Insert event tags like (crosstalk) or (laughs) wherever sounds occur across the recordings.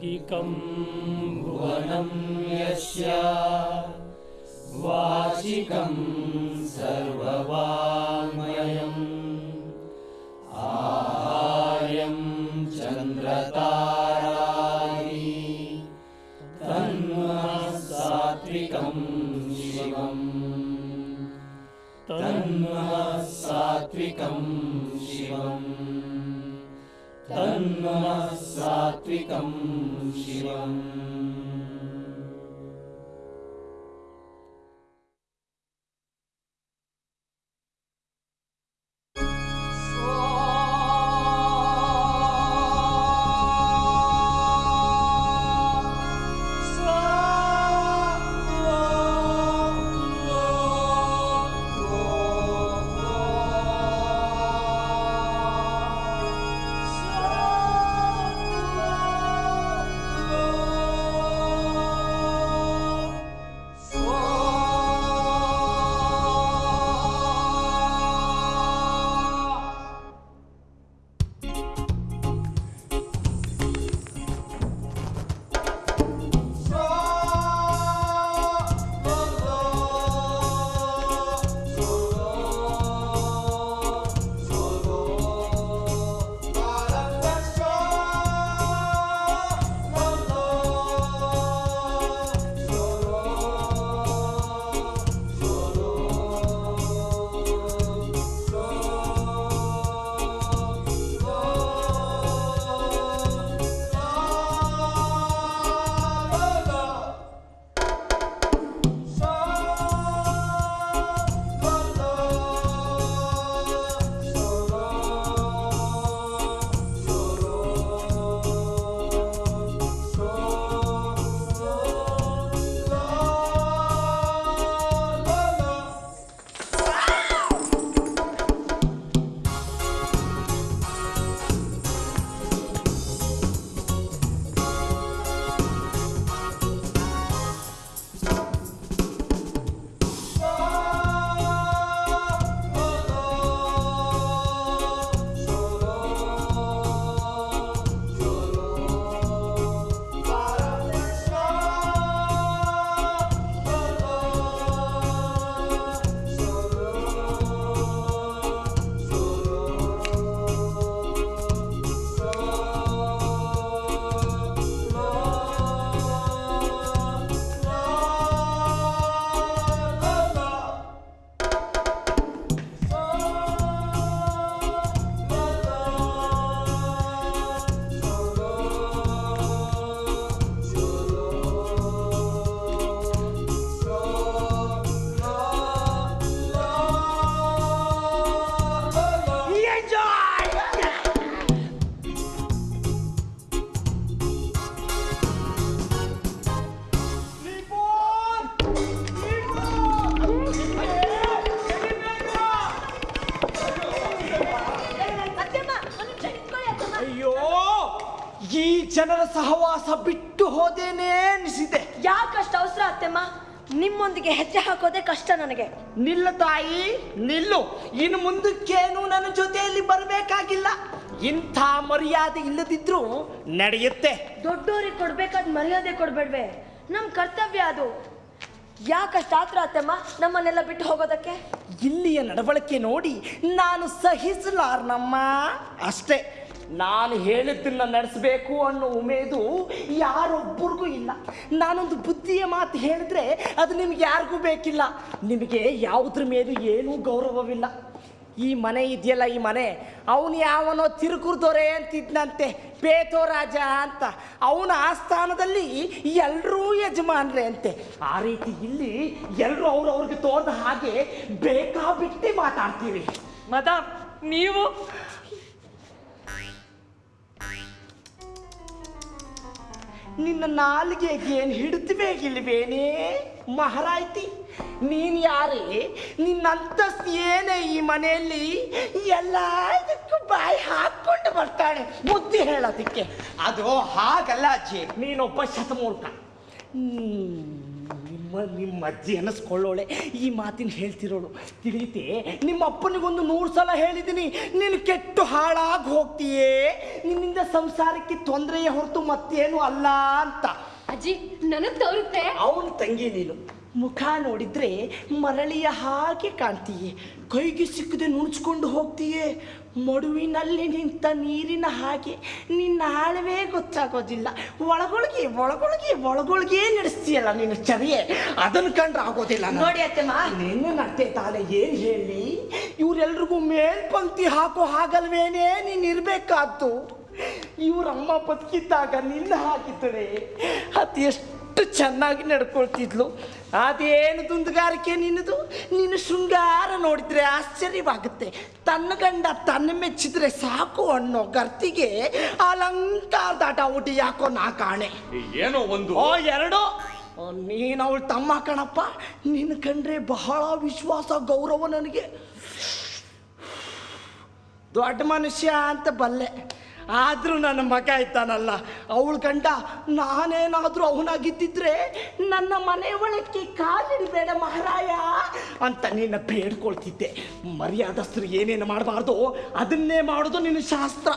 साङ्गिकं भुवनं यस्य वाचिकं सर्ववाङ्मयम् सात्विकम् शिवम्। ನಿಲ್ಲ ತಾಯಿ ನಿಲ್ಲು. ಇನ್ನು ಮುಂದಕ್ಕೇನು ನನ್ನ ಜೊತೆಯಲ್ಲಿ ಬರಬೇಕಾಗಿಲ್ಲ. ಇಂಥ ಮರ್ಯಾದೆ ಇಲ್ಲದಿದ್ರು ನಡೆಯುತ್ತೆ. ದೊಡ್ಡೋರಿಗೆ ಕೊಡ್ಬೇಕಾದ ಮರ್ಯಾದೆ ಕೊಡ್ಬೇಡ್ವೆ. ನಮ್ಮ ಕರ್ತವ್ಯ ಅದು. ಯಾಕಷ್ಟು ಆತ್ರ ಅತ್ತಮ್ಮ ನಮ್ಮನ್ನೆಲ್ಲ ಬಿಟ್ಟು ಹೋಗೋದಕ್ಕೆ? ಇಲ್ಲಿಯ ನಡವಳಿಕೆ ನೋಡಿ ನಾನು ಸಹಿಸಲಾರ್ನಮ್ಮ. ಅಷ್ಟೇ. ನಾನು ಹೇಳಿದ್ದನ್ನ ನಡೆಸಬೇಕು ಅನ್ನೋ ಉಮೇದು ಯಾರೊಬ್ಬರಿಗೂ ಇಲ್ಲ. ನಾನೊಂದು ಬುದ್ಧಿಯ ಮಾತು ಹೇಳಿದ್ರೆ ಅದು ನಿಮ್ಗೆ ಯಾರಿಗೂ ಬೇಕಿಲ್ಲ. ನಿಮಗೆ ಯಾವುದ್ರ ಮೇಲೂ ಏನೂ ಗೌರವವಿಲ್ಲ. ಈ ಮನೆ ಇದೆಯಲ್ಲ ಈ ಮನೆ, ಅವನು ಯಾವನೋ ತಿರುಕುರ್ದೊರೆ ಅಂತಿದ್ನಂತೆ ಪೇತೋ ರಾಜ ಅಂತ. ಅವನ ಆಸ್ಥಾನದಲ್ಲಿ ಎಲ್ಲರೂ ಯಜಮಾನ್ರೆ ಅಂತೆ. ಆ ರೀತಿ ಇಲ್ಲಿ ಎಲ್ಲರೂ ಅವ್ರವ್ರಿಗೆ ತೋರ್ದ ಹಾಗೆ ಬೇಕಾಬಿಟ್ಟಿ ಮಾತಾಡ್ತೀವಿ. ಮದ ನೀವು ನಿನ್ನ ನಾಲಿಗೆಗೆ ಏನು ಹಿಡಿದ್ಬೇಕಿಲ್ವೇನೇ ಮಹಾರಾಯ್ತಿ ನೀನು ಯಾರೇ? ನಿನ್ನ ಅಂತಸ್ತು ಏನೇ ಈ ಮನೆಯಲ್ಲಿ? ಎಲ್ಲ ಬಾಯಿ ಹಾಕ್ಕೊಂಡು ಬರ್ತಾಳೆ ಬುದ್ಧಿ ಹೇಳೋದಕ್ಕೆ. ಅದು ಹಾಗಲ್ಲ ಅಜ್ಜಿ. ನೀನೊಬ್ಬ ಶತಮೂರ್ಖ. ಹ್ಮ್, ನಿಮ್ಮ ನಿಮ್ಮ ಅಜ್ಜಿ ಅನ್ನಿಸ್ಕೊಳ್ಳೋಳೆ. ಈ ಮಾತಿನ ಹೇಳ್ತಿರೋಳು ತಿಳಿಯುತ್ತೆ ನಿಮ್ಮ ಅಪ್ಪನಿಗೊಂದು ನೂರು ಸಲ ಹೇಳಿದ್ದೀನಿ ನೀನು ಕೆಟ್ಟು ಹಾಳಾಗಿ ಹೋಗ್ತೀಯೇ? ನಿನ್ನಿಂದ ಸಂಸಾರಕ್ಕೆ ತೊಂದರೆಯ ಹೊರತು ಮತ್ತೇನು ಅಲ್ಲ ಅಂತ. ಅಜ್ಜಿ ನನಗೆ ತೋರುತ್ತೆ. ಅವನ ತಂಗಿ ನೀನು. ಮುಖ ನೋಡಿದ್ರೆ ಮರಳಿಯ ಹಾಗೆ ಕಾಣ್ತೀಯೆ. ಕೈಗೆ ಸಿಕ್ಕದೆ ನುಣುಚ್ಕೊಂಡು ಹೋಗ್ತೀಯೆ? ಮಡುವಿನಲ್ಲಿ ನಿಂತ ನೀರಿನ ಹಾಗೆ ನಿನ್ನ ಆಳವೇ ಗೊತ್ತಾಗೋದಿಲ್ಲ. ಒಳಗೊಳಗೆ ಒಳಗೊಳಗೆ ಒಳಗೊಳಗೆ ನಡೆಸ್ತೀಯಲ್ಲ ನೀನು ಚರಿಯೆ. ಅದನ್ನು ಕಂಡ್ರೆ ಆಗೋದಿಲ್ಲ. ನೋಡಿ ಅತ್ತೆಮ್ಮ. ನಿನ್ನ ನಟ್ಟೆ ತಾನೆ ಏನ್ ಹೇಳಿ? ಇವರೆಲ್ರಿಗೂ ಮೇಲ್ಪಂಕ್ತಿ ಹಾಕೋ ಹಾಗಲ್ವೇನೆ ನೀನ್ ಇರ್ಬೇಕಾದ್ದು? ಇವ್ರಮ್ಮ ಬದುಕಿದ್ದಾಗ ನಿನ್ನ ಹಾಕಿತ್ತು ಅದು ಎಷ್ಟು ಚೆನ್ನಾಗಿ ನಡ್ಕೊಳ್ತಿದ್ಲು. ಅದೇನು ದುಂದುಗಾರಿಕೆ ನಿನ್ನದು? ನೀನು ಶೃಂಗಾರ ನೋಡಿದ್ರೆ ಆಶ್ಚರ್ಯವಾಗುತ್ತೆ. ತನ್ನ ಗಂಡ ತನ್ನ ಮೆಚ್ಚಿದ್ರೆ ಸಾಕು ಅನ್ನೋ ಗರ್ತಿಗೆ ಅಲಂಕಾರದಾಟ ಊಟಿ ಯಾಕೋ ನಾ ಕಾಣೆ. ಏನೋ ಒಂದು? ಓ ಎರಡು. ನೀನು ಅವಳು ತಮ್ಮ ಕಣಪ್ಪ. ನಿನ್ನ ಕಂಡ್ರೆ ಬಹಳ ವಿಶ್ವಾಸ ಗೌರವ ನನಗೆ. ದೊಡ್ಡ ಮನುಷ್ಯ ಅಂತ ಬಲ್ಲೆ. ಆದರೂ ನನ್ನ ಮಗ ಇದ್ದಾನಲ್ಲ ಅವಳ ಗಂಡ ನಾನೇನಾದರೂ ಅವನಾಗಿದ್ದಿದ್ರೆ ನನ್ನ ಮನೆ ಒಳಕ್ಕೆ ಕಾಲಿಡಬೇಡ ಮಹಾರಾಯ ಅಂತ ನಿನ್ನ ಬೇಡ್ಕೊಳ್ತಿದ್ದೆ. ಮರ್ಯಾದಸ್ಥರು ಏನೇನು ಮಾಡಬಾರ್ದು ಅದನ್ನೇ ಮಾಡೋದು ನಿನ್ನ ಶಾಸ್ತ್ರ.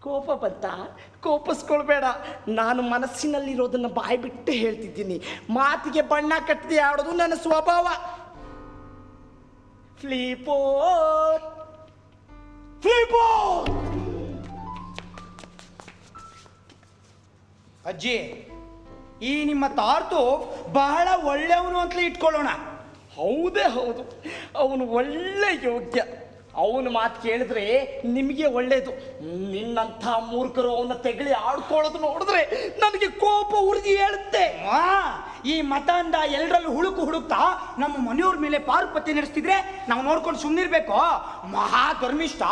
ಕೋಪ ಬಂತ? ಕೋಪಿಸ್ಕೊಳ್ಬೇಡ. ನಾನು ಮನಸ್ಸಿನಲ್ಲಿರೋದನ್ನು ಬಾಯಿ ಬಿಟ್ಟು ಹೇಳ್ತಿದ್ದೀನಿ. ಮಾತಿಗೆ ಬಣ್ಣ ಕಟ್ಟದೆ ಆಡೋದು ನನ್ನ ಸ್ವಭಾವ. ಫ್ಲೀಪೋ ಫ್ಲೀಪೋರ್. ಅಜ್ಜಿ ಈ ನಿಮ್ಮ ತಾರ್ತು ಬಹಳ ಒಳ್ಳೆಯವನು ಅಂತಲೇ ಇಟ್ಕೊಳ್ಳೋಣ. ಹೌದೇ ಹೌದು. ಅವನು ಒಳ್ಳೆ ಯೋಗ್ಯ. ಅವನ ಮಾತು ಕೇಳಿದ್ರೆ ನಿಮಗೆ ಒಳ್ಳೇದು. ನಿನ್ನಂಥ ಮೂರ್ಖರು ಅವನ ತೆಗಳಿ ಆಡ್ಕೊಳ್ಳೋದು ನೋಡಿದ್ರೆ ನನಗೆ ಕೋಪ ಉರಿದು ಹೇಳುತ್ತೆ ಈ ಮತಾಂಧ ಎಲ್ಲರಲ್ಲೂ ಹುಡುಕು ಹುಡುಕ್ತಾ ನಮ್ಮ ಮನೆಯವ್ರ ಮೇಲೆ ಪಾರುಪತ್ಯ ನಡೆಸ್ತಿದ್ರೆ ನಾವು ನೋಡ್ಕೊಂಡು ಸುಮ್ಮನಿರ್ಬೇಕು ಮಹಾ ಧರ್ಮಿಷ್ಠ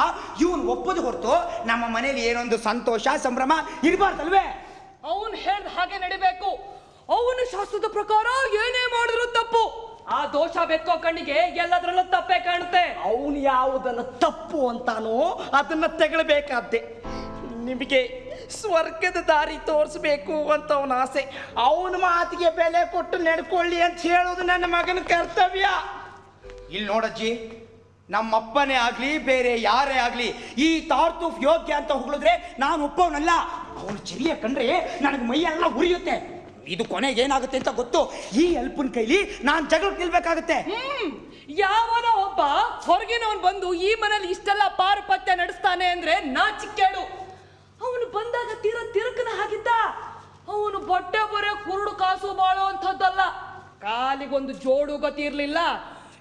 ಇವನು ಒಪ್ಪದು ಹೊರತು ನಮ್ಮ ಮನೇಲಿ ಏನೊಂದು ಸಂತೋಷ ಸಂಭ್ರಮ ಇರಬಾರ್ದಲ್ವೇ? ಅವನು ಹೇಳ್ದ ಹಾಗೆ ನಡಿಬೇಕು. ಅವನು ಶಾಸ್ತ್ರದ ಪ್ರಕಾರ ಏನೇ ಮಾಡಿದ್ರು ತಪ್ಪು. ಆ ದೋಷ ಬೆಕ್ಕೋ ಕಣ್ಣಿಗೆ ಎಲ್ಲದರಲ್ಲೂ ತಪ್ಪೇ ಕಾಣುತ್ತೆ. ಅವನು ಯಾವುದನ್ನು ತಪ್ಪು ಅಂತಾನೋ ಅದನ್ನ ತೆಗಳಬೇಕಾದ್ದೆ. ನಿಮಗೆ ಸ್ವರ್ಗದ ದಾರಿ ತೋರಿಸ್ಬೇಕು ಅಂತ ಅವನ ಆಸೆ. ಅವನ ಮಾತಿಗೆ ಬೆಲೆ ಕೊಟ್ಟು ನಡ್ಕೊಳ್ಳಿ ಅಂತ ಹೇಳೋದು ನನ್ನ ಮಗನ ಕರ್ತವ್ಯ. ಇಲ್ಲಿ ನೋಡಜ್ಜಿ ನಮ್ಮಪ್ಪನೇ ಆಗಲಿ, ಬೇರೆ ಯಾರೇ ಆಗಲಿ, ಈ ತಾರ್ತೂಫ್ ಯೋಗ್ಯ ಅಂತ ಹೊಗಳಿದ್ರೆ ನಾನು ಒಪ್ಪವನಲ್ಲ ಅವನು ಚಿರಿಯ ಕಂಡ್ರೆ ನನಗೆ ಮೈಯೆಲ್ಲ ಉರಿಯುತ್ತೆ. ಇದು ಕೊನೆಗೆ ಏನಾಗುತ್ತೆ ಅಂತ ಗೊತ್ತು? ಈ ಅಲ್ಪನ ಕೈಲಿ ನಾನು ಜಗಳ ನಿಲ್ಬೇಕಾಗುತ್ತೆ. ಯಾವನ ಒಬ್ಬ ಹೊರಗಿನವನು ಬಂದು ಈ ಮನೇಲಿ ಇಷ್ಟೆಲ್ಲ ಪಾರುಪತ್ಯ ನಡೆಸ್ತಾನೆ ಅಂದ್ರೆ ನಾಚಿಕ್ಕೇಡು ಅವನು ಬಂದಾಗ ತೀರ ತಿರುಕನ ಹಾಗಿದ್ದ. ಅವನು ಬೊಟ್ಟೆ ಬರೆ ಕುರುಡು ಕಾಸು ಬಾಳೋ ಅಂಥದ್ದಲ್ಲ. ಕಾಲಿಗೊಂದು ಜೋಡು ಗತಿ ಇರ್ಲಿಲ್ಲ.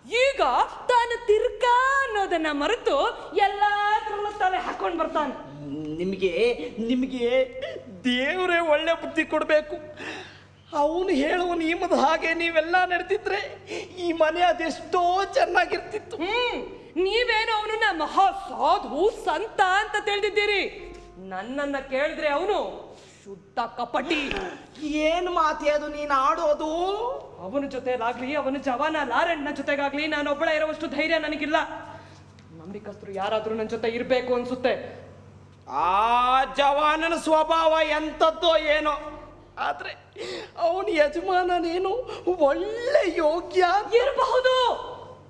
ಈಗ ತಾನು ತಿರ್ಕ ಅನ್ನೋದನ್ನ ಮರೆತು ಎಲ್ಲಾದ್ರಲ್ಲೂ ತಲೆ ಹಾಕೊಂಡು ಬರ್ತಾನೆ. ನಿಮಗೆ ನಿಮಗೆ ದೇವರೇ ಒಳ್ಳೆ ಬುದ್ಧಿ ಕೊಡಬೇಕು. ಅವನು ಹೇಳುವ ನಿಯಮದ ಹಾಗೆ ನೀವೆಲ್ಲ ನಡೆದಿದ್ರೆ ಈ ಮನೆ ಅದೆಷ್ಟೋ ಚೆನ್ನಾಗಿರ್ತಿತ್ತು. ಹ್ಮ್ ನೀವೇನು ಅವನನ್ನ ಮಹಾ ಸಾಧು ಸಂತ ಅಂತ ತಿಳಿದಿದ್ದೀರಿ. ನನ್ನನ್ನ ಕೇಳಿದ್ರೆ ಅವನು ಶುದ್ಧ ಕಪಟಿ. ಏನು ಮಾತೆ ಅದು ನೀನ್ ಆಡೋದು? ಅವನ ಜೊತೆಲಾಗ್ಲಿ ಅವನ ಜವಾನ ಲಾರೆಣ್ಣ ಜೊತೆಗಾಗ್ಲಿ ನಾನು ಒಬ್ಬಳ ಇರುವಷ್ಟು ಧೈರ್ಯ ನನಗಿಲ್ಲ. ನಂಬಿಕಸ್ತರು ಯಾರಾದ್ರೂ ನನ್ನ ಜೊತೆ ಇರ್ಬೇಕು ಅನ್ಸುತ್ತೆ. ಆ ಜವಾನನ ಸ್ವಭಾವ ಎಂಥದ್ದೋ ಏನೋ. ಆದ್ರೆ ಅವನ ಯಜಮಾನನೇನು ಒಳ್ಳೆ ಯೋಗ್ಯ? ಇರಬಹುದು.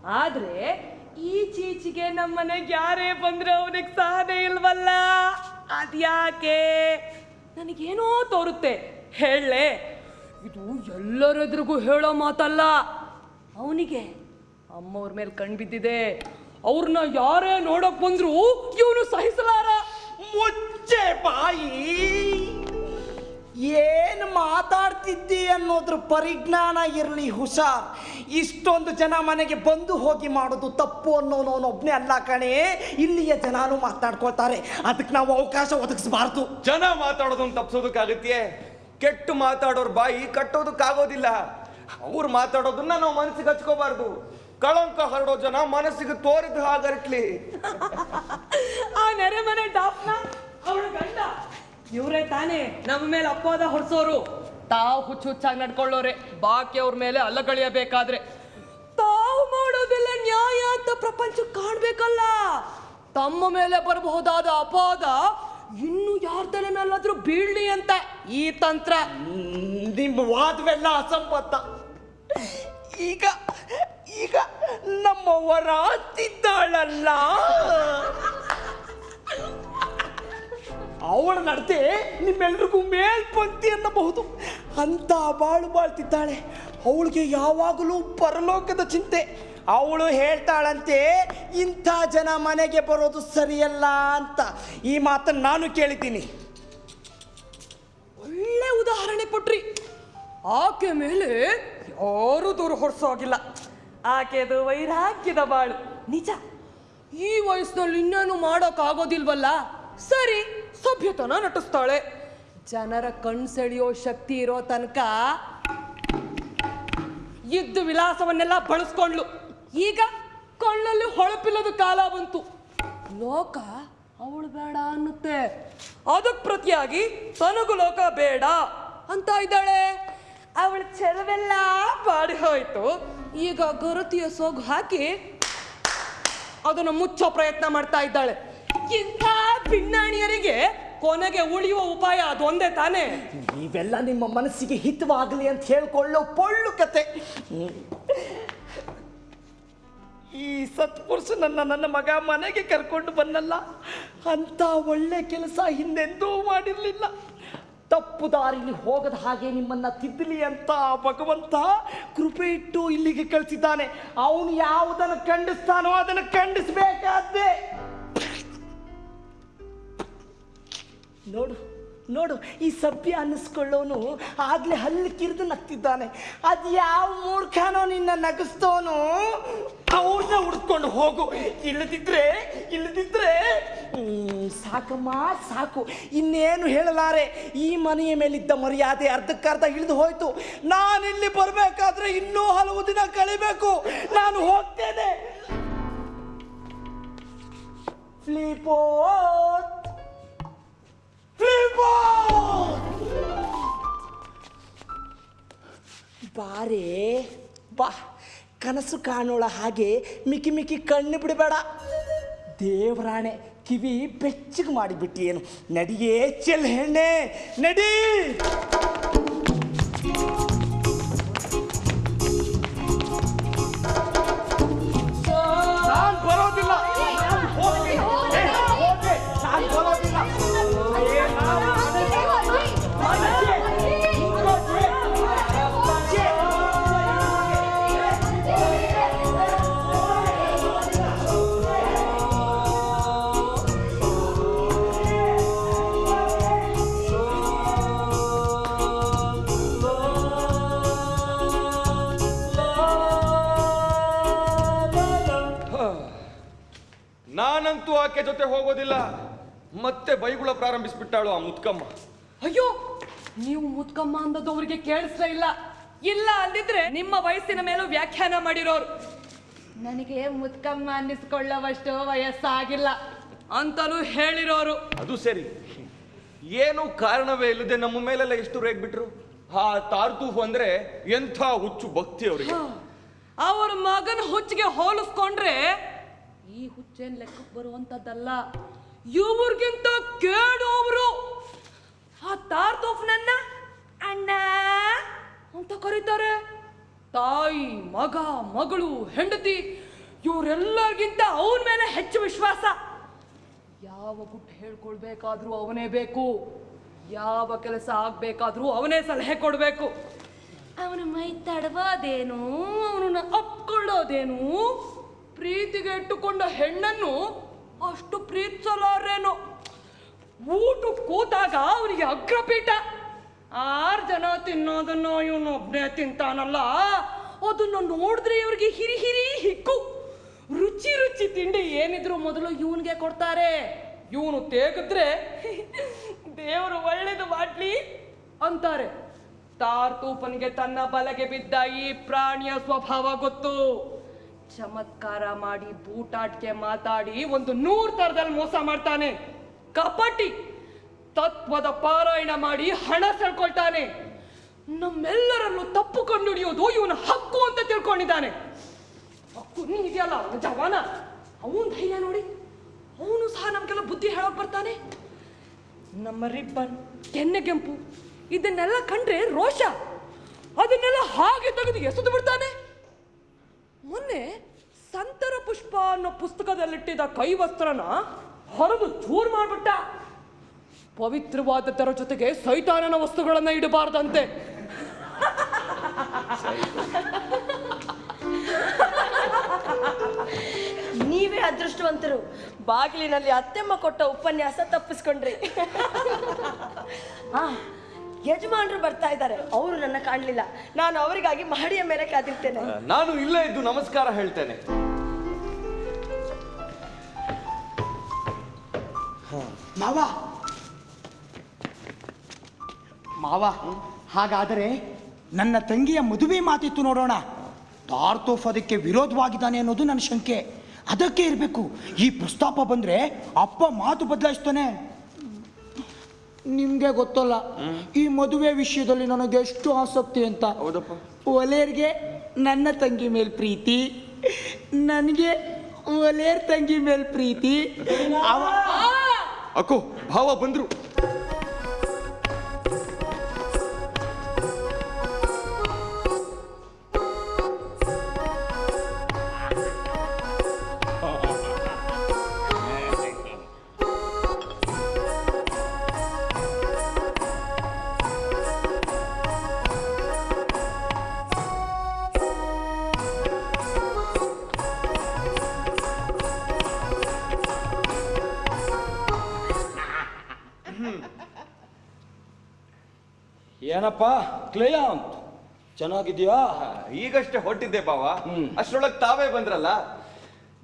ಆದ್ರೆ ಈಚೀಚೆಗೆ ನಮ್ಮನೆಗೆ ಯಾರೇ ಬಂದ್ರೆ ಅವನಿಗೆ ಸಹನೆ ಇಲ್ವಲ್ಲ? ಅದ್ಯಾಕೆ? ನನಗೇನೋ ತೋರುತ್ತೆ. ಹೇಳಲೆ. ಇದು ಎಲ್ಲರೆದುರಿಗೂ ಹೇಳೋ ಮಾತಲ್ಲ. ಅವನಿಗೆ ಅಮ್ಮವ್ರ ಮೇಲೆ ಕಣ್ ಬಿದ್ದಿದೆ. ಅವ್ರನ್ನ ಯಾರೇ ನೋಡಕ್ ಬಂದ್ರು ಇವನು ಸಹಿಸಲಾರ. ಮುಚ್ಚೆ ಬಾಯಿ. ಏನು ಮಾತಾಡ್ತಿದ್ದಿ ಅನ್ನೋದ್ರ ಪರಿಜ್ಞಾನ ಇರಲಿ ಹುಷಾರ್. ಇಷ್ಟೊಂದು ಜನ ಮನೆಗೆ ಬಂದು ಹೋಗಿ ಮಾಡೋದು ತಪ್ಪು ಅನ್ನೋನೊಬ್ಬನೇ ಅಲ್ಲ ಕಣೆ. ಇಲ್ಲಿಯ ಜನಾನು ಮಾತಾಡ್ಕೊಳ್ತಾರೆ. ಅದಕ್ಕೆ ನಾವು ಅವಕಾಶ ಒದಗಿಸ್ಬಾರ್ದು. ಜನ ಮಾತಾಡೋದನ್ನ ತಪ್ಪಿಸೋದಕ್ಕಾಗತ್ತೆ ಕೆಟ್ಟು ಮಾತಾಡೋರ್ ಬಾಯಿ ಕಟ್ಟೋದಕ್ಕಾಗೋದಿಲ್ಲ. ಅವ್ರು ಮಾತಾಡೋದನ್ನ ನಾವು ಮನಸ್ಸಿಗೆ ಹಚ್ಕೋಬಾರ್ದು. ಕಳಂಕ ಹರಡೋ ಜನ ಮನಸ್ಸಿಗೆ ತೋರಿದ ಹಾಗರಟ್ಲಿ (laughs) ಆ ನೆರೆ ಮನೆ ಡಾಪ್ನ ಅವಳ ಗಂಡ. ಇವರೇ ತಾನೇ ನಮ್ಮ ಮೇಲೆ ಅಪವಾದ ಹೊಡ್ಸೋರು. ತಾವು ಹುಚ್ಚು ಹುಚ್ಚಾಗಿ ನಡ್ಕೊಳ್ಳೋರೆ ಬಾಕಿ ಅವ್ರ ಮೇಲೆ ಅಲ್ಲಗಳಿಯಬೇಕಾದ್ರೆ ತಾವು ಮಾಡೋದೆಲ್ಲ ನ್ಯಾಯ ಅಂತ ಪ್ರಪಂಚ ಕಾಣ್ಬೇಕಲ್ಲ. ತಮ್ಮ ಮೇಲೆ ಬರಬಹುದಾದ ಅಪಾದ ಇನ್ನು ಯಾರ ತಲೆ ಮೇಲಾದ್ರೂ ಬೀಳ್ಲಿ ಅಂತ ಈ ತಂತ್ರ. ನಿಮ್ಮ ವಾದವೆಲ್ಲ ಅಸಂಬದ್ಧ. ಈಗ ಈಗ ನಮ್ಮವರ ಅಂತಿದ್ದಾಳಲ್ಲ ಅವಳ ನಡತೆ ನಿಮ್ಮೆಲ್ರಿಗೂ ಮೇಲ್ಪಂಕ್ತಿ ಅನ್ನಬಹುದು. ಅಂತ ಬಾಳು ಬಾಳ್ತಿದ್ದಾಳೆ. ಅವಳಿಗೆ ಯಾವಾಗಲೂ ಪರಲೋಕದ ಚಿಂತೆ. ಅವಳು ಹೇಳ್ತಾಳಂತೆ ಇಂಥ ಜನ ಮನೆಗೆ ಬರೋದು ಸರಿಯಲ್ಲ ಅಂತ. ಈ ಮಾತನ್ನು ನಾನು ಕೇಳಿದ್ದೀನಿ. ಒಳ್ಳೆ ಉದಾಹರಣೆ ಕೊಟ್ರಿ. ಆಕೆ ಮೇಲೆ ಯಾರು ದೂರು ಹೊರಸೋಗಿಲ್ಲ. ಆಕೆದು ವೈರಾಗ್ಯದ ಬಾಳು. ನಿಜ. ಈ ವಯಸ್ಸಿನಲ್ಲಿ ಇನ್ನೇನು ಮಾಡೋಕ್ಕಾಗೋದಿಲ್ವಲ್ಲ? ಸರಿ, ಸಭ್ಯತನ ನಟಿಸ್ತಾಳೆ. ಜನರ ಕಣ್ ಸೆಳೆಯೋ ಶಕ್ತಿ ಇರೋ ತನಕ ಇದ್ದು ವಿಲಾಸವನ್ನೆಲ್ಲ ಬಳಸ್ಕೊಂಡ್ಲು. ಈಗ ಕಣ್ಣಲ್ಲಿ ಹೊಳಪಿಲ್ಲದ ಕಾಲ ಬಂತು. ಲೋಕ ಅವಳು ಬೇಡ ಅನ್ನುತ್ತೆ. ಅದಕ್ಕೆ ಪ್ರತಿಯಾಗಿ ತನಗು ಲೋಕ ಬೇಡ ಅಂತ ಇದ್ದಾಳೆ. ಅವಳ ಚೆಲವೆಲ್ಲ ಬಾಡಿ ಹೋಯ್ತು. ಈಗ ಗುರುತಿಯ ಸೋಗು ಹಾಕಿ ಅದನ್ನು ಮುಚ್ಚೋ ಪ್ರಯತ್ನ ಮಾಡ್ತಾ ಇದ್ದಾಳೆ. ಇಂಥ ಭಿನ್ನಾಣಿಯರಿಗೆ ಕೊನೆಗೆ ಉಳಿಯುವ ಉಪಾಯ ಅದೊಂದೇ ತಾನೇ? ಇವೆಲ್ಲ ನಿಮ್ಮ ಮನಸ್ಸಿಗೆ ಹಿತವಾಗಲಿ ಅಂತ ಹೇಳ್ಕೊಳ್ಳೋ ಪೊಳ್ಳು ಕತೆ. ಈ ಸತ್ಪುರುಷ ನನ್ನ ನನ್ನ ಮಗ ಮನೆಗೆ ಕರ್ಕೊಂಡು ಬಂದಲ್ಲ ಅಂತ ಒಳ್ಳೆ ಕೆಲಸ ಹಿಂದೆಂದೂ ಮಾಡಿರಲಿಲ್ಲ. ತಪ್ಪು ದಾರಿಲಿ ಹೋಗದ ಹಾಗೆ ನಿಮ್ಮನ್ನ ತಿದ್ದಲಿ ಅಂತ ಭಗವಂತ ಕೃಪೆ ಇಟ್ಟು ಇಲ್ಲಿಗೆ ಕಳಿಸಿದ್ದಾನೆ. ಅವನು ಯಾವುದನ್ನು ಖಂಡಿಸ್ತಾನೋ ಅದನ್ನು ಖಂಡಿಸ್ಬೇಕಾದ್ದೇ ನೋಡು ನೋಡು, ಈ ಸಭ್ಯ ಅನ್ನಿಸ್ಕೊಳ್ಳೋನು ಆಗಲೇ ಹಲ್ಲು ಕಿರಿದು ನಗ್ತಿದ್ದಾನೆ. ಅದು ಯಾವ ಮೂರ್ಖನೋ ನಿನ್ನ ನಗಿಸ್ತೋನು? ಅವ್ರನ್ನ ಹುಡ್ಕೊಂಡು ಹೋಗು. ಇಲ್ಲದಿದ್ರೆ ಇಲ್ಲದಿದ್ರೆ ಸಾಕಮ್ಮ, ಸಾಕು. ಇನ್ನೇನು ಹೇಳಲಾರೆ? ಈ ಮನೆಯ ಮೇಲಿದ್ದ ಮರ್ಯಾದೆ ಅರ್ಧಕ್ಕರ್ಧ ಇಳಿದು ಹೋಯ್ತು. ನಾನಿಲ್ಲಿ ಬರಬೇಕಾದ್ರೆ ಇನ್ನೂ ಹಲವು ದಿನ ಕಳಿಬೇಕು. ನಾನು ಹೋಗ್ತೇನೆ. ಫ್ಲೀಪೋತ್ ಬಾರೇ, ಬಾ. ಕನಸು ಕಾಣೋಳ ಹಾಗೆ ಮಿಕ್ಕಿ ಮಿಕ್ಕಿ ಕಣ್ಣು ಬಿಡಬೇಡ. ದೇವರಾಣೆ, ಕಿವಿ ಬೆಚ್ಚಗೆ ಮಾಡಿಬಿಟ್ಟಿ ಏನು ನಡಿಯೇ ಚೆಲ್ ಹೆಣ್ಣೆ, ನಡಿ! ಆಕೆ ಜೊತೆ ಹೋಗೋದಿಲ್ಲ. ಮತ್ತೆ ಬೈಗುಳ ಪ್ರಾರಂಭಿಸ್ಬಿಟ್ಟಾಳು ಆ ಮುತ್ಕಮ್ಮ. ಅಯ್ಯೋ ನೀವು ಮುತ್ಕಮ್ಮ ಅಂದದ್ದು ಅವರಿಗೆ ಕೇಳಿಸ್ತಾ ಇಲ್ಲ. ಇಲ್ಲ ಅಂದಿದ್ರೆ ನಿಮ್ಮ ವಯಸ್ಸಿನ ಮೇಲೂ ವ್ಯಾಖ್ಯಾನ ಮಾಡಿರೋರು. ನನಗೆ ಮುತ್ಕಮ್ಮ ಅನ್ನಿಸ್ಕೊಳ್ಳುವಷ್ಟು ವಯಸ್ಸಾಗಿಲ್ಲ ಅಂತಲೂ ಹೇಳಿರೋರು. ಅದು ಸರಿ. ಏನು ಕಾರಣವೇ ಇಲ್ಲದೆ ನಮ್ಮ ಮೇಲೆಲ್ಲ ಎಷ್ಟು ರೇಗ್ ಬಿಟ್ರು? ಆ ತಾರ್ತೂಫ್ ಅಂದ್ರೆ ಎಂಥ ಹುಚ್ಚು ಭಕ್ತಿ ಅವರಿಗೆ ಅವರ ಮಗನ ಹುಚ್ಚಿಗೆ ಹೋಲಿಸ್ಕೊಂಡ್ರೆ ಈ ಹುಚ್ಚೇನ್ ಲೆಕ್ಕಕ್ಕೆ ಬರುವಂತದ್ದಲ್ಲ. ಇವ್ರಿಗಿಂತ ಅವರು ಆ ನನ್ನ ಅಣ್ಣ ಅಂತ ಕರೀತಾರೆ. ತಾಯಿ, ಮಗ, ಮಗಳು, ಹೆಂಡತಿ, ಇವರೆಲ್ಲರಿಗಿಂತ ಅವನ ಮೇಲೆ ಹೆಚ್ಚು ವಿಶ್ವಾಸ. ಯಾವ ಗುಟ್ಟು ಹೇಳ್ಕೊಳ್ಬೇಕಾದ್ರೂ ಅವನೇ ಬೇಕು. ಯಾವ ಕೆಲಸ ಆಗ್ಬೇಕಾದ್ರೂ ಅವನೇ ಸಲಹೆ ಕೊಡ್ಬೇಕು. ಅವನ ಮೈ ತಡವಾದೇನು? ಅವನನ್ನ ಅಪ್ಕೊಳ್ಳೋದೇನು ಪ್ರೀತಿಗೆ ಇಟ್ಟುಕೊಂಡ ಹೆಣ್ಣನ್ನು ಅಷ್ಟು ಪ್ರೀತಿಸಲಾರೇನು. ಊಟ ಕೂತಾಗ ಅವನಿಗೆ ಅಗ್ರಪೀಠ. ಆರು ಜನ ತಿನ್ನೋದನ್ನು ಇವನು ಒಬ್ಬನೇ ತಿಂತಾನಲ್ಲ. ಅದನ್ನು ನೋಡಿದ್ರೆ ಇವ್ರಿಗೆ ಹಿರಿ ಹಿರಿ ಹಿಕ್ಕು. ರುಚಿ ರುಚಿ ತಿಂಡಿ ಏನಿದ್ರು ಮೊದಲು ಇವನಿಗೆ ಕೊಡ್ತಾರೆ. ಇವನು ತೇಗಿದ್ರೆ ದೇವರು ಒಳ್ಳೇದು ಮಾಡ್ಲಿ ಅಂತಾರೆ. ತಾರ್ತೂಪನಿಗೆ ತನ್ನ ಬಲೆಗೆ ಬಿದ್ದ ಈ ಪ್ರಾಣಿಯ ಸ್ವಭಾವ ಗೊತ್ತು. ಚಮತ್ಕಾರ ಮಾಡಿ ಬೂಟಾಟ್ಕೆ ಮಾತಾಡಿ, ಒಂದು ನೂರ್ ತರದಲ್ಲಿ ಮೋಸ ಮಾಡ್ತಾನೆ. ಕಪಟಿ ತತ್ವದ ಪಾರಾಯಣ ಮಾಡಿ ಹಣ ಸೆಳ್ಕೊಳ್ತಾನೆ. ನಮ್ಮೆಲ್ಲರನ್ನು ತಪ್ಪು ಕಂಡುಹಿಡಿಯೋದು ಇವನ ಹಕ್ಕು ಅಂತ ತಿಳ್ಕೊಂಡಿದ್ದಾನೆ. ಹಕ್ಕು ಇದೆಯಲ್ಲ ಜವಾನ? ಅವನ್ ಧೈರ್ಯ ನೋಡಿ. ಅವನು ಸಹ ನಮ್ಗೆಲ್ಲ ಬುದ್ಧಿ ಹೇಳೋಕೆ ಬರ್ತಾನೆ. ನಮ್ಮ ರಿಬ್ಬನ್ ಕೆನ್ನೆಗೆಂಪು ಇದನ್ನೆಲ್ಲ ಕಂಡ್ರೆ ರೋಷ. ಅದನ್ನೆಲ್ಲ ಹಾಗೆ ತೆಗೆದು ಎಸೆದು ಬಿಡ್ತಾನೆ. ಮೊನ್ನೆ ಸಂತರ ಪುಷ್ಪ ಅನ್ನೋ ಪುಸ್ತಕದಲ್ಲಿಟ್ಟಿದ್ದ ಕೈವಸ್ತ್ರನ ಹೊರದು ಚೂರ್ ಮಾಡ್ಬಿಟ್ಟ. ಪವಿತ್ರವಾದದ್ದರ ಜೊತೆಗೆ ಸೈತಾನನ ವಸ್ತುಗಳನ್ನ ಇಡಬಾರ್ದಂತೆ. ನೀವೇ ಅದೃಷ್ಟವಂತರು. ಬಾಗಿಲಿನಲ್ಲಿ ಅತ್ತೆಮ್ಮ ಕೊಟ್ಟ ಉಪನ್ಯಾಸ ತಪ್ಪಿಸ್ಕೊಂಡ್ರಿ. ಯಜಮಾನ್ರು ಬರ್ತಾ ಇದ್ದಾರೆ. ಅವರು ನನ್ನ ಕಾಣಲಿಲ್ಲ. ನಾನು ಅವರಿಗಾಗಿ ಮಹಡಿಯ ಮೇಲೆ ಕಾದಿರ್ತೇನೆ. ನಾನು ಇಲ್ಲೇ ಇದ್ದು ನಮಸ್ಕಾರ ಹೇಳ್ತೇನೆ. ಮಾವ. ಮಾವ ಹಾಗಾದರೆ ನನ್ನ ತಂಗಿಯ ಮದುವೆ ಮಾತಿತ್ತು ನೋಡೋಣ. ತಾರ್ತೋಫ್ ಅದಕ್ಕೆ ವಿರೋಧವಾಗಿದ್ದಾನೆ ಅನ್ನೋದು ನನ್ನ ಶಂಕೆ. ಅದಕ್ಕೆ ಇರಬೇಕು. ಈ ಪ್ರಸ್ತಾಪ ಬಂದ್ರೆ ಅಪ್ಪ ಮಾತು ಬದಲಾಯಿಸ್ತಾನೆ. ನಿಮ್ಗೆ ಗೊತ್ತಲ್ಲ. ಈ ಮದುವೆ ವಿಷಯದಲ್ಲಿ ನನಗೆ ಎಷ್ಟು ಆಸಕ್ತಿ ಅಂತ. ಹೌದಪ್ಪ. ಒಲೆಯರ್ಗೆ ನನ್ನ ತಂಗಿ ಮೇಲೆ ಪ್ರೀತಿ ನನಗೆ ಒಲೆಯರ್ ತಂಗಿ ಮೇಲೆ ಪ್ರೀತಿ. ಅವ ಅಕ್ಕೋ ಭಾವ ಬಂದ್ರು. ಕ್ಲೇಯಾಂತ್ ಚೆನ್ನಾಗಿದ್ಯಾ? ಈಗಷ್ಟೇ ಹೊಟ್ಟಿದ್ದೆ ಬಾವ. ಅಷ್ಟರೊಳಗೆ ತಾವೇ ಬಂದ್ರಲ್ಲ?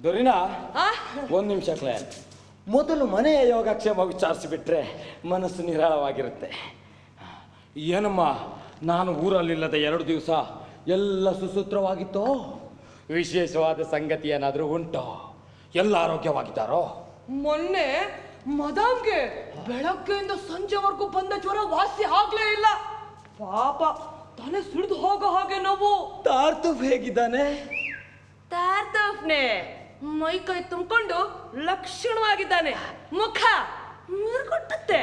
ದೊರಿನಾ? ಒಂದು ನಿಮಿಷ ಕ್ಲೇಯಾಂತ್ ಮೊದಲು ಮನೆಯ ಯೋಗಕ್ಷೇಮ ವಿಚಾರಿಸಿಬಿಟ್ರೆ ಮನಸ್ಸು ನಿರಾಳವಾಗಿರುತ್ತೆ. ಏನಮ್ಮ ನಾನು ಊರಲ್ಲಿಲ್ಲದ ಎರಡು ದಿವಸ ಎಲ್ಲ ಸುಸೂತ್ರವಾಗಿತ್ತೋ? ವಿಶೇಷವಾದ ಸಂಗತಿ ಏನಾದರೂ ಉಂಟೋ? ಎಲ್ಲ ಆರೋಗ್ಯವಾಗಿದ್ದಾರೋ? ಮೊನ್ನೆ ಮದಾಮ್ಗೆ ಬೆಳಗ್ಗೆಯಿಂದ ಸಂಜೆವರೆಗೂ ಬಂದ ಜ್ವರ ವಾಸಿ ಆಗ್ಲೇ ಇಲ್ಲ. ಪಾಪ ತಲೆ ಸುಳಿದು ಹೋಗೋ ಹಾಗೆ ನೋವು. ತಾರ್ತು ಹೇಗಿದ್ದಾನೆ? ತಾರ್ತವ್ನೆ ಮೈ ಕೈ ತುಂಬಿಕೊಂಡು ಲಕ್ಷಣವಾಗಿದ್ದಾನೆ. ಮುಖ ಮುರ್ಕೊಟ್ಟತ್ತೆ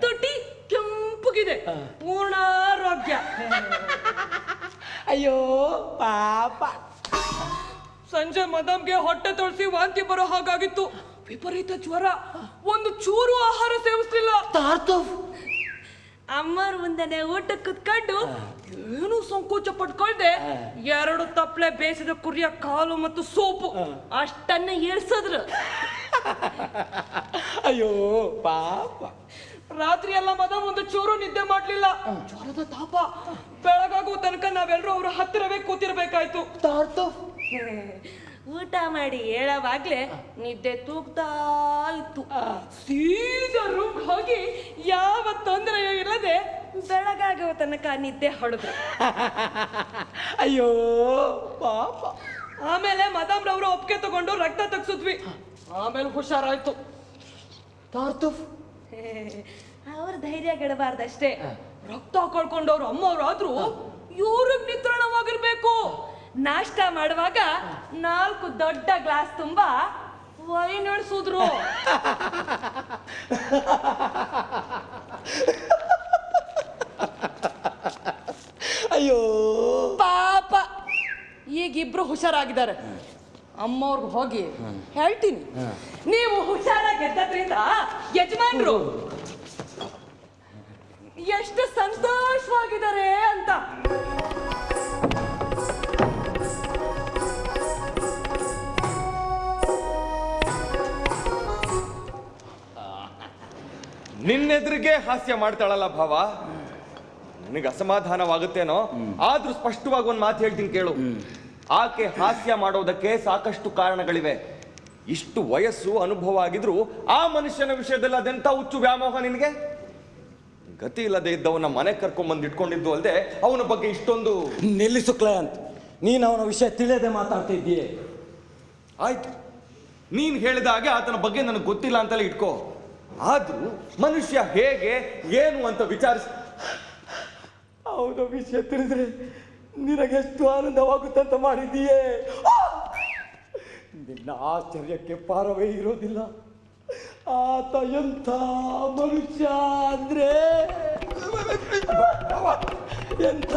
ತೊಟ್ಟಿ ಕೆಂಪುಗಿದೆ. ಪೂರ್ಣ ಆರೋಗ್ಯ ಅಯ್ಯೋ ಪಾಪ. ಸಂಜೆ ಮದಮ್ಗೆ ಹೊಟ್ಟೆ ತೊಳಸಿ ವಾಂತಿ ಬರೋ ಹಾಗಾಗಿತ್ತು. ವಿಪರೀತ ಜ್ವರ. ಒಂದು ಚೂರು ಆಹಾರ ಸೇವಿಸ್ಲಿಲ್ಲ. ಅಮ್ಮರ ಮುಂದೆನೆ ಊಟ ಕುತ್ಕೊಂಡು ಏನು ಸಂಕೋಚ ಪಟ್ಕೊಳ್ದೆ ಎರಡು ತಪ್ಪಲೆ ಬೇಯಿಸಿದ ಕುರಿಯ ಕಾಲು ಮತ್ತು ಸೋಪು ಅಷ್ಟನ್ನ ಇಳಿಸಿದ್ರು (laughs) ಅಯ್ಯೋ ಪಾಪ. ರಾತ್ರಿ ಎಲ್ಲ ಮದ ಒಂದು ಚೂರು ನಿದ್ದೆ ಮಾಡ್ಲಿಲ್ಲ. ಜ್ವರದ ತಾಪ. ಬೆಳಗಾಗುವ ತನಕ ನಾವೆಲ್ಲರೂ ಅವ್ರ ಹತ್ತಿರವೇ ಕೂತಿರ್ಬೇಕಾಯ್ತು. ಊಟ ಮಾಡಿ ಹೇಳವಾಗ್ಲೇ ನಿದ್ದೆ ತೂಗ್ತಾ ಇತ್ತು. ಸೀದಾ ರೂಮ್ ಹೋಗಿ ಯಾವ ತೊಂದರೆ ಇಲ್ಲದೆ ಬೆಳಗಾಗುವ ತನಕ ನಿದ್ದೆ ಹೊಡೆದ್ರು. (laughs) ಅಯ್ಯೋ ಪಾಪ. ಆಮೇಲೆ ಮದಾಮ್ ರವರು ಒಪ್ಪಿಗೆ ತಗೊಂಡು ರಕ್ತ ತಗ್ಸಿದ್ವಿ. ಆಮೇಲೆ ಹುಷಾರಾಯ್ತು. ತಾರ್ತುಫ್. ಅವ್ರ ಧೈರ್ಯ ಗೆಡಬಾರ್ದಷ್ಟೇ ರಕ್ತ ಕಳ್ಕೊಂಡವ್ರು ಅಮ್ಮವ್ರಾದ್ರೂ ಇವ್ರಿಗೆ ನಿತ್ರಾಣವಾಗಿರ್ಬೇಕು ನಾಷ್ಟ ಮಾಡುವಾಗ ನಾಲ್ಕು ದೊಡ್ಡ ಗ್ಲಾಸ್ ತುಂಬಾ ವೈನ್ ಇಳಿಸಿದ್ರು ಅಯ್ಯೋ. ಪಾಪ. ಈಗ ಇಬ್ರು ಹುಷಾರಾಗಿದ್ದಾರೆ. ಅಮ್ಮವ್ರಿಗೆ ಹೋಗಿ ಹೇಳ್ತೀನಿ. ನೀವು ಹುಷಾರಾಗಿ ಗೆದ್ದದ್ರಿಂದ ಯಜಮಾನ್ರು ಎಷ್ಟು ಸಂತೋಷವಾಗಿದ್ದಾರೆ ಅಂತ. ನಿನ್ನೆದುರಿಗೆ ಹಾಸ್ಯ ಮಾಡ್ತಾಳಲ್ಲ ಭಾವ? ನನಗೆ ಅಸಮಾಧಾನವಾಗುತ್ತೇನೋ? ಆದ್ರೂ ಸ್ಪಷ್ಟವಾಗಿ ಒಂದು ಮಾತು ಹೇಳ್ತೀನಿ ಕೇಳು. ಆಕೆ ಹಾಸ್ಯ ಮಾಡೋದಕ್ಕೆ ಸಾಕಷ್ಟು ಕಾರಣಗಳಿವೆ. ಇಷ್ಟು ವಯಸ್ಸು ಅನುಭವ ಆಗಿದ್ರು ಆ ಮನುಷ್ಯನ ವಿಷಯದಲ್ಲಿ ಅದೆಂತ ಹುಚ್ಚು ವ್ಯಾಮೋಹ ನಿನಗೆ? ಗತಿ ಇಲ್ಲದೆ ಇದ್ದವನ ಮನೆ ಕರ್ಕೊಂಡ್ಬಂದು ಇಟ್ಕೊಂಡಿದ್ದು ಅಲ್ಲದೆ ಅವನ ಬಗ್ಗೆ ಇಷ್ಟೊಂದು ನಿಲ್ಲಿಸು ಅಂತ ನೀನು ಅವನ ವಿಷಯ ತಿಳಿಯದೆ ಮಾತಾಡ್ತಿದ್ದೀಯೇ ಆಯ್ತು. ನೀನು ಹೇಳಿದ ಹಾಗೆ ಆತನ ಬಗ್ಗೆ ನನಗೆ ಗೊತ್ತಿಲ್ಲ ಅಂತಲೇ ಇಟ್ಕೋ. ಆದ್ರೂ ಮನುಷ್ಯ ಹೇಗೆ, ಏನು ಅಂತ ವಿಚಾರಿಸ ಅವನ ವಿಷಯ ತಿಳಿದ್ರೆ. ನಿನಗೆಷ್ಟು ಆನಂದವಾಗುತ್ತಂತ ಮಾಡಿದೀಯೇ ನಿನ್ನ ಆಶ್ಚರ್ಯಕ್ಕೆ ಪಾರವೇ ಇರೋದಿಲ್ಲ. ಆತ ಎಂಥ ಮನುಷ್ಯ ಅಂದ್ರೆ? ಎಂಥ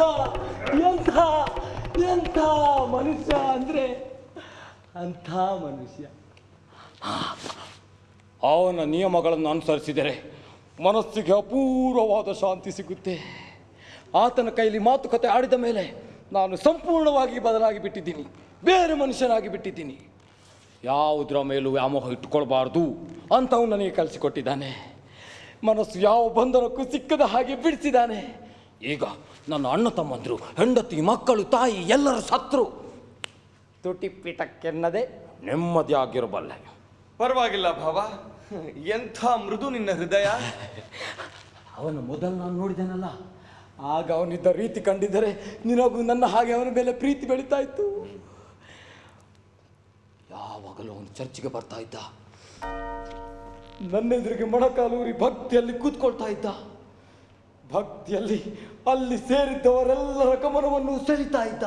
ಎಂಥ ಎಂಥ ಮನುಷ್ಯ ಅಂದ್ರೆ? ಅಂಥ ಮನುಷ್ಯ. ಅವನ ನಿಯಮಗಳನ್ನು ಅನುಸರಿಸಿದರೆ ಮನಸ್ಸಿಗೆ ಅಪೂರ್ವವಾದ ಶಾಂತಿ ಸಿಗುತ್ತೆ. ಆತನ ಕೈಲಿ ಮಾತುಕತೆ ಆಡಿದ ಮೇಲೆ ನಾನು ಸಂಪೂರ್ಣವಾಗಿ ಬದಲಾಗಿ ಬಿಟ್ಟಿದ್ದೀನಿ. ಬೇರೆ ಮನುಷ್ಯನಾಗಿ ಬಿಟ್ಟಿದ್ದೀನಿ. ಯಾವುದರ ಮೇಲೂ ವ್ಯಾಮೋಹ ಇಟ್ಕೊಳ್ಬಾರ್ದು ಅಂತ ಅವನು ನನಗೆ ಕಲಿಸಿಕೊಟ್ಟಿದ್ದಾನೆ. ಮನಸ್ಸು ಯಾವ ಬಂಧನಕ್ಕೂ ಸಿಕ್ಕದ ಹಾಗೆ ಬಿಡಿಸಿದ್ದಾನೆ. ಈಗ ನನ್ನ ಅಣ್ಣ ತಮ್ಮಂದರು ಹೆಂಡತಿ ಮಕ್ಕಳು ತಾಯಿ ಎಲ್ಲರ ಸತ್ರು ತುಟಿಪೀಠಕ್ಕೆನ್ನದೆ ನೆಮ್ಮದಿಯಾಗಿರಬಲ್ಲೆ. ಪರವಾಗಿಲ್ಲ ಭಾವ. ಎಂಥ ಮೃದು ನಿನ್ನ ಹೃದಯ. ಅವನು ಮೊದಲು ನಾನು ನೋಡಿದೆನಲ್ಲ, ಆಗ ಅವನಿದ್ದ ರೀತಿ ಕಂಡಿದ್ದರೆ ನಿನಗೂ ನನ್ನ ಹಾಗೆ ಅವನ ಮೇಲೆ ಪ್ರೀತಿ ಬೆಳೀತಾ ಇತ್ತು. ಯಾವಾಗಲೂ ಅವನು ಚರ್ಚಿಗೆ ಬರ್ತಾ ಇದ್ದ. ನನ್ನ ಎದುರಿಗೆ ಮೊಣಕಾಲೂರಿ ಭಕ್ತಿಯಲ್ಲಿ ಕೂತ್ಕೊಳ್ತಾ ಇದ್ದ. ಭಕ್ತಿಯಲ್ಲಿ ಅಲ್ಲಿ ಸೇರಿದ್ದವರೆಲ್ಲರ ಗಮನವನ್ನು ಸೆಳೀತಾ ಇದ್ದ.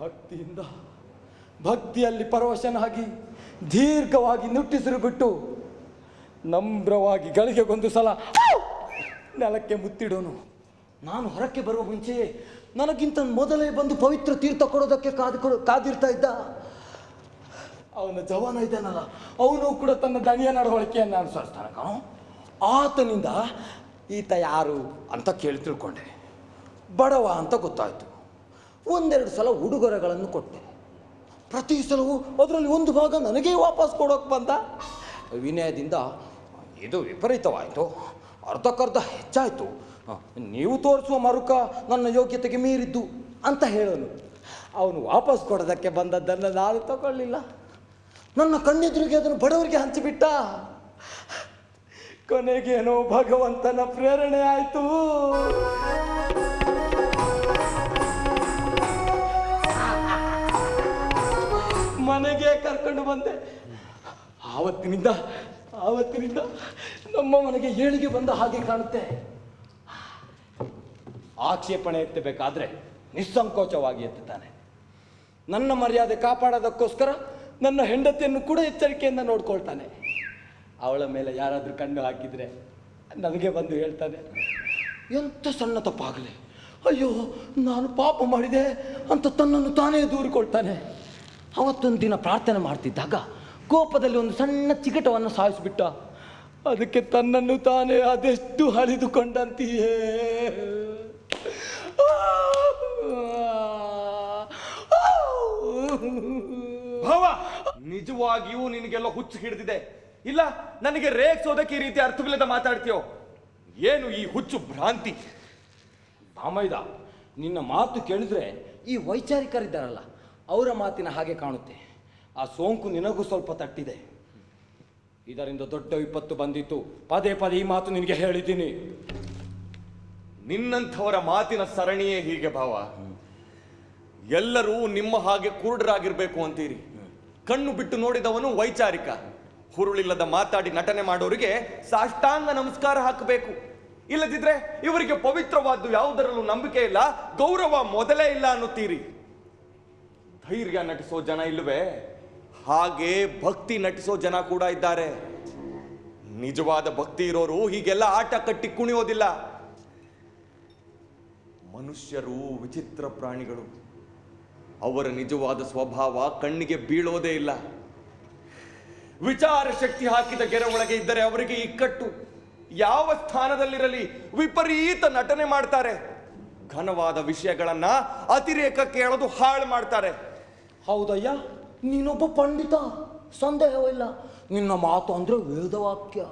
ಭಕ್ತಿಯಿಂದ ಭಕ್ತಿಯಲ್ಲಿ ಪರವಶನಾಗಿ ದೀರ್ಘವಾಗಿ ನುಟ್ಟಿಸಿರು ಬಿಟ್ಟು ನಮ್ರವಾಗಿ ಗಳಿಗೆಗೊಂದು ಸಲ ನೆಲಕ್ಕೆ ಮುತ್ತಿಡೋನು. ನಾನು ಹೊರಕ್ಕೆ ಬರುವ ಮುಂಚೆಯೇ ನನಗಿಂತ ಮೊದಲೇ ಬಂದು ಪವಿತ್ರ ತೀರ್ಥ ಕೊಡೋದಕ್ಕೆ ಕಾದು ಕಾದಿರ್ತಾ ಇದ್ದ. ಅವನ ಜವಾನ ಇದ್ದಾನಲ್ಲ, ಅವನು ಕೂಡ ತನ್ನ ದಣಿಯ ನಡವಳಿಕೆಯನ್ನು ಅನುಸರಿಸ್ತಾನೆ ಕಾಣು. ಆತನಿಂದ ಈತ ಯಾರು ಅಂತ ಕೇಳಿ ತಿಳ್ಕೊಂಡೆ. ಬಡವ ಅಂತ ಗೊತ್ತಾಯಿತು. ಒಂದೆರಡು ಸಲ ಉಡುಗೊರೆಗಳನ್ನು ಕೊಟ್ಟೆ. ಪ್ರತಿ ಸಲವೂ ಅದರಲ್ಲಿ ಒಂದು ಭಾಗ ನನಗೇ ವಾಪಸ್ ಕೊಡೋಕೆ ಬಂದ. ವಿನಯದಿಂದ, ಇದು ವಿಪರೀತವಾಯಿತು. ಅರ್ಧಕ್ಕರ್ಧ ಹೆಚ್ಚಾಯಿತು. ನೀವು ತೋರಿಸುವ ಮರುಕ ನನ್ನ ಯೋಗ್ಯತೆಗೆ ಮೀರಿದ್ದು ಅಂತ ಹೇಳೋನು. ಅವನು ವಾಪಸ್ ಕೊಡೋದಕ್ಕೆ ಬಂದದ್ದನ್ನು ನಾನು ತಗೊಳ್ಳಿಲ್ಲ. ನನ್ನ ಕಣ್ಣೆದುರಿಗೆ ಅದನ್ನು ಬಡವರಿಗೆ ಹಂಚಿಬಿಟ್ಟ. ಕೊನೆಗೇನೋ ಭಗವಂತನ ಪ್ರೇರಣೆ ಆಯಿತು. ಮನೆಗೆ ಕರ್ಕೊಂಡು ಬಂದೆ. ಆವತ್ತಿನಿಂದ ಆವತ್ತಿನಿಂದ ನಮ್ಮ ಮನೆಗೆ ಏಳಿಗೆ ಬಂದ ಹಾಗೆ ಕಾಣುತ್ತೆ. ಆಕ್ಷೇಪಣೆ ಎತ್ತಬೇಕಾದ್ರೆ ನಿಸ್ಸಂಕೋಚವಾಗಿ ಎತ್ತುತ್ತಾನೆ. ನನ್ನ ಮರ್ಯಾದೆ ಕಾಪಾಡೋದಕ್ಕೋಸ್ಕರ ನನ್ನ ಹೆಂಡತಿಯನ್ನು ಕೂಡ ಎಚ್ಚರಿಕೆಯಿಂದ ನೋಡ್ಕೊಳ್ತಾನೆ. ಅವಳ ಮೇಲೆ ಯಾರಾದರೂ ಕಣ್ಣು ಹಾಕಿದರೆ ನನಗೆ ಬಂದು ಹೇಳ್ತಾನೆ, ಎಂಥ ಸಣ್ಣ ತಪ್ಪಾಗಲಿ. ಅಯ್ಯೋ, ನಾನು ಪಾಪ ಮಾಡಿದೆ ಅಂತ ತನ್ನನ್ನು ತಾನೇ ದೂರಿಕೊಳ್ತಾನೆ. ಅವತ್ತೊಂದು ದಿನ ಪ್ರಾರ್ಥನೆ ಮಾಡ್ತಿದ್ದಾಗ ಕೋಪದಲ್ಲಿ ಒಂದು ಸಣ್ಣ ಚಿಕಟವನ್ನು ಸಾಯಿಸಿಬಿಟ್ಟ. ಅದಕ್ಕೆ ತನ್ನನ್ನು ತಾನೇ ಅದೆಷ್ಟು ಹಳಿದುಕೊಂಡಂತೆಯೇ ಭಾವ, ನಿಜವಾಗಿಯೂ ನಿನಗೆಲ್ಲ ಹುಚ್ಚು ಹಿಡಿದಿದೆ. ಇಲ್ಲ, ನನಗೆ ರೇಗ್ಸೋದಕ್ಕೆ ಈ ರೀತಿ ಅರ್ಥವಿಲ್ಲದ ಮಾತಾಡ್ತೀಯೋ? ಏನು ಈ ಹುಚ್ಚು ಭ್ರಾಂತಿ? ಭಾಮಯ್ದ ನಿನ್ನ ಮಾತು ಕೇಳಿದ್ರೆ ಈ ವೈಚಾರಿಕರಿದ್ದಾರಲ್ಲ ಅವರ ಮಾತಿನ ಹಾಗೆ ಕಾಣುತ್ತೆ. ಆ ಸೋಂಕು ನಿನಗೂ ಸ್ವಲ್ಪ ತಟ್ಟಿದೆ. ಇದರಿಂದ ದೊಡ್ಡ ವಿಪತ್ತು ಬಂದಿತ್ತು. ಪದೇ ಪದೇ ಈ ಮಾತು ನಿನಗೆ ಹೇಳಿದ್ದೀನಿ. ನಿನ್ನಂಥವರ ಮಾತಿನ ಸರಣಿಯೇ ಹೀಗೆ ಭಾವ. ಎಲ್ಲರೂ ನಿಮ್ಮ ಹಾಗೆ ಕುರುಡರಾಗಿರ್ಬೇಕು ಅಂತೀರಿ. ಕಣ್ಣು ಬಿಟ್ಟು ನೋಡಿದವನು ವೈಚಾರಿಕ. ಹುರುಳಿಲ್ಲದ ಮಾತಾಡಿ ನಟನೆ ಮಾಡೋರಿಗೆ ಸಾಷ್ಟಾಂಗ ನಮಸ್ಕಾರ ಹಾಕಬೇಕು. ಇಲ್ಲದಿದ್ರೆ ಇವರಿಗೆ ಪವಿತ್ರವಾದ್ದು ಯಾವುದರಲ್ಲೂ ನಂಬಿಕೆ ಇಲ್ಲ, ಗೌರವ ಮೊದಲೇ ಇಲ್ಲ ಅನ್ನುತ್ತೀರಿ. ಧೈರ್ಯ ನಟಿಸೋ ಜನ ಇಲ್ಲವೇ ಹಾಗೆ ಭಕ್ತಿ ನಟಿಸೋ ಜನ ಕೂಡ ಇದ್ದಾರೆ. ನಿಜವಾದ ಭಕ್ತಿ ಇರೋರು ಹೀಗೆಲ್ಲ ಆಟ ಕಟ್ಟಿ ಕುಣಿಯೋದಿಲ್ಲ. ಮನುಷ್ಯರು ವಿಚಿತ್ರ ಪ್ರಾಣಿಗಳು. ಅವರ ನಿಜವಾದ ಸ್ವಭಾವ ಕಣ್ಣಿಗೆ ಬೀಳೋದೇ ಇಲ್ಲ. ವಿಚಾರ ಶಕ್ತಿ ಹಾಕಿದ ಗೆರೆ ಒಳಗೆ ಇದ್ದರೆ ಅವರಿಗೆ ಇಕ್ಕಟ್ಟು ಯಾವ ಸ್ಥಾನದಲ್ಲಿರಲಿ ವಿಪರೀತ ನಟನೆ ಮಾಡ್ತಾರೆ. ಘನವಾದ ವಿಷಯಗಳನ್ನ ಅತಿರೇಕ ಕೇಳೋದು ಹಾಳು ಮಾಡ್ತಾರೆ. ಹೌದಯ್ಯ? ನೀನೊಬ್ಬ ಪಂಡಿತ. ಸಂದೇಹವಿಲ್ಲ. ನಿನ್ನ ಮಾತು ಅಂದ್ರೆ ವೇದವಾಕ್ಯ.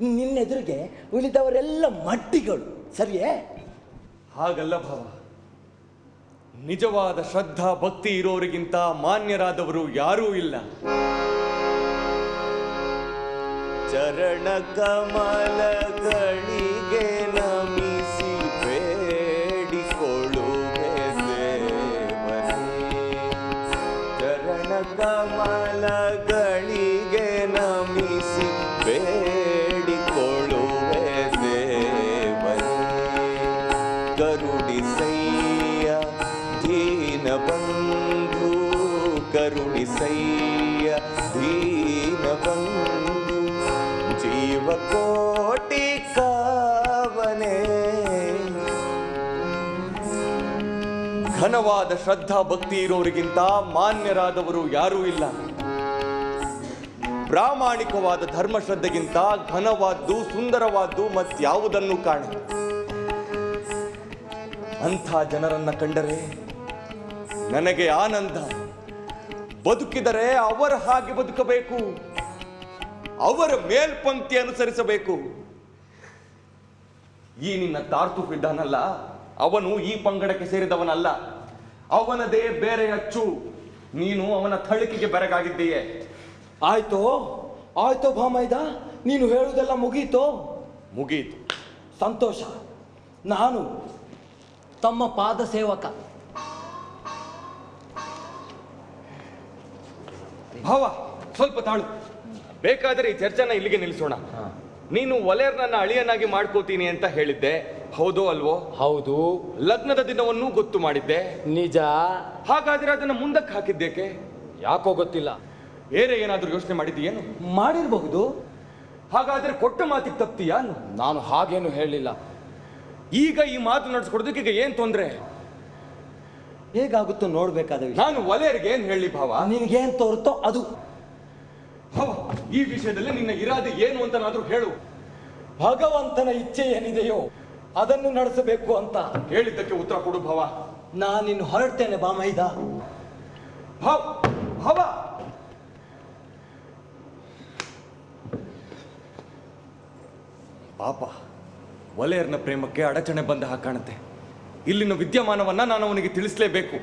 ನಿನ್ನೆದುರಿಗೆ ಉಳಿದವರೆಲ್ಲ ಮಟ್ಟಿಗಳು. ಸರಿಯೇ? ಹಾಗಲ್ಲ ಭಾವ. ನಿಜವಾದ ಶ್ರದ್ಧಾ ಭಕ್ತಿ ಇರೋರಿಗಿಂತ ಮಾನ್ಯರಾದವರು ಯಾರೂ ಇಲ್ಲ. ಚರಣ ಕಮಲಗಳಿಗೆ ಕಮಲಗಳಿಗೆ ನಮಿಸಿ ಬೇಡಿಕೊಳ್ಳುವೆ ದೇವರೇ. ಕರುಣಿಸಯ್ಯ ದೀನ ಬಂಧು ಕರುಣಿಸಯ್ಯ ದೀನ ಬಂಧು ಜೀವಕೋಟಿ ಕಾವನೆ. ಘನವಾದ ಶ್ರದ್ಧಾ ಭಕ್ತಿ ಇರೋರಿಗಿಂತ ಮಾನ್ಯರಾದವರು ಯಾರೂ ಇಲ್ಲ. ಪ್ರಾಮಾಣಿಕವಾದ ಧರ್ಮಶ್ರದ್ಧೆಗಿಂತ ಘನವಾದ್ದು, ಸುಂದರವಾದ್ದು ಮತ್ಯಾವುದನ್ನು ಕಾಣೆ? ಅಂಥ ಜನರನ್ನ ಕಂಡರೆ ನನಗೆ ಆನಂದ. ಬದುಕಿದರೆ ಅವರ ಹಾಗೆ ಬದುಕಬೇಕು, ಅವರ ಮೇಲ್ಪಂಕ್ತಿ ಅನುಸರಿಸಬೇಕು. ಈ ನಿನ್ನ ತಾರ್ತುಫ್ ಇದ್ದಾನಲ್ಲ ಅವನು ಈ ಪಂಗಡಕ್ಕೆ ಸೇರಿದವನಲ್ಲ. ಅವನದೇ ಬೇರೆ ಅಚ್ಚು. ನೀನು ಅವನ ಥಳಿಕೆಗೆ ಬೆರಗಾಗಿದ್ದೀಯೆ. ಆಯ್ತೋ? ಆಯ್ತೋ ಭಾಮೈದ ನೀನು ಹೇಳುವುದೆಲ್ಲ ಮುಗೀತು? ಮುಗೀತು. ಸಂತೋಷ. ನಾನು ತಮ್ಮ ಪಾದ ಸೇವಕ. ಭಾವ ಸ್ವಲ್ಪ ತಾಳು. ಬೇಕಾದರೆ ಈ ಚರ್ಚೆನ ಇಲ್ಲಿಗೆ ನಿಲ್ಲಿಸೋಣ. ನೀನು ಒಲೆಯರ್ನನ್ನ ಅಳಿಯನಾಗಿ ಮಾಡ್ಕೋತೀನಿ ಅಂತ ಹೇಳಿದ್ದೆ. ಹೌದು ಅಲ್ವೋ? ಹೌದು. ಲಗ್ನದ ದಿನವನ್ನು ಗೊತ್ತು ಮಾಡಿದ್ದೆ. ನಿಜ. ಹಾಗಾದ್ರೆ ಅದನ್ನ ಮುಂದಕ್ಕೆ ಹಾಕಿದ್ದೇಕೆ? ಯಾಕೋ ಗೊತ್ತಿಲ್ಲ. ಬೇರೆ ಏನಾದರೂ ಯೋಚನೆ ಮಾಡಿದ್ದೀಯೇನು? ಮಾಡಿರಬಹುದು. ಹಾಗಾದರೆ ಕೊಟ್ಟ ಮಾತಿಗೆ ತಪ್ತೀಯಾ ನಾನು ಹಾಗೇನು ಹೇಳಿಲ್ಲ. ಈಗ ಈ ಮಾತು ನಡೆಸ್ಕೊಡೋದಕ್ಕೆ ಈಗ ಏನು ತೊಂದರೆ? ಹೇಗಾಗುತ್ತೋ ನೋಡ್ಬೇಕಾದ ವಿಷಯ. ನಾನು ಒಲೆಯರಿಗೆ ಏನು ಹೇಳಿ ಭಾವ? ನಿನಗೇನು ತೋರುತ್ತೋ ಅದು. ಭಾವ ಈ ವಿಷಯದಲ್ಲಿ ನಿನ್ನ ಇರಾದೆ ಏನು ಅಂತನಾದರೂ ಹೇಳು. ಭಗವಂತನ ಇಚ್ಛೆ ಏನಿದೆಯೋ ಅದನ್ನು ನಡೆಸಬೇಕು ಅಂತ. ಹೇಳಿದ್ದಕ್ಕೆ ಉತ್ತರ ಕೊಡು ಭಾವ. ನಾನಿನ್ನು ಹೊರಡ್ತೇನೆ ಬಾಮೈದ. ಭಾವ ಭಾವ! ಪಾಪ ವಲಯರ್ನ ಪ್ರೇಮಕ್ಕೆ ಅಡಚಣೆ ಬಂದ ಹಾಗೆ ಕಾಣುತ್ತೆ. ಇಲ್ಲಿನ ವಿದ್ಯಮಾನವನ್ನ ನಾನು ಅವನಿಗೆ ತಿಳಿಸಲೇಬೇಕು.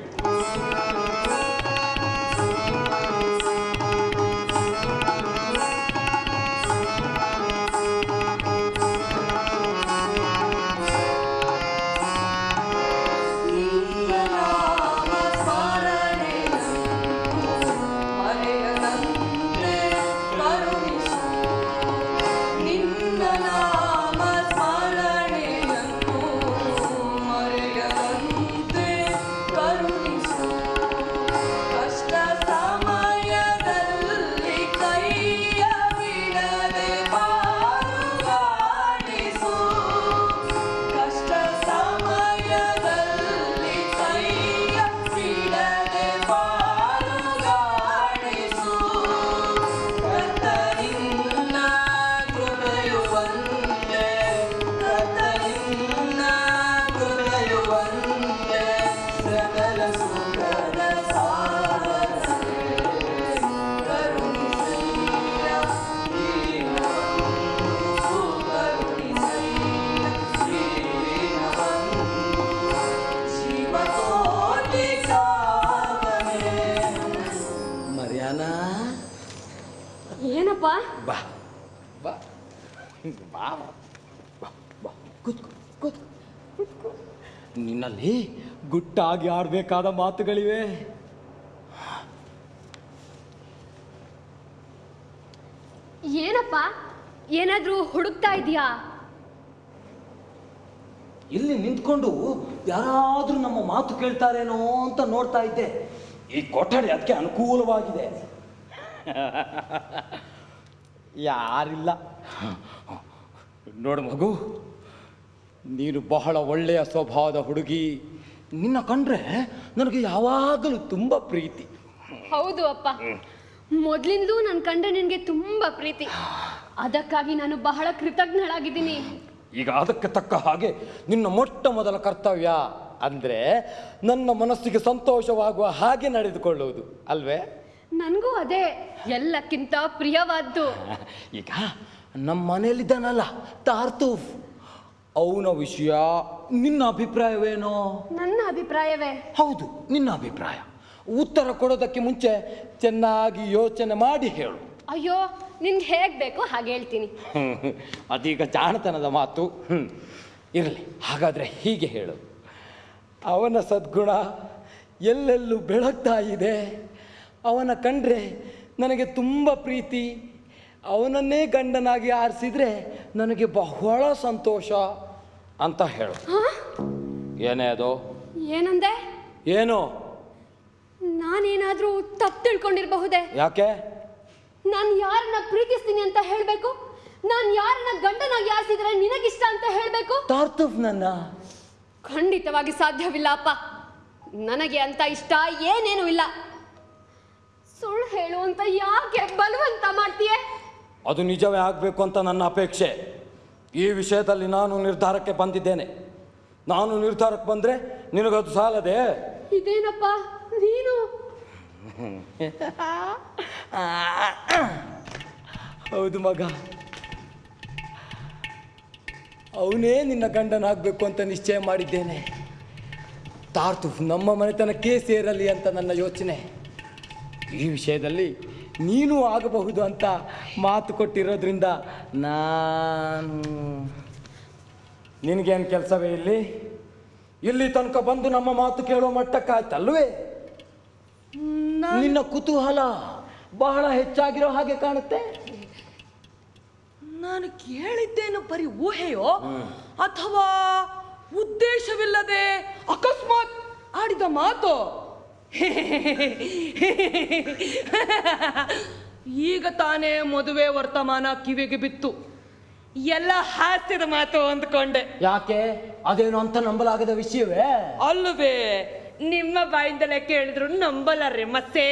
ಗುಟ್ಟಾಗಿ ಆಡಬೇಕಾದ ಮಾತುಗಳಿವೆ? ಏನಪ್ಪ? ಏನಾದ್ರೂ ಹುಡುಕ್ತಾ ಇದೆಯಾ ಇಲ್ಲಿ ನಿಂತ್ಕೊಂಡು ಯಾರಾದ್ರೂ ನಮ್ಮ ಮಾತು ಕೇಳ್ತಾರೇನೋ ಅಂತ ನೋಡ್ತಾ ಇದ್ದೆ. ಈ ಕೊಠಡಿ ಅದಕ್ಕೆ ಅನುಕೂಲವಾಗಿದೆ. (laughs) ಯಾರಿಲ್ಲ. ನೋಡು ಮಗು ನೀನು ಬಹಳ ಒಳ್ಳೆಯ ಸ್ವಭಾವದ ಹುಡುಗಿ. ನಿನ್ನ ಕಂಡ್ರೆ ನನಗೆ ಯಾವಾಗಲೂ ತುಂಬ ಪ್ರೀತಿ. ಹೌದು ಅಪ್ಪ. ಮೊದಲಿಂದಲೂ ನನ್ನ ಕಂಡ್ರೆ ನಿನಗೆ ತುಂಬಾ ಪ್ರೀತಿ. ಅದಕ್ಕಾಗಿ ನಾನು ಬಹಳ ಕೃತಜ್ಞಳಾಗಿದ್ದೀನಿ. ಈಗ ಅದಕ್ಕೆ ತಕ್ಕ ಹಾಗೆ ನಿನ್ನ ಮೊಟ್ಟ ಮೊದಲ ಕರ್ತವ್ಯ ಅಂದರೆ ನನ್ನ ಮನಸ್ಸಿಗೆ ಸಂತೋಷವಾಗುವ ಹಾಗೆ ನಡೆದುಕೊಳ್ಳುವುದು ಅಲ್ವೇ? ನನಗೂ ಅದೇ. ಎಲ್ಲಕ್ಕಿಂತ ಪ್ರಿಯವಾದ್ದು. ಈಗ ನಮ್ಮ ಮನೆಯಲ್ಲಿದ್ದಾನಲ್ಲ ತಾರ್ತೂಫ್. ಅವನ ವಿಷಯ ನಿನ್ನ ಅಭಿಪ್ರಾಯವೇನೋ? ನನ್ನ ಅಭಿಪ್ರಾಯವೇ? ಹೌದು ನಿನ್ನ ಅಭಿಪ್ರಾಯ. ಉತ್ತರ ಕೊಡೋದಕ್ಕೆ ಮುಂಚೆ ಚೆನ್ನಾಗಿ ಯೋಚನೆ ಮಾಡಿ ಹೇಳು. ಅಯ್ಯೋ ನಿನ್ಗೆ ಹೇಗ್ ಬೇಕೋ ಹಾಗೆ ಹೇಳ್ತೀನಿ. ಅದೀಗ ಜಾಣತನದ ಮಾತು. ಇರಲಿ ಹಾಗಾದರೆ ಹೀಗೆ ಹೇಳು. ಅವನ ಸದ್ಗುಣ ಎಲ್ಲೆಲ್ಲೂ ಬೆಳಗ್ತಾ ಇದೆ. ಅವನ ಕಂಡ್ರೆ ನನಗೆ ತುಂಬ ಪ್ರೀತಿ ಅವನನ್ನೇ ಗಂಡನಾಗಿ ಆರಿಸಿದ್ರೆ ನನಗೆ ಬಹಳ ಸಂತೋಷ ಅಂತ ಹೇಳು. ಏನೇ ಅದು? ಏನಂದೆ? ಏನು? ನಾನೇನಾದ್ರೂ ತಪ್ಪು ತಿಳ್ಕೊಂಡಿರಬಹುದೇ? ಯಾಕೆ? ನಾನು ಯಾರನ್ನ ಪ್ರೀತಿಸ್ತೀನಿ ಅಂತ ಹೇಳಬೇಕು? ನಾನು ಯಾರನ್ನ ಗಂಡನಾಗಿ ಆರಿಸಿದ್ರೆ ನಿನಗಿಷ್ಟ ಅಂತ ಹೇಳಬೇಕು? ತಾರ್ತುಫ್ ನನ್ನ ಖಂಡಿತವಾಗಿ ಸಾಧ್ಯವಿಲ್ಲ ಅಪ್ಪ. ನನಗೆ ಅಂತ ಇಷ್ಟ ಏನೇನು ಇಲ್ಲ. ಸುಳ್ಳು ಹೇಳು ಅಂತ ಯಾಕೆ ಬಲವಂತ ಮಾಡ್ತೀಯ? ಅದು ನಿಜವೇ ಆಗಬೇಕು ಅಂತ ನನ್ನ ಅಪೇಕ್ಷೆ. ಈ ವಿಷಯದಲ್ಲಿ ನಾನು ನಿರ್ಧಾರಕ್ಕೆ ಬಂದಿದ್ದೇನೆ. ನಾನು ನಿರ್ಧಾರಕ್ಕೆ ಬಂದರೆ ನಿನಗದು ಸಾಲದೆ? ಇದೇನಪ್ಪ? ನೀನು? ಹೌದು ಮಗ. ಅವನೇ ನಿನ್ನ ಗಂಡನಾಗಬೇಕು ಅಂತ ನಿಶ್ಚಯ ಮಾಡಿದ್ದೇನೆ. ತಾರ್ತು ನಮ್ಮ ಮನೆತನಕ್ಕೆ ಸೇರಲಿ ಅಂತ ನನ್ನ ಯೋಚನೆ. ಈ ವಿಷಯದಲ್ಲಿ ನೀನು ಆಗಬಹುದು ಅಂತ ಮಾತು ಕೊಟ್ಟಿರೋದ್ರಿಂದ ನಾನು ನಿನಗೇನು ಕೆಲಸವೇ ಇಲ್ಲಿ? ಇಲ್ಲಿ ತನಕ ಬಂದು ನಮ್ಮ ಮಾತು ಕೇಳೋ ಮಟ್ಟಕ್ಕಾಯ್ತಲ್ವೇ? ನಿನ್ನ ಕುತೂಹಲ ಬಹಳ ಹೆಚ್ಚಾಗಿರೋ ಹಾಗೆ ಕಾಣುತ್ತೆ. ನಾನು ಕೇಳಿದ್ದೇನು ಬರೀ ಊಹೆಯೋ? ಅಥವಾ ಉದ್ದೇಶವಿಲ್ಲದೆ ಅಕಸ್ಮಾತ್ ಆಡಿದ ಮಾತು? (laughs) ಈಗ ತಾನೇ ಮದುವೆ ವರ್ತಮಾನ ಕಿವಿಗೆ ಬಿತ್ತು. ಎಲ್ಲ ಹಾಸ್ಯದ ಮಾತು ಅಂದ್ಕೊಂಡೆ. ಯಾಕೆ? ಅದೇನು ಅಂತ ನಂಬಲಾಗದ ವಿಷಯವೇ? ಅಲ್ಲವೇ? ನಿಮ್ಮ ಬಾಯಿಂದಲೇ ಕೇಳಿದ್ರು ನಂಬಲಾರೆ ಮತ್ತೆ?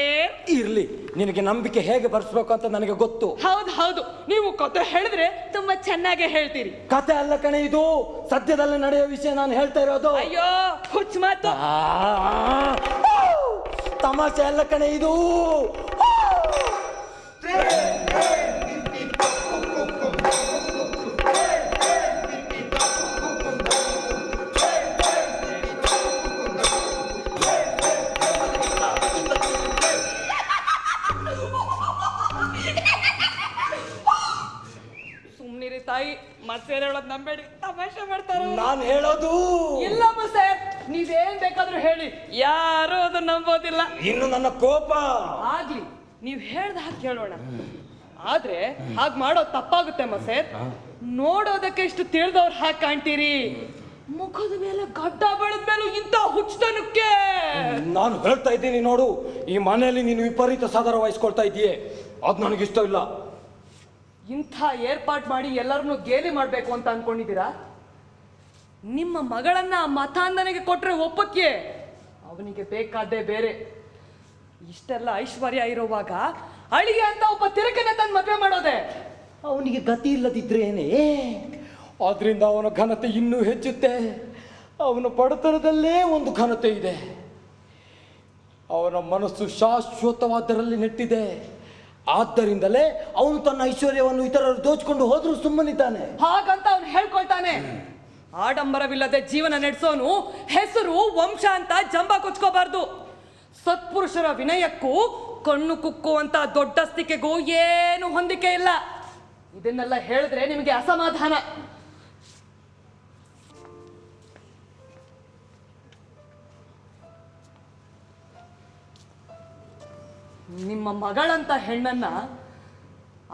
ಇರ್ಲಿ ನಿನಗೆ ನಂಬಿಕೆ ಹೇಗೆ ಬರ್ಸ್ಬೇಕು ಅಂತ ನನಗೆ ಗೊತ್ತು. ಹೌದು ಹೌದು ನೀವು ಕತೆ ಹೇಳಿದ್ರೆ ತುಂಬಾ ಚೆನ್ನಾಗಿ ಹೇಳ್ತೀರಿ. ಕತೆ ಅಲ್ಲ ಕಣೆ ಇದು ಸದ್ಯದಲ್ಲಿ ನಡೆಯೋ ವಿಷಯ ನಾನು ಹೇಳ್ತಾ ಇರೋದು. ಅಯ್ಯೋ ಹುಚ್ಚ ಮಾತು. ತಮಾಷೆ ಅಲ್ಲ ಕಣೆ ಇದು. ತಾಯಿ ಹೇಳೋದು ನಂಬೇಡಿ. ತಮಾಷೆ ಮಾಡ್ತಾರ? ನಾನು ಹೇಳೋದು. ಇಲ್ಲಮ್ಮ ಸರ್ ನೀವೇನ್ ಬೇಕಾದ್ರೂ ಹೇಳಿ. ಯಾರು ಅದು ನಂಬೋದಿಲ್ಲ. ಇನ್ನು ನನ್ನ ಕೋಪ. ಆಗ್ಲಿ ನೀವ್ ಹೇಳ್ದ ಹಾಗೆ ಕೇಳೋಣ. ಆದ್ರೆ ಹಾಗ್ ಮಾಡೋದ್ ತಪ್ಪಾಗುತ್ತೆ ಮಸೇರ್ ನೋಡೋದಕ್ಕೆ ಇಷ್ಟು ತಿಳಿದವ್ರು ಹಾಗೆ ಕಾಣ್ತೀರಿ. ಮುಖದ ಮೇಲೆ ಗಡ್ಡ ಬೆಳೆದ ಮೇಲೂ ಇಂಥ ಹುಚ್ಚತನಕ್ಕೆ. ನಾನು ಹೇಳ್ತಾ ಇದ್ದೀನಿ ನೋಡು ಈ ಮನೆಯಲ್ಲಿ ನೀನು ವಿಪರೀತ ಸಾಧಾರ ವಹಿಸ್ಕೊಳ್ತಾ ಇದೀಯೇ ಅದು ನನಗಿಷ್ಟ ಇಲ್ಲ. ಇಂಥ ಏರ್ಪಾಟ್ ಮಾಡಿ ಎಲ್ಲರನ್ನೂ ಗೇಲಿ ಮಾಡಬೇಕು ಅಂತ ಅನ್ಕೊಂಡಿದ್ದೀರಾ? ನಿಮ್ಮ ಮಗಳನ್ನ ಮತಾಂಧನೆಗೆ ಕೊಟ್ರೆ ಒಪ್ಪಕ್ಕೆ? ಅವನಿಗೆ ಬೇಕಾದ್ದೇ ಬೇರೆ. ಇಷ್ಟೆಲ್ಲ ಐಶ್ವರ್ಯ ಇರುವಾಗ ಅಳಿಗೆ ಅಂತ ಒಬ್ಬ ತಿರಕನೆ ತಂದು ಮದುವೆ ಮಾಡೋದೆ. ಅವನಿಗೆ ಗತಿ ಇಲ್ಲದಿದ್ರೇನೆ ಆದ್ರಿಂದ ಅವನ ಘನತೆ ಇನ್ನೂ ಹೆಚ್ಚುತ್ತೆ. ಅವನ ಬಡತನದಲ್ಲೇ ಒಂದು ಘನತೆ ಇದೆ. ಅವನ ಮನಸ್ಸು ಶಾಶ್ವತವಾದರಲ್ಲಿ ನೆಟ್ಟಿದೆ. ಆದ್ದರಿಂದಲೇ ಅವನು ತನ್ನ ಐಶ್ವರ್ಯವನ್ನು ಇತರರು ದೋಚಿಕೊಂಡು ಹೋದ್ರೂ ಸುಮ್ಮನಿದ್ದಾನೆ. ಹಾಗಂತ ಅವನು ಹೇಳ್ಕೊಳ್ತಾನೆ. ಆಡಂಬರವಿಲ್ಲದೆ ಜೀವನ ನಡೆಸೋನು ಹೆಸರು, ವಂಶ ಅಂತ ಜಂಬ ಕೊಚ್ಕೋಬಾರ್ದು. ಸತ್ಪುರುಷರ ವಿನಯಕ್ಕೂ ಕಣ್ಣು ಕುಕ್ಕುವಂತ ದೊಡ್ಡಸ್ತಿಕೆಗೂ ಏನು ಹೊಂದಿಕೆ ಇಲ್ಲ. ಇದನ್ನೆಲ್ಲ ಹೇಳಿದ್ರೆ ನಿಮಗೆ ಅಸಮಾಧಾನ. ನಿಮ್ಮ ಮಗಳಂತ ಹೆಣ್ಣನ್ನ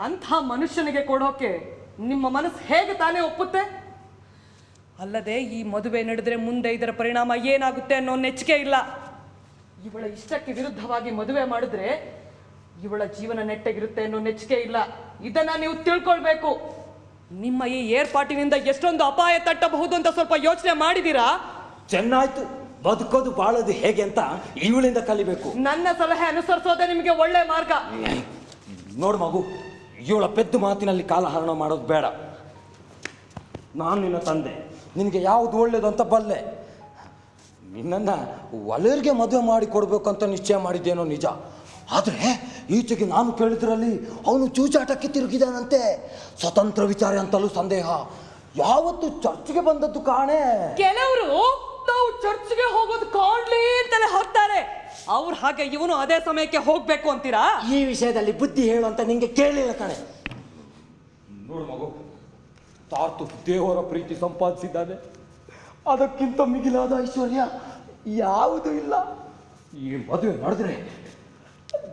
ಅಂಥ ಮನುಷ್ಯನಿಗೆ ಕೊಡೋಕೆ ನಿಮ್ಮ ಮನಸ್ಸು ಹೇಗೆ ತಾನೇ ಒಪ್ಪುತ್ತೆ? ಅಲ್ಲದೆ ಈ ಮದುವೆ ನಡೆದ್ರೆ ಮುಂದೆ ಇದರ ಪರಿಣಾಮ ಏನಾಗುತ್ತೆ ಅನ್ನೋ ನೆಚ್ಚಿಕೆ ಇಲ್ಲ. ಇವಳ ಇಷ್ಟಕ್ಕೆ ವಿರುದ್ಧವಾಗಿ ಮದುವೆ ಮಾಡಿದ್ರೆ ಇವಳ ಜೀವನ ನೆಟ್ಟಗಿರುತ್ತೆ ಅನ್ನೋ ನೆಚ್ಚಿಕೆ ಇಲ್ಲ. ಇದನ್ನ ನೀವು ತಿಳ್ಕೊಳ್ಬೇಕು. ನಿಮ್ಮ ಈ ಏರ್ಪಾಟಿನಿಂದ ಎಷ್ಟೊಂದು ಅಪಾಯ ತಟ್ಟಬಹುದು ಅಂತ ಸ್ವಲ್ಪ ಯೋಚನೆ ಮಾಡಿದೀರಾ? ಚೆನ್ನಾಯ್ತು. ಬದುಕೋದು ಬಾಳೋದು ಹೇಗೆ ಅಂತ ಇವಳಿಂದ ಕಲಿಬೇಕು. ನನ್ನ ಸಲಹೆ ಅನುಸರಿಸೋದೇ ನಿಮಗೆ ಒಳ್ಳೆ ಮಾರ್ಗ. ನೋಡು ಮಗು ಇವಳ ಪೆದ್ದು ಮಾತಿನಲ್ಲಿ ಕಾಲಹರಣ ಮಾಡೋದು ಬೇಡ. ನಾನು ನಿನ್ನ ತಂದೆ ನಿನಗೆ ಯಾವುದು ಒಳ್ಳೇದು ಅಂತ ಬಲ್ಲೆ. ನಿನ್ನನ್ನು ಒಲೆಯರಿಗೆ ಮದುವೆ ಮಾಡಿ ಕೊಡಬೇಕು ಅಂತ ನಿಶ್ಚಯ ಮಾಡಿದ್ದೇನೋ ನಿಜ. ಆದರೆ ಈಚೆಗೆ ನಾನು ಕೇಳಿದ್ರಲ್ಲಿ ಅವನು ಚೂಚಾಟಕ್ಕೆ ತಿರುಗಿದಾನಂತೆ. ಸ್ವತಂತ್ರ ವಿಚಾರ ಅಂತಲೂ ಸಂದೇಹ. ಯಾವತ್ತು ಚರ್ಚ್ಗೆ ಬಂದದ್ದು ಕಾಣೆ. ಕೆಲವರು ನಾವು ಚರ್ಚ್ಗೆ ಹೋಗೋದು ಕಾಣ್ಲಿ ಅಂತಲೇ ಹೋಗ್ತಾರೆ. ಅವ್ರು ಹಾಗೆ ಇವನು ಅದೇ ಸಮಯಕ್ಕೆ ಹೋಗ್ಬೇಕು ಅಂತೀರಾ? ಈ ವಿಷಯದಲ್ಲಿ ಬುದ್ಧಿ ಹೇಳು ಅಂತ ನಿಂಗೆ ಕೇಳಿಲ್ಲ ಕಣೆ. ನೋಡು ಮಗು ತಾತು ದೇವರ ಪ್ರೀತಿ ಸಂಪಾದಿಸಿದ್ದಾನೆ. ಅದಕ್ಕಿಂತ ಮಿಗಿಲಾದ ಐಶ್ವರ್ಯ ಯಾವುದೂ ಇಲ್ಲ. ಈ ಮದುವೆ ಮಾಡಿದ್ರೆ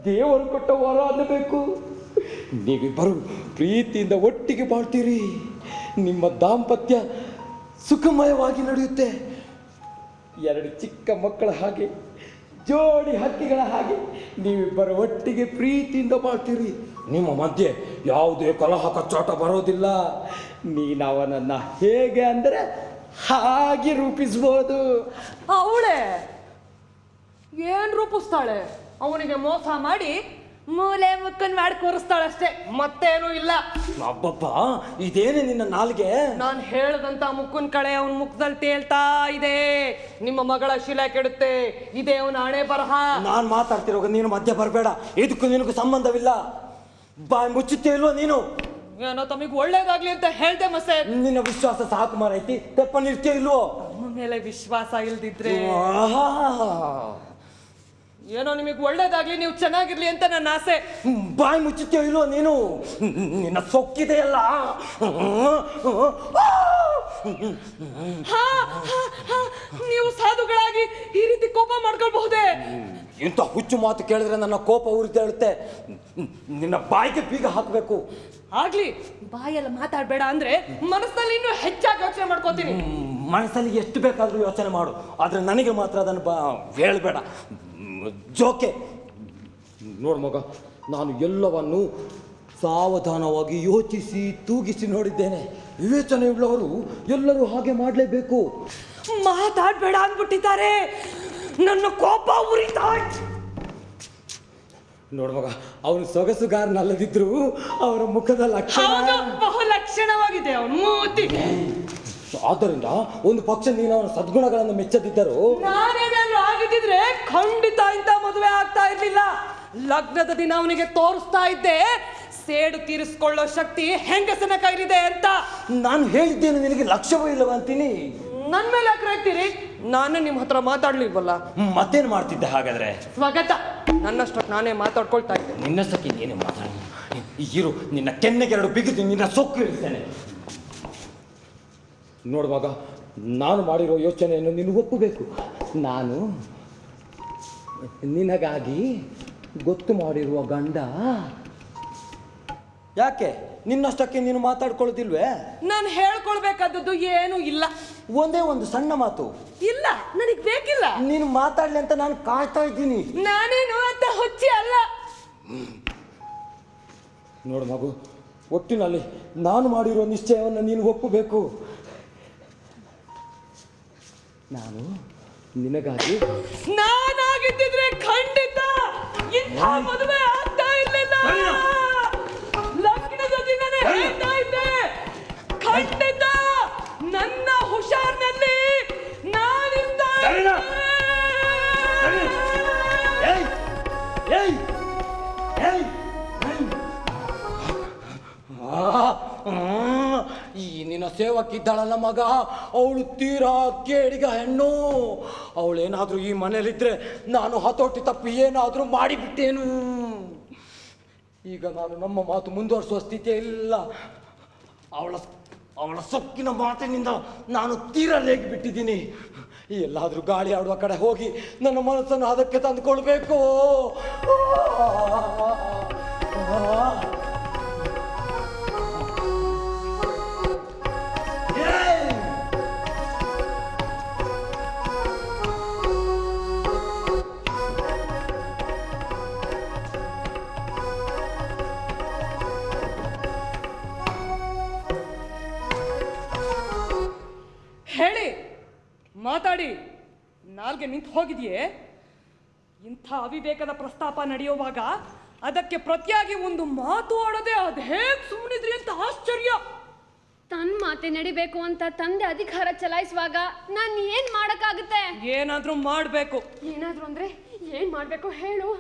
ದೇವರು ಕೊಟ್ಟ ವರ ಅನ್ನಬೇಕು ನೀವಿಬ್ಬರು ಪ್ರೀತಿಯಿಂದ ಒಟ್ಟಿಗೆ ಬಾಳ್ತೀರಿ. ನಿಮ್ಮ ದಾಂಪತ್ಯ ಸುಖಮಯವಾಗಿ ನಡೆಯುತ್ತೆ. ಎರಡು ಚಿಕ್ಕ ಮಕ್ಕಳ ಹಾಗೆ, ಜೋಡಿ ಹಕ್ಕಿಗಳ ಹಾಗೆ. ನೀವಿಬ್ಬರ ಒಟ್ಟಿಗೆ ಪ್ರೀತಿಯಿಂದ ಬಾಳ್ತೀರಿ. ನಿಮ್ಮ ಮಧ್ಯೆ ಯಾವುದೇ ಕಲಹ ಕಚ್ಚಾಟ ಬರೋದಿಲ್ಲ. ನೀನವನನ್ನು ಹೇಗೆ ಅಂದರೆ ಹಾಗೆ ರೂಪಿಸ್ಬೋದು. ಅವಳೆ ಏನು ರೂಪಿಸ್ತಾಳೆ? ಅವನಿಗೆ ಮೋಸ ಮಾಡಿ ಮೂಲೆ ಮುಕ್ಕನ್ ಮಾಡಿ ಕೂರಿಸ್ತಾಳಷ್ಟೇ. ಮತ್ತೇನು ಇಲ್ಲ. ಅಬ್ಬಬ್ಬ ಇದೇನೆ ನಿನ್ನ ನಾಲ್ಗೆ? ನಾನು ಹೇಳದಂತ ಮುಕ್ಕನ್ ಕಳೆ ಅವನ ಮುಖದಲ್ಲಿ ತೇಲ್ತಾ ಇದೆ. ನಿಮ್ಮ ಮಗಳ ಶಿಲೆ ಕೆಡುತ್ತೆ. ಇದೇ ಅವನ ಹಣೆ ಬರಹ. ನಾನ್ ಮಾತಾಡ್ತಿರೋ ನೀನು ಮಧ್ಯ ಬರಬೇಡ. ಇದಕ್ಕೂ ನಿನಗೂ ಸಂಬಂಧವಿಲ್ಲ. ಬಾ ಮುಚ್ಚುತ್ತೇ ಇಲ್ವಾ ನೀನು? ಏನೋ ತಮಗೆ ಒಳ್ಳೇದಾಗ್ಲಿ ಅಂತ ಹೇಳ್ದೆ ಮಸೆ. ನಿನ್ನ ವಿಶ್ವಾಸ ಸಾಕು ಮಾರೈತಿ. ತೆಪ್ಪ ನಿಲ್ತೇ ಇಲ್ವೋ? ನಮ್ಮ ಮೇಲೆ ವಿಶ್ವಾಸ ಇಲ್ದಿದ್ರೆ. ಆಹಾ. ಏನೋ ನಿಮಗೆ ಒಳ್ಳೇದಾಗ್ಲಿ ನೀವು ಚೆನ್ನಾಗಿರ್ಲಿ ಅಂತ ನನ್ನ ಆಸೆ. ಬಾಯಿ ಮುಚ್ಚುತ್ತೇ ಇಲ್ಲೋ ನೀನು? ನಿನ್ನ ಸೊಕ್ಕಿದೆಯಲ್ಲ? ಹಾ, ಹಾ, ಹಾ, ನೀವು ಸಾಧುಗಳಾಗಿ ಈ ರೀತಿ ಕೋಪ ಮಾಡ್ಕೊಳ್ಬಹುದೇ? ಇಂಥ ಹುಚ್ಚು ಮಾತು ಕೇಳಿದ್ರೆ ನನ್ನ ಕೋಪ ಉರಿತೇಳುತ್ತೆ ನಿನ್ನ ಬಾಯಿಗೆ ಬೀಗ ಹಾಕಬೇಕು. ಆಗ್ಲಿ ಬಾಯೆಲ್ಲ ಮಾತಾಡ್ಬೇಡ ಅಂದ್ರೆ ಮನಸ್ಸಲ್ಲಿ ಇನ್ನೂ ಹೆಚ್ಚಾಗಿ ಯೋಚನೆ ಮಾಡ್ಕೋತೀನಿ. ಮನಸ್ಸಲ್ಲಿ ಎಷ್ಟು ಬೇಕಾದರೂ ಯೋಚನೆ ಮಾಡು. ಆದರೆ ನನಗೆ ಮಾತ್ರ ಅದನ್ನು ಬಾ ಹೇಳಬೇಡ. ಜೋಕೆ. ನೋಡು ಮಗ ನಾನು ಎಲ್ಲವನ್ನು ಸಾವಧಾನವಾಗಿ ಯೋಚಿಸಿ ತೂಗಿಸಿ ನೋಡಿದ್ದೇನೆ. ವಿವೇಚನೆ ಉಳ್ಳವರು ಎಲ್ಲರೂ ಹಾಗೆ ಮಾಡಲೇಬೇಕು. ಮಾತಾಡ್ಬೇಡ ಅಂದ್ಬಿಟ್ಟಿದ್ದಾರೆ. ನನ್ನ ಕೋಪ ಉರಿತಾ. ನೋಡು ಮಗ ಅವನು ಸೊಗಸುಗಾರನಲ್ಲದಿದ್ರು ಅವರ ಮುಖದ ಲಕ್ಷಣ ಬಹು ಲಕ್ಷಣವಾಗಿದೆ ಅವನು ಮೂತಿ. ಆದ್ದರಿಂದ ಒಂದು ಪಕ್ಷ ನೀನು ಅವನ ಸದ್ಗುಣಗಳನ್ನು ಮೆಚ್ಚದಿದ್ದರು ನಾನೇನಾದ್ರೂ ಆಗಿದ್ದಿದ್ರೆ ಖಂಡಿತ ಇಂಥ ಮದುವೆ ಆಗ್ತಾ ಇರ್ಲಿಲ್ಲ. ಲಗ್ನದ ದಿನ ಅವನಿಗೆ ತೋರಿಸ್ತಾ ಇದ್ದೆ ಸೇಡು ತೀರಿಸ್ಕೊಳ್ಳೋ ಶಕ್ತಿ ಹೆಂಗಸನ ಕೈಲಿದೆ ಅಂತ. ನಾನು ಹೇಳಿದ್ದೇನೆ ನಿನಗೆ ಲಕ್ಷ್ಯವೂ ಇಲ್ಲವ ಅಂತೀನಿ? ನನ್ ಮೇಲೆ ಯಾಕೆ ನಾನು ನಿಮ್ಮ ಹತ್ರ ಮಾತಾಡ್ಲಿಲ್ವಲ್ಲ? ಮತ್ತೇನು ಮಾಡ್ತಿದ್ದೆ ಹಾಗಾದ್ರೆ? ಸ್ವಾಗತ. ನನ್ನಷ್ಟಕ್ಕೆ ನಾನೇ ಮಾತಾಡ್ಕೊಳ್ತಾ ಇದ್ದೆ. ನಿನ್ನಷ್ಟಕ್ಕೆ ನೀನೇ ಮಾತಾಡಿ ಇರು ನಿನ್ನ ಕೆನ್ನೆಗೆರಡು ಬಿಗಿದು ನಿನ್ನ ಸೊಕ್ಕು ಇರ್ತೇನೆ ನೋಡುವಾಗ ನಾನು ಮಾಡಿರೋ ಯೋಚನೆಯನ್ನು ನೀನು ಒಪ್ಪಬೇಕು. ನಾನು ನಿನಗಾಗಿ ಗೊತ್ತು ಮಾಡಿರುವ ಗಂಡ. ಯಾಕೆ? ನಿನ್ನಷ್ಟಕ್ಕೆ ನೀನು ಮಾತಾಡ್ಕೊಳ್ಳೋದಿಲ್ವೇ ನಾನು ಹೇಳ್ಕೊಳ್ಬೇಕಾದದ್ದು ಏನು ಇಲ್ಲ. ಒಂದೇ ಒಂದು ಸಣ್ಣ ಮಾತು. ಇಲ್ಲ ನನಗೆ ಬೇಕಿಲ್ಲ. ನೀನು ಮಾತಾಡ್ಲಿ ಅಂತ ನಾನು ಕಾಯ್ತಾ ಇದ್ದೀನಿ. ನಾನೇನು ಅಂತ ಹುಚ್ಚಿ ಅಲ್ಲ. ನೋಡು ಮಗು ಒಟ್ಟಿನಲ್ಲಿ ನಾನು ಮಾಡಿರೋ ನಿಶ್ಚಯವನ್ನು ನೀನು ಒಪ್ಪಬೇಕು. ನಾನು ನಿನಗಾಗಿ ನಾನಾಗಿದ್ದಿದ್ರೆ ಖಂಡಿತ ಇಂಥ ಮದುವೆ ಆಗ್ತಾ ಇರ್ಲಿಲ್ಲ. ಲಗ್ನದ ದಿನನೇ ಹೇಳ್ತಾ ಇದ್ದೆ. ಖಂಡಿತ ನನ್ನ ಹುಷಾರ್ನಲ್ಲಿ! ಆ, ಆ, ಈ ನಿನ್ನ ಸೇವಕ್ಕಿದ್ದಾಳಲ್ಲ ಮಗ. ಅವಳು ತೀರಾ ಕೇಳಿಗ ಹೆಣ್ಣು. ಅವಳೇನಾದರೂ ಈ ಮನೇಲಿದ್ದರೆ ನಾನು ಹತೋಟಿ ತಪ್ಪಿ ಏನಾದರೂ ಮಾಡಿಬಿಟ್ಟೇನು? ಈಗ ನಾನು ನಮ್ಮ ಮಾತು ಮುಂದುವರಿಸುವ ಸ್ಥಿತಿ ಇಲ್ಲ. ಅವಳ ಅವಳ ಸೊಕ್ಕಿನ ಮಾತಿನಿಂದ ನಾನು ತೀರ ಲೇಗಿ ಬಿಟ್ಟಿದ್ದೀನಿ ಎಲ್ಲಾದ್ರೂ ಗಾಳಿ ಆಡುವ ಕಡೆ ಹೋಗಿ ನನ್ನ ಮನಸ್ಸನ್ನು ಅದಕ್ಕೆ ತಂದುಕೊಳ್ಬೇಕು. ಹೋಗಿದೆಯೇ? ಇಂಥ ಅವಿವೇಕದ ಪ್ರಸ್ತಾಪ ನಡೆಯುವಾಗ ಅದಕ್ಕೆ ಪ್ರತಿಯಾಗಿ ಒಂದು ಮಾತು ಆಡದೆ ಅದು ಹೇಗೆ ಸುಮ್ಮನಿದ್ರಿ ಅಂತ ಆಶ್ಚರ್ಯ. ತನ್ನ ಮಾತೆ ನಡಿಬೇಕು ಅಂತ ತಂದೆ ಅಧಿಕಾರ ಚಲಾಯಿಸುವಾಗ ನಾನು ಏನ್ ಮಾಡಕ್ಕಾಗುತ್ತೆ? ಏನಾದ್ರೂ ಮಾಡಬೇಕು. ಏನಾದ್ರು ಅಂದ್ರೆ ಏನ್ ಮಾಡ್ಬೇಕು ಹೇಳು.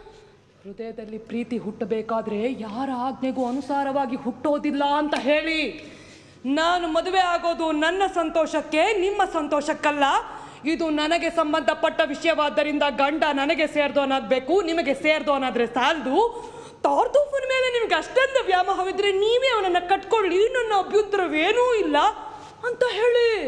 ಹೃದಯದಲ್ಲಿ ಪ್ರೀತಿ ಹುಟ್ಟಬೇಕಾದ್ರೆ ಯಾರ ಆಜ್ಞೆಗೂ ಅನುಸಾರವಾಗಿ ಹುಟ್ಟೋದಿಲ್ಲ ಅಂತ ಹೇಳಿ. ನಾನು ಮದುವೆ ಆಗೋದು ನನ್ನ ಸಂತೋಷಕ್ಕೆ ನಿಮ್ಮ ಸಂತೋಷಕ್ಕಲ್ಲ. ಇದು ನನಗೆ ಸಂಬಂಧಪಟ್ಟ ವಿಷಯವಾದ್ದರಿಂದ ಗಂಡ ನನಗೆ ಸೇರ್ದೋನಾಗಬೇಕು ನಿಮಗೆ ಸೇರ್ದೋನಾದ್ರೆ ಸಾಲದು. ತಾರ್ದೂಫನ ಮೇಲೆ ನಿಮ್ಗೆ ಅಷ್ಟೊಂದು ವ್ಯಾಮೋಹವಿದ್ರೆ ನೀವೇ ಅವನನ್ನ ಕಟ್ಕೊಳ್ಳಿ ನನ್ನ ಅಭ್ಯುತ್ತರವೇನೂ ಇಲ್ಲ ಅಂತ ಹೇಳಿ.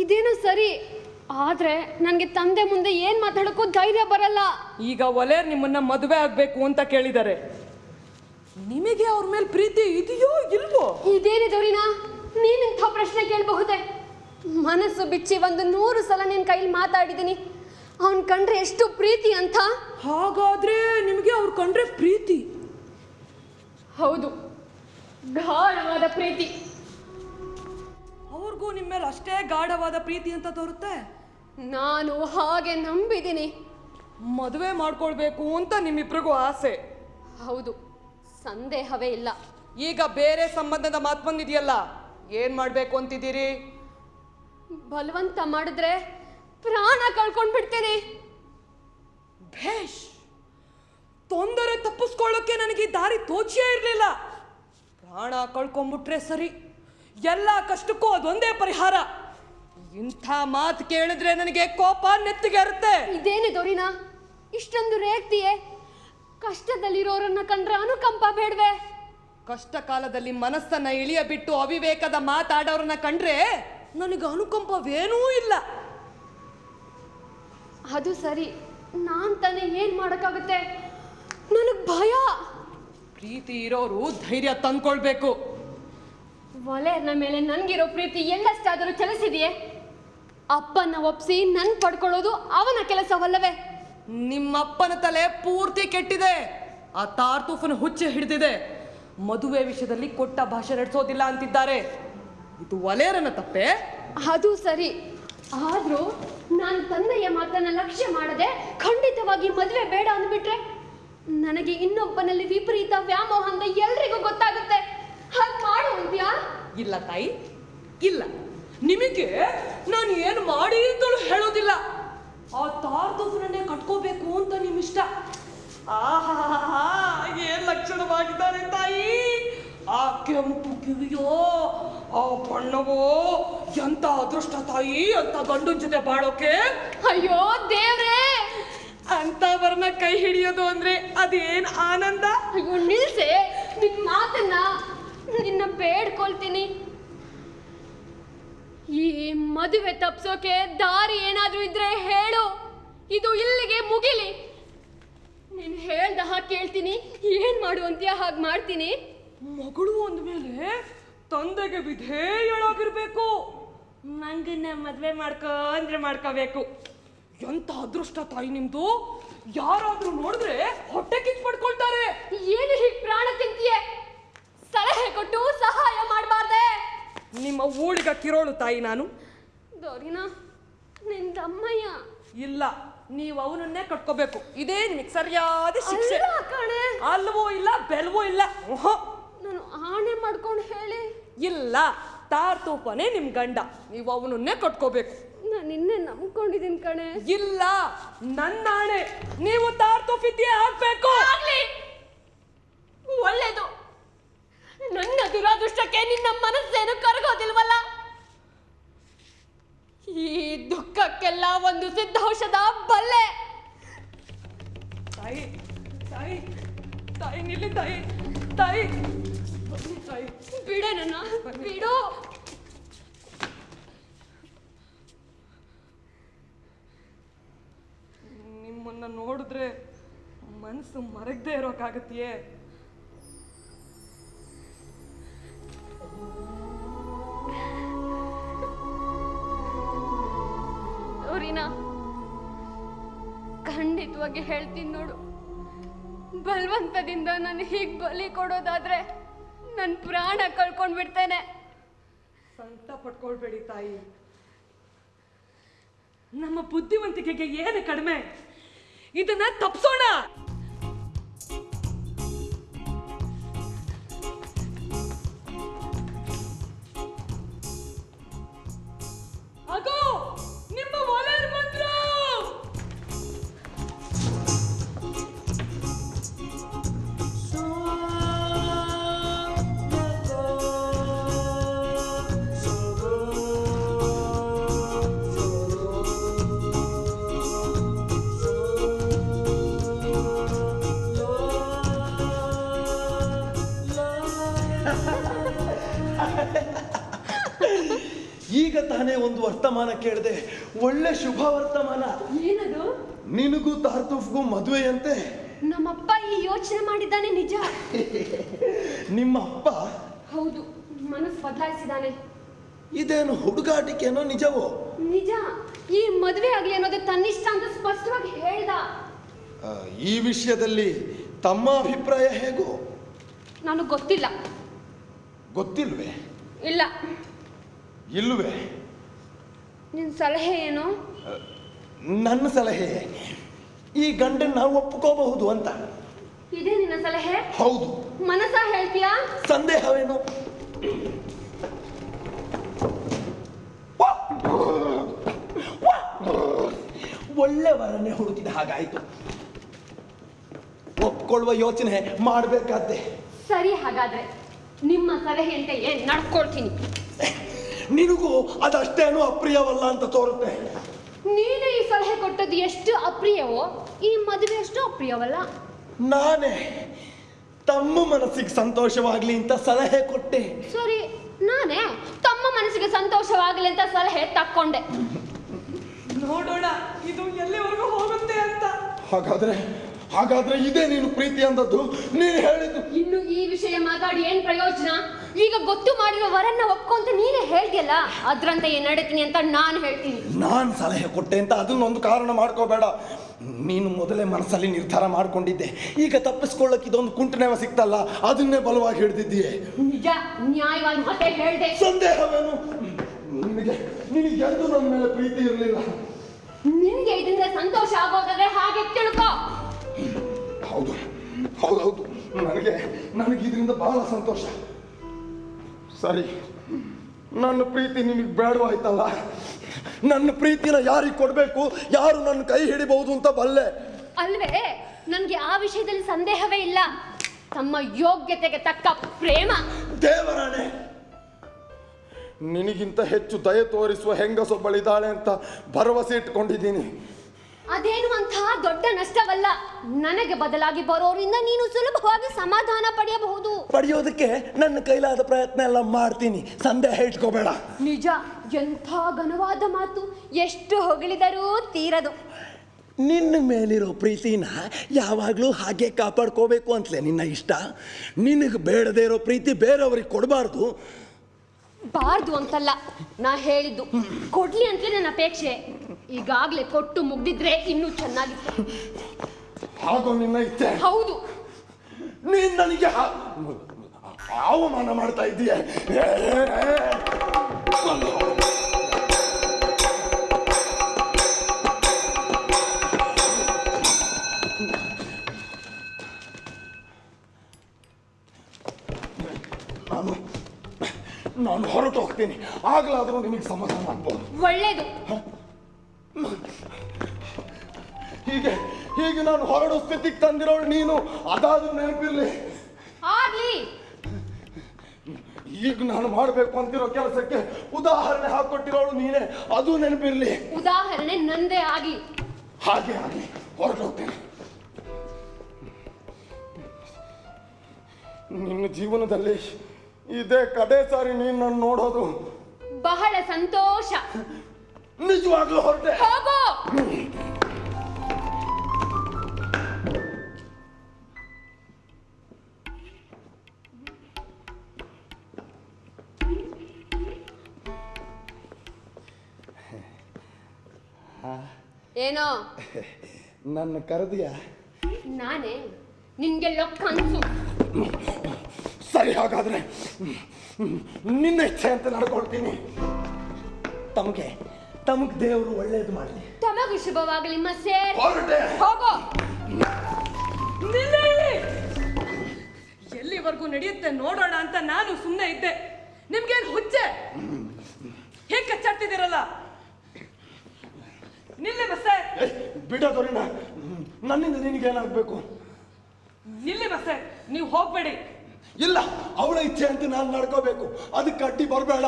ಇದೇನು ಸರಿ? ಆದ್ರೆ ನನಗೆ ತಂದೆ ಮುಂದೆ ಏನ್ ಮಾತಾಡೋಕ್ಕೂ ಧೈರ್ಯ ಬರಲ್ಲ. ಈಗ ಒಲೆ ನಿಮ್ಮನ್ನ ಮದುವೆ ಆಗ್ಬೇಕು ಅಂತ ಕೇಳಿದ್ದಾರೆ. ನಿಮಗೆ ಅವ್ರ ಮೇಲೆ ಪ್ರೀತಿ ಇದೆಯೋ ಇಲ್ವೋ? ಇದೇನಿದೆ ರೀನಾ? ನೀನಿಂಥ ಪ್ರಶ್ನೆ ಕೇಳಬಹುದೇ? ಮನಸ್ಸು ಬಿಚ್ಚಿ ಒಂದು ನೂರು ಸಲ ನಿನ್ನ ಕೈಲಿ ಮಾತಾಡಿದ್ದೀನಿ ಅವನ್ ಕಂಡ್ರೆ ಎಷ್ಟು ಪ್ರೀತಿ ಅಂತ? ಹಾಗಾದ್ರೆ ನಿಮಗೆ ಅವ್ರು ಕಂಡ್ರೆ ಪ್ರೀತಿ? ಹೌದು. ಗಾಢವಾದ ಪ್ರೀತಿ. ಅವ್ರಿಗೂ ನಿಮ್ಮ ಮೇಲೆ ಅಷ್ಟೇ ಗಾಢವಾದ ಪ್ರೀತಿ ಅಂತ ತೋರುತ್ತೆ? ನಾನು ಹಾಗೆ ನಂಬಿದ್ದೀನಿ ಮದುವೆ ಮಾಡ್ಕೊಳ್ಬೇಕು ಅಂತ ನಿಮ್ಮಿಬ್ರಿಗೂ ಆಸೆ. ಹೌದು. ಸಂದೇಹವೇ ಇಲ್ಲ. ಈಗ ಬೇರೆ ಸಂಬಂಧದ ಮಾತು ಬಂದಿದೆಯಲ್ಲ ಏನ್ ಮಾಡ್ಬೇಕು ಅಂತಿದ್ದೀರಿ? ಬಲವಂತ ಮಾಡಿದ್ರೆ ಪ್ರಾಣ ಕಳ್ಕೊಂಡ್ ಬಿಡ್ತೇನೆ ಭೇಷ್ ತೊಂದರೆ ತಪ್ಪಿಸ್ಕೊಳ್ಳೋಕೆ ನನಗೆ ದಾರಿ ತೋಚಿಯೇ ಇರಲಿಲ್ಲ. ಪ್ರಾಣ ಕಳ್ಕೊಂಡ್ಬಿಟ್ರೆ ಸರಿ ಎಲ್ಲ ಕಷ್ಟಕ್ಕೂ ಅದೊಂದೇ ಪರಿಹಾರ. ಇಂಥ ಮಾತು ಕೇಳಿದ್ರೆ ನನಗೆ ಕೋಪ ನೆತ್ತಿಗೆರುತ್ತೆ ಇದೇನೆ ದೊರಿನಾ ಇಷ್ಟೊಂದು ರೇಗ್ತಿಯೇ ಕಷ್ಟದಲ್ಲಿರೋರನ್ನ ಕಂಡ್ರೆ ಅನುಕಂಪ ಬೇಡ್ವೆ. ಕಷ್ಟ ಕಾಲದಲ್ಲಿ ಮನಸ್ಸನ್ನ ಇಳಿಯ ಬಿಟ್ಟು ಅವಿವೇಕದ ಮಾತಾಡೋರನ್ನ ಕಂಡ್ರೆ ನನಗೆ ಅನುಕಂಪವೇನೂ ಇಲ್ಲ. ಅದು ಸರಿ. ನಾನ್ ತಾನೇ ಏನ್ ಮಾಡಕ್ಕಾಗುತ್ತೆ? ನನಗ್ ಭಯ. ಪ್ರೀತಿ ಇರೋರು ಧೈರ್ಯ ತಂದ್ಕೊಳ್ಬೇಕು. ವಲೆಯರ್ನ ಮೇಲೆ ನನ್ಗಿರೋ ಪ್ರೀತಿ ಎಲ್ಲಷ್ಟಾದರೂ ಚಲಿಸಿದೆಯೇ? ಅಪ್ಪನ ಒಪ್ಸಿ ನನ್ ಪಡ್ಕೊಳ್ಳೋದು ಅವನ ಕೆಲಸವಲ್ಲವೇ? ನಿಮ್ಮಪ್ಪನ ತಲೆ ಪೂರ್ತಿ ಕೆಟ್ಟಿದೆ. ಆ ತಾರ್ತೂಫನ ಹುಚ್ಚೆ ಹಿಡಿದಿದೆ. ಮದುವೆ ವಿಷಯದಲ್ಲಿ ಕೊಟ್ಟ ಭಾಷೆ ನಡೆಸೋದಿಲ್ಲ ಅಂತಿದ್ದಾರೆ. ಇದು ವಲೇರನ ತಪ್ಪೆ? ಅದು ಸರಿ. ಆದ್ರೂ ನಾನು ತಂದೆಯ ಮಾತನ್ನ ಲಕ್ಷ್ಯ ಮಾಡದೆ ಖಂಡಿತವಾಗಿ ಮದುವೆ ಬೇಡ ಅಂದ್ಬಿಟ್ರೆ ನನಗೆ ಇನ್ನೊಬ್ಬನಲ್ಲಿ ವಿಪರೀತ ವ್ಯಾಮೋಹ ಅಂತ ಎಲ್ರಿಗೂ ಗೊತ್ತಾಗುತ್ತೆ. ಹಾಗೆ ಮಾಡು ಅಂತ್ಯಾ? ಇಲ್ಲ ತಾಯಿ ಇಲ್ಲ. ನಿಮಗೆ ನಾನು ಏನು ಮಾಡಿ ಅಂತಲೂ ಹೇಳೋದಿಲ್ಲ. ಆ ತಾರ್ತೂಫನನ್ನೇ ಕಟ್ಕೋಬೇಕು ಅಂತ ನಿಮ್ಮಿಷ್ಟ. ಆಹಾ ಏನ್ ಲಕ್ಷಣವಾಗಿದ್ದಾರೆ ತಾಯಿ? ಆ ಕೆಂಪು ಕಿವಿಯೋ ಆ ಬಣ್ಣವೋ ಎಂತ ಅದೃಷ್ಟ ತಾಯಿ ಅಂತ ಗಂಡು ಜೊತೆ ಬಾಳೋಕೆ? ಅಯ್ಯೋ ದೇವ್ರೇ! ಬರ್ನ ಕೈ ಹಿಡಿಯೋದು ಅಂದ್ರೆ ಅದೇನ್ ಆನಂದ? ಅಯ್ಯೋ ನಿಲ್ಸೆ! ನಿನ್ ಮಾತನ್ನ ನಿನ್ನ ಬೇಡ್ಕೊಳ್ತೀನಿ. ಈ ಮದುವೆ ತಪ್ಸೋಕೆ ದಾರಿ ಏನಾದ್ರೂ ಇದ್ರೆ ಹೇಳು. ಇದು ಇಲ್ಲಿಗೆ ಮುಗಿಲಿ. ನೀನ್ ಹೇಳ್ದ ಹಾಗೆ ಕೇಳ್ತೀನಿ ಏನ್ ಮಾಡು ಅಂತೀಯ ಹಾಗೆ ಮಾಡ್ತೀನಿ. ಮಗಳು ಅಂದ್ಮೇಲೆ ತಂದೆಗೆ ವಿಧೇಯಳಾಗಿರ್ಬೇಕು ನಂಗನ್ನ ಮದ್ವೆ ಮಾಡ್ಕೋ ಅಂದ್ರೆ ಮಾಡ್ಕೋಬೇಕು. ಎಂತ ಅದೃಷ್ಟ ತಾಯಿ ನಿಮ್ದು? ಯಾರಾದ್ರೂ ನೋಡಿದ್ರೆ ಹೊಟ್ಟೆ ಕಿಚ್ಚು ಪಡ್ಕೊಳ್ತಾರೆ ಏನು ಹೀಗೆ ಪ್ರಾಣ ತಿಂತೀಯ? ಸಲಹೆ ಕೊಟ್ಟು ಸಹಾಯ ಮಾಡಬಾರ್ದೆ. ನಿಮ್ಮ ಊಳಿಗ ಕಿರೋಳು ತಾಯಿ ನಾನು. ದೊರಿನಾ ನಿನ್ ತಮ್ಮಯ್ಯ. ಇಲ್ಲ ನೀವು ಅವನನ್ನೇ ಕಟ್ಕೋಬೇಕು. ಇದೇ ನಿಮಗೆ ಸರಿಯಾದ ಶಿಕ್ಷೆ. ಅಲ್ವೋ ಇಲ್ಲ ಬೆಲ್ವೋ ಇಲ್ಲ. ಓಹೋ ಆಣೆ ಮಾಡ್ಕೊಂಡು ಹೇಳಿ. ಇಲ್ಲ ತಾರ್ತೂಪನೇ ನಿಮ್ ಗಂಡ. ನೀವು ಅವನನ್ನೇ ಕಟ್ಕೋಬೇಕು. ನಾನು ನಿನ್ನೆ ನಂಬ್ಕೊಂಡಿದ್ದೀನಿ ಕಣೆ. ಇಲ್ಲ ನನ್ನ ಆಣೆ. ನೀವು ತಾರ್ತೂಪಿದ್ಯೆ ಆಗ್ಬೇಕು. ಆಗ್ಲಿ. ಒಳ್ಳೇದು. ನನ್ನ ದುರಾದೃಷ್ಟಕ್ಕೆ ನಿನ್ನ ಮನಸ್ಸೇನು ಕರಗೋದಿಲ್ವಲ್ಲ? ಈ ದುಃಖಕ್ಕೆಲ್ಲ ಒಂದು ಸಿದ್ಧೌಷಧ ಬಲ್ಲೆ. ತಾಯಿ ತಾಯಿ ತಾಯಿ ನಿಲ್ಲಿ ತಾಯಿ ತಾಯಿ. ತಾಯಿ ಬಿಡೆ ನನ್ನ ಬಿಡು. ನಿಮ್ಮನ್ನ ನೋಡಿದ್ರೆ ಮನಸ್ಸು ಮರಗದೆ ಇರೋಕ್ಕಾಗತ್ತೆಯೇ ಅವ್ರಿನ ಖಂಡಿತವಾಗಿ ಹೇಳ್ತೀನಿ ನೋಡು. ಬಲವಂತದಿಂದ ನಾನು ಹೀಗೆ ಬಲಿ ಕೊಡೋದಾದ್ರೆ ನನ್ನ ಪ್ರಾಣ ಕಳ್ಕೊಂಡ್ ಬಿಡ್ತೇನೆ ಸಂತ ಪಟ್ಕೊಳ್ಬೇಡಿ ತಾಯಿ. ನಮ್ಮ ಬುದ್ಧಿವಂತಿಕೆಗೆ ಏನು ಕಡಿಮೆ? ಇದನ್ನ ತಪ್ಸೋಣ. ಈಗ ತಾನೇ ಒಂದು ವರ್ತಮಾನ ಕೇಳಿದೆ ಒಳ್ಳೆ ಶುಭ ವರ್ತಮಾನ. ಏನದು? ನಿನಗೂ ತಾರ್ತೂಫ್ಗೂ ಮದುವೆಯಂತೆ. ನಮ್ಮಪ್ಪ ಈ ಯೋಚನೆ ಮಾಡಿದ್ದಾನೆ ನಿಜ. (laughs) ನಿಮ್ಮ ಅಪ್ಪ ಹೌದು ಮನಸ್ಸು ಬದಲಾಯಿಸಿದಾನೆ ಇದೇನು ಹುಡುಗಾಟಿಕೆನೋ ನಿಜವೋ? ನಿಜ ಈ ಮದುವೆ ಆಗಲಿ ಅನ್ನೋದು ತನ್ನಿಷ್ಟ ಅಂತ ಸ್ಪಷ್ಟವಾಗಿ ಹೇಳ್ದ. ಆ, ಈ ವಿಷಯದಲ್ಲಿ ತಮ್ಮ ಅಭಿಪ್ರಾಯ ಹೇಗೋ? ನನಗೆ ಗೊತ್ತಿಲ್ಲ. ಗೊತ್ತಿಲ್ವೇ? ಇಲ್ಲ. ಇಲ್ವೇ ನಿನ್ನ ಸಲಹೆ ಏನು? ನನ್ನ ಸಲಹೆ ಈ ಗಂಡನ್ನ ನಾವು ಒಪ್ಕೋಬಹುದು ಅಂತ. ಇದೇ ನಿನ್ನ ಸಲಹೆ? ಹೌದು. ಮನಸ ಹೇಳ್ತೀಯಾ? ಸಂದೇಹವೇನು? ಒಳ್ಳೆ ವರನ್ನೇ ಹುಡುಕಿದ ಹಾಗಾಯ್ತು. ಒಪ್ಕೊಳ್ಳುವ ಯೋಚನೆ ಮಾಡಬೇಕಾದ್ದೆ ಸರಿ ಹಾಗಾದ್ರೆ ನಿಮ್ಮ ಸಲಹೆಯಂತೆ ಏನ್ ನಡ್ಕೊಳ್ತೀನಿ ನಿನಗೂ ಅದಷ್ಟೇನು ಅಪ್ರಿಯವಲ್ಲ ಅಂತ ತೋರುತ್ತೆ. ನೀನು ಈ ಸಲಹೆ ಕೊಟ್ಟದ್ದು ಎಷ್ಟು ಅಪ್ರಿಯವೋ ಈ ಮದುವೆ ಎಷ್ಟು ಅಪ್ರಿಯವಲ್ಲ. ನಾನೇ ತಮ್ಮ ಮನಸ್ಸಿಗೆ ಸಂತೋಷವಾಗ್ಲಿ ಅಂತ ಸಲಹೆ ಕೊಟ್ಟೆ. ಸರಿ ನಾನೇ ತಮ್ಮ ಮನಸ್ಸಿಗೆ ಸಂತೋಷವಾಗಲಿ ಅಂತ ಸಲಹೆ ತಕ್ಕೊಂಡೆ. ನೋಡೋಣ ಇದು ಎಲ್ಲಿವರೆಗೂ ಹೋಗುತ್ತೆ ಅಂತ. ಹಾಗಾದ್ರೆ ಹಾಗಾದ್ರೆ ಇದೇ ನೀನು ಪ್ರೀತಿ ಅಂದದ್ದು? ನೀನು ಹೇಳಿದ್ದು ಇನ್ನು ಈ ವಿಷಯ ಮಾತಾಡಿ ಏನ್ ಪ್ರಯೋಜನ? ಈಗ ಗೊತ್ತು ಮಾಡಿರೋ ವರನ್ನ ಒಪ್ಕೊಂತ ನೀನೇ ಹೇಳ್ತಿಯಲ್ಲ? ಅದ್ರಂತೆ ಏನ್ ನಡೀತೀನಿ ಅಂತ ನಾನು ಹೇಳ್ತೀನಿ. ನಾನು ಸಲಹೆ ಕೊಟ್ಟೆ ಅಂತ ಅದನ್ನೊಂದು ಕಾರಣ ಮಾಡ್ಕೋಬೇಡ. ನೀನು ಮೊದಲೇ ಮನಸ್ಸಲ್ಲಿ ನಿರ್ಧಾರ ಮಾಡ್ಕೊಂಡಿದ್ದೆ. ಈಗ ತಪ್ಪಿಸ್ಕೊಳ್ಳಕ್ಕೆ ಇದೊಂದು ಕುಂಟನೆವ ಸಿಕ್ತಲ್ಲ ಅದನ್ನೇ ಬಲವಾಗಿ ಹಿಡಿದಿದ್ದೀಯೆ ನಿಜ ನ್ಯಾಯವಾಗಿ ಮತ್ತೆ ಹೇಳ್ದೆ. ಸಂದೇಹವೇನು? ನಿನಗೆ ನಿನಗೆ ಎಂದು ನನ್ನ ಮೇಲೆ ಪ್ರೀತಿ ಇರಲಿಲ್ಲ. ನಿನಗೆ ಇದರಿಂದ ಸಂತೋಷ ಆಗೋದಾದ್ರೆ ಹಾಗೆ ತಿಳ್ಕೋ. ಹೌದು ಹೌದೌದು ನನಗೆ ನನಗೆ ಇದರಿಂದ ಬಹಳ ಸಂತೋಷ. ಸರಿ. ನನ್ನ ಪ್ರೀತಿ ನಿಮಗೆ ಬೇಡವಾಯ್ತಲ್ಲ ನನ್ನ ಪ್ರೀತಿನ ಯಾರಿಗೆ ಕೊಡಬೇಕು? ಯಾರು ನನ್ನ ಕೈ ಹಿಡಿಬಹುದು ಅಂತ ಬಲ್ಲೆ? ಅಲ್ವೇ ನನಗೆ ಆ ವಿಷಯದಲ್ಲಿ ಸಂದೇಹವೇ ಇಲ್ಲ. ತಮ್ಮ ಯೋಗ್ಯತೆಗೆ ತಕ್ಕ ಪ್ರೇಮ. ದೇವರಾಣೆ ನಿನಗಿಂತ ಹೆಚ್ಚು ದಯೆ ತೋರಿಸುವ ಹೆಂಗಸೊಬ್ಬಳಿದ್ದಾಳೆ ಅಂತ ಭರವಸೆ ಇಟ್ಕೊಂಡಿದ್ದೀನಿ. ಅದೇನು ಅಂತಹ ದೊಡ್ಡ ನಷ್ಟವಲ್ಲ? ನನಗೆ ಬದಲಾಗಿ ಬರೋರಿಂದ ನೀನು ಸುಲಭವಾಗಿ ಸಮಾಧಾನ ಪಡೆಯಬಹುದು. ಪಡೆಯೋದಕ್ಕೆ ನನ್ನ ಕೈಲಾದ ಪ್ರಯತ್ನ ಎಲ್ಲ ಮಾಡ್ತೀನಿ. ಸಂದೇಹ ಇಟ್ಕೋಬೇಡ ನಿಜ ಎಂಥ ಘನವಾದ ಮಾತು. ಎಷ್ಟು ಹೊಗಳಿದರೂ ತೀರದು. ನಿನ್ನ ಮೇಲಿರೋ ಪ್ರೀತಿನ ಯಾವಾಗಲೂ ಹಾಗೆ ಕಾಪಾಡ್ಕೋಬೇಕು ಅಂತಲೇ ನಿನ್ನ ಇಷ್ಟ. ನಿನಗೆ ಬೇಡದೇ ಇರೋ ಪ್ರೀತಿ ಬೇರೆಯವ್ರಿಗೆ ಕೊಡಬಾರ್ದು. ಬಾರ್ದು ಅಂತಲ್ಲ. ನಾ ಹೇಳಿದ್ದು ಕೊಡ್ಲಿ ಅಂತಲೇ ನನ್ನ ಅಪೇಕ್ಷೆ. ಈಗಾಗ್ಲೇ ಕೊಟ್ಟು ಮುಗ್ದಿದ್ರೆ ಇನ್ನೂ ಚೆನ್ನಾಗಿತ್ತು. ಹಾಗೂ ನಿನ್ನ ಇಚ್ಛೆ ಹೌದು. ನೀನ್ ನನಗೆ ಅವಮಾನ ಮಾಡ್ತಾ ಇದ್ದೀಯ? ನಾನು ಹೊರಟು ಹೋಗ್ತೀನಿ. ಆಗ್ಲಾದ್ರೂ ನಿಮಗೆ ಸಮಾಧಾನ ಆಗ್ಬೋದು. ಒಳ್ಳೇದು. ಹೀಗೆ ಹೀಗೆ ನಾನು ಹೊರಡೋ ಸ್ಥಿತಿಗೆ ತಂದಿರೋಳು ನೀನು ಅದಾದ್ರೂ ನೆನಪಿರ್ಲಿ. ಆಗ್ಲಿ. ಈಗ ನಾನು ಮಾಡಬೇಕು ಅಂತಿರೋ ಕೆಲಸಕ್ಕೆ ಉದಾಹರಣೆ ಹಾಕೊಟ್ಟಿರೋಳು ನೀನೇ ಅದು ನೆನಪಿರ್ಲಿ. ಉದಾಹರಣೆ ನಂದೇ ಆಗಿ ಹಾಗೆ ಆಗಲಿ ಹೊರಟೋಗ್ತೇನೆ ನಿನ್ನ ಜೀವನದಲ್ಲಿ ಇದೇ ಕಡೆ ಸಾರಿ ನೀನ್ ನೋಡೋದು. ಬಹಳ ಸಂತೋಷ. ನಿಜವಾಗ್ಲೂ ಹೊರಟೆ. ಹೋಗೋ. ಏನೋ? ನನ್ನ ಕರೆದಿಯ? ನಾನೇ ನಿನ್ಗೆ ಲೊಕ್ಕ ಅನ್ಸು ಸರಿ ಹಾಗಾದ್ರೆ. ನಿನ್ನ ಇಚ್ಛೆ ಅಂತ ನಡ್ಕೊಳ್ತೀನಿ. ತಮಗೆ ತಮಗೆ ದೇವರು ಒಳ್ಳೇದು ಮಾಡಲಿ. ತಮಗೂ ಶುಭವಾಗಲಿ ಹೊರಟೆ ಹೋಗೋ! ಎಲ್ಲಿವರೆಗೂ ನಡೆಯುತ್ತೆ ನೋಡೋಣ ಅಂತ ನಾನು ಸುಮ್ಮನೆ ಇದ್ದೆ. ನಿಮ್ಗೇನು ಹುಚ್ಚೆ? ಹೇಗೆ ಕಚ್ಚಾಡ್ತಿದ್ದೀರಲ್ಲ? ನಿಲ್ಲಿ ಮಸ್ತೆ ಬಿಡೋದರಿನ ನನ್ನಿಂದ ನಿನಗೇನಾಗಬೇಕು? ನಿಲ್ಲಿ ಮಸ್ತೆ ನೀವು ಹೋಗ್ಬೇಡಿ. ಇಲ್ಲ ಅವಳ ಇಚ್ಛೆ ಅಂತ ನಾನು ನಡ್ಕೋಬೇಕು. ಅದಕ್ಕೆ ಅಡ್ಡಿ ಬರಬೇಡ.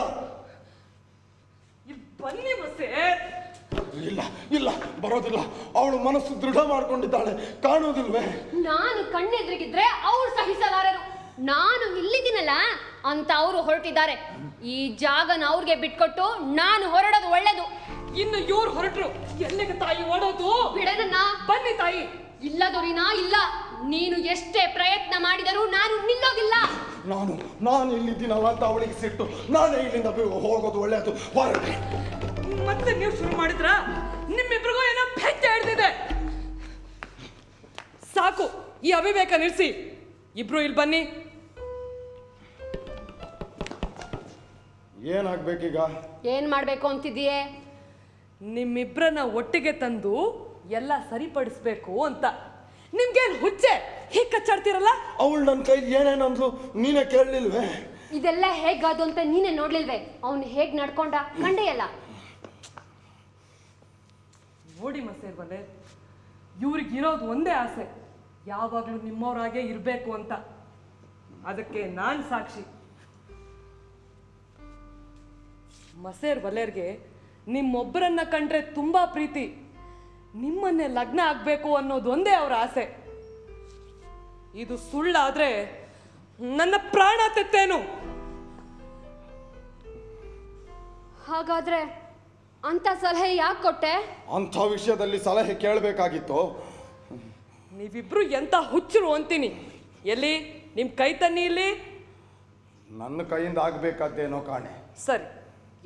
ಇಲ್ಲಿ ಬನ್ನಿ ಇಲ್ಲ ಇಲ್ಲ ಬರೋದಿಲ್ಲ. ಅವಳು ಮನಸ್ಸು ದೃಢ ಮಾಡ್ಕೊಂಡಿದ್ದಾಳೆ. ಕಾಣೋದಿಲ್ವೇ ನಾನು ಕಣ್ಣೆದ್ರಿಗಿದ್ರೆ ಅವ್ರು ಸಹಿಸಲಾರರು. ನಾನು ಇಲ್ಲಿದ್ದೀನಲ್ಲ ಅಂತ ಅವರು ಹೊರಟಿದ್ದಾರೆ. ಈ ಜಾಗನ ಅವ್ರಿಗೆ ಬಿಟ್ಕೊಟ್ಟು ನಾನು ಹೊರಡೋದು ಒಳ್ಳೇದು. ಇನ್ನು ಇವ್ರು ಹೊರಟ್ರು. ಎಲ್ಲಿಗೆ ತಾಯಿ ಓಡೋದು? ಬಿಡನನ್ನ ಬನ್ನಿ ತಾಯಿ. ಇಲ್ಲ ದೊರಿನಾ ಇಲ್ಲ. ನೀನು ಎಷ್ಟೇ ಪ್ರಯತ್ನ ಮಾಡಿದರೂ ನಾನು ನಿಲ್ಲೋದಿಲ್ಲ. ನಾನು ನಾನು ಇಲ್ಲಿದ್ದೀನಲ್ಲ ಅಂತ ಅವಳಿಗೆ ಸಿಟ್ಟು. ನಾನೇ ಇಲ್ಲಿಂದ ಬಿ- ಹೋಗೋದು ಒಳ್ಳೆಯದು ಹೊರಟೆ ಮತ್ತೆ ನೀವು ಶುರು ಮಾಡಿದ್ರ? ನಿಮ್ಮಿಬ್ರಿಗೂ ಏನೋ ಬೆಚ್ಚ ಹಿಡ್ದಿದೆ. ಸಾಕು ಈ ಅವಿವೇಕ ನಿಲ್ಸಿ. ಇಬ್ರು ಇಲ್ಲಿ ಬನ್ನಿ. ಏನಾಗ್ಬೇಕೀಗ? ಏನ್ ಮಾಡ್ಬೇಕು ಅಂತಿದ್ದೀಯೇ? ನಿಮ್ಮಿಬ್ರನ್ನ ಒಟ್ಟಿಗೆ ತಂದು ಎಲ್ಲ ಸರಿಪಡಿಸ್ಬೇಕು ಅಂತ. ನಿಮ್ಗೇನು ಹುಚ್ಚೆ? ಹೀಗ್ ಕಚ್ಚಾಡ್ತಿರಲ್ಲ? ಅವಳು ನನ್ನ ಕೈಲಿ ಏನೇನಂದ್ರು ನೀನೇ ಕೇಳಲಿಲ್ವೇ? ಇದೆಲ್ಲ ಹೇಗಾದು ಅಂತ ನೀನೇ ನೋಡ್ಲಿಲ್ವೇ? ಅವನು ಹೇಗ್ ನಡ್ಕೊಂಡ? ಕಂಡೆಯಲ್ಲ. ನೋಡಿ ಮಸೇರ್ ಬಲೆ ಇವ್ರಿಗಿರೋದು ಒಂದೇ ಆಸೆ. ಯಾವಾಗಲೂ ನಿಮ್ಮವ್ರಾಗೆ ಇರಬೇಕು ಅಂತ. ಅದಕ್ಕೆ ನಾನು ಸಾಕ್ಷಿ. ಮಸೇರ್ ಬಲೇರ್ಗೆ ನಿಮ್ಮೊಬ್ಬರನ್ನ ಕಂಡ್ರೆ ತುಂಬಾ ಪ್ರೀತಿ. ನಿಮ್ಮನ್ನೇ ಲಗ್ನ ಆಗಬೇಕು ಅನ್ನೋದು ಒಂದೇ ಅವರ ಆಸೆ. ಇದು ಸುಳ್ಳಾದ್ರೆ ನನ್ನ ಪ್ರಾಣ ತೆತ್ತೇನು. ಹಾಗಾದ್ರೆ ಅಂತ ಸಲಹೆ ಯಾಕೆ ಕೊಟ್ಟೆ? ಅಂಥ ವಿಷಯದಲ್ಲಿ ಸಲಹೆ ಕೇಳಬೇಕಾಗಿತ್ತು. ನೀವಿಬ್ರು ಎಂತ ಹುಚ್ಚರು ಅಂತೀನಿ. ಎಲ್ಲಿ? ನಿಮ್ ಕೈ ತನ್ನಿ ಇಲ್ಲಿ? ನನ್ನ ಕೈಯಿಂದ ಆಗ್ಬೇಕಾದ್ದೇನೋ ಕಾಣೆ. ಸರಿ.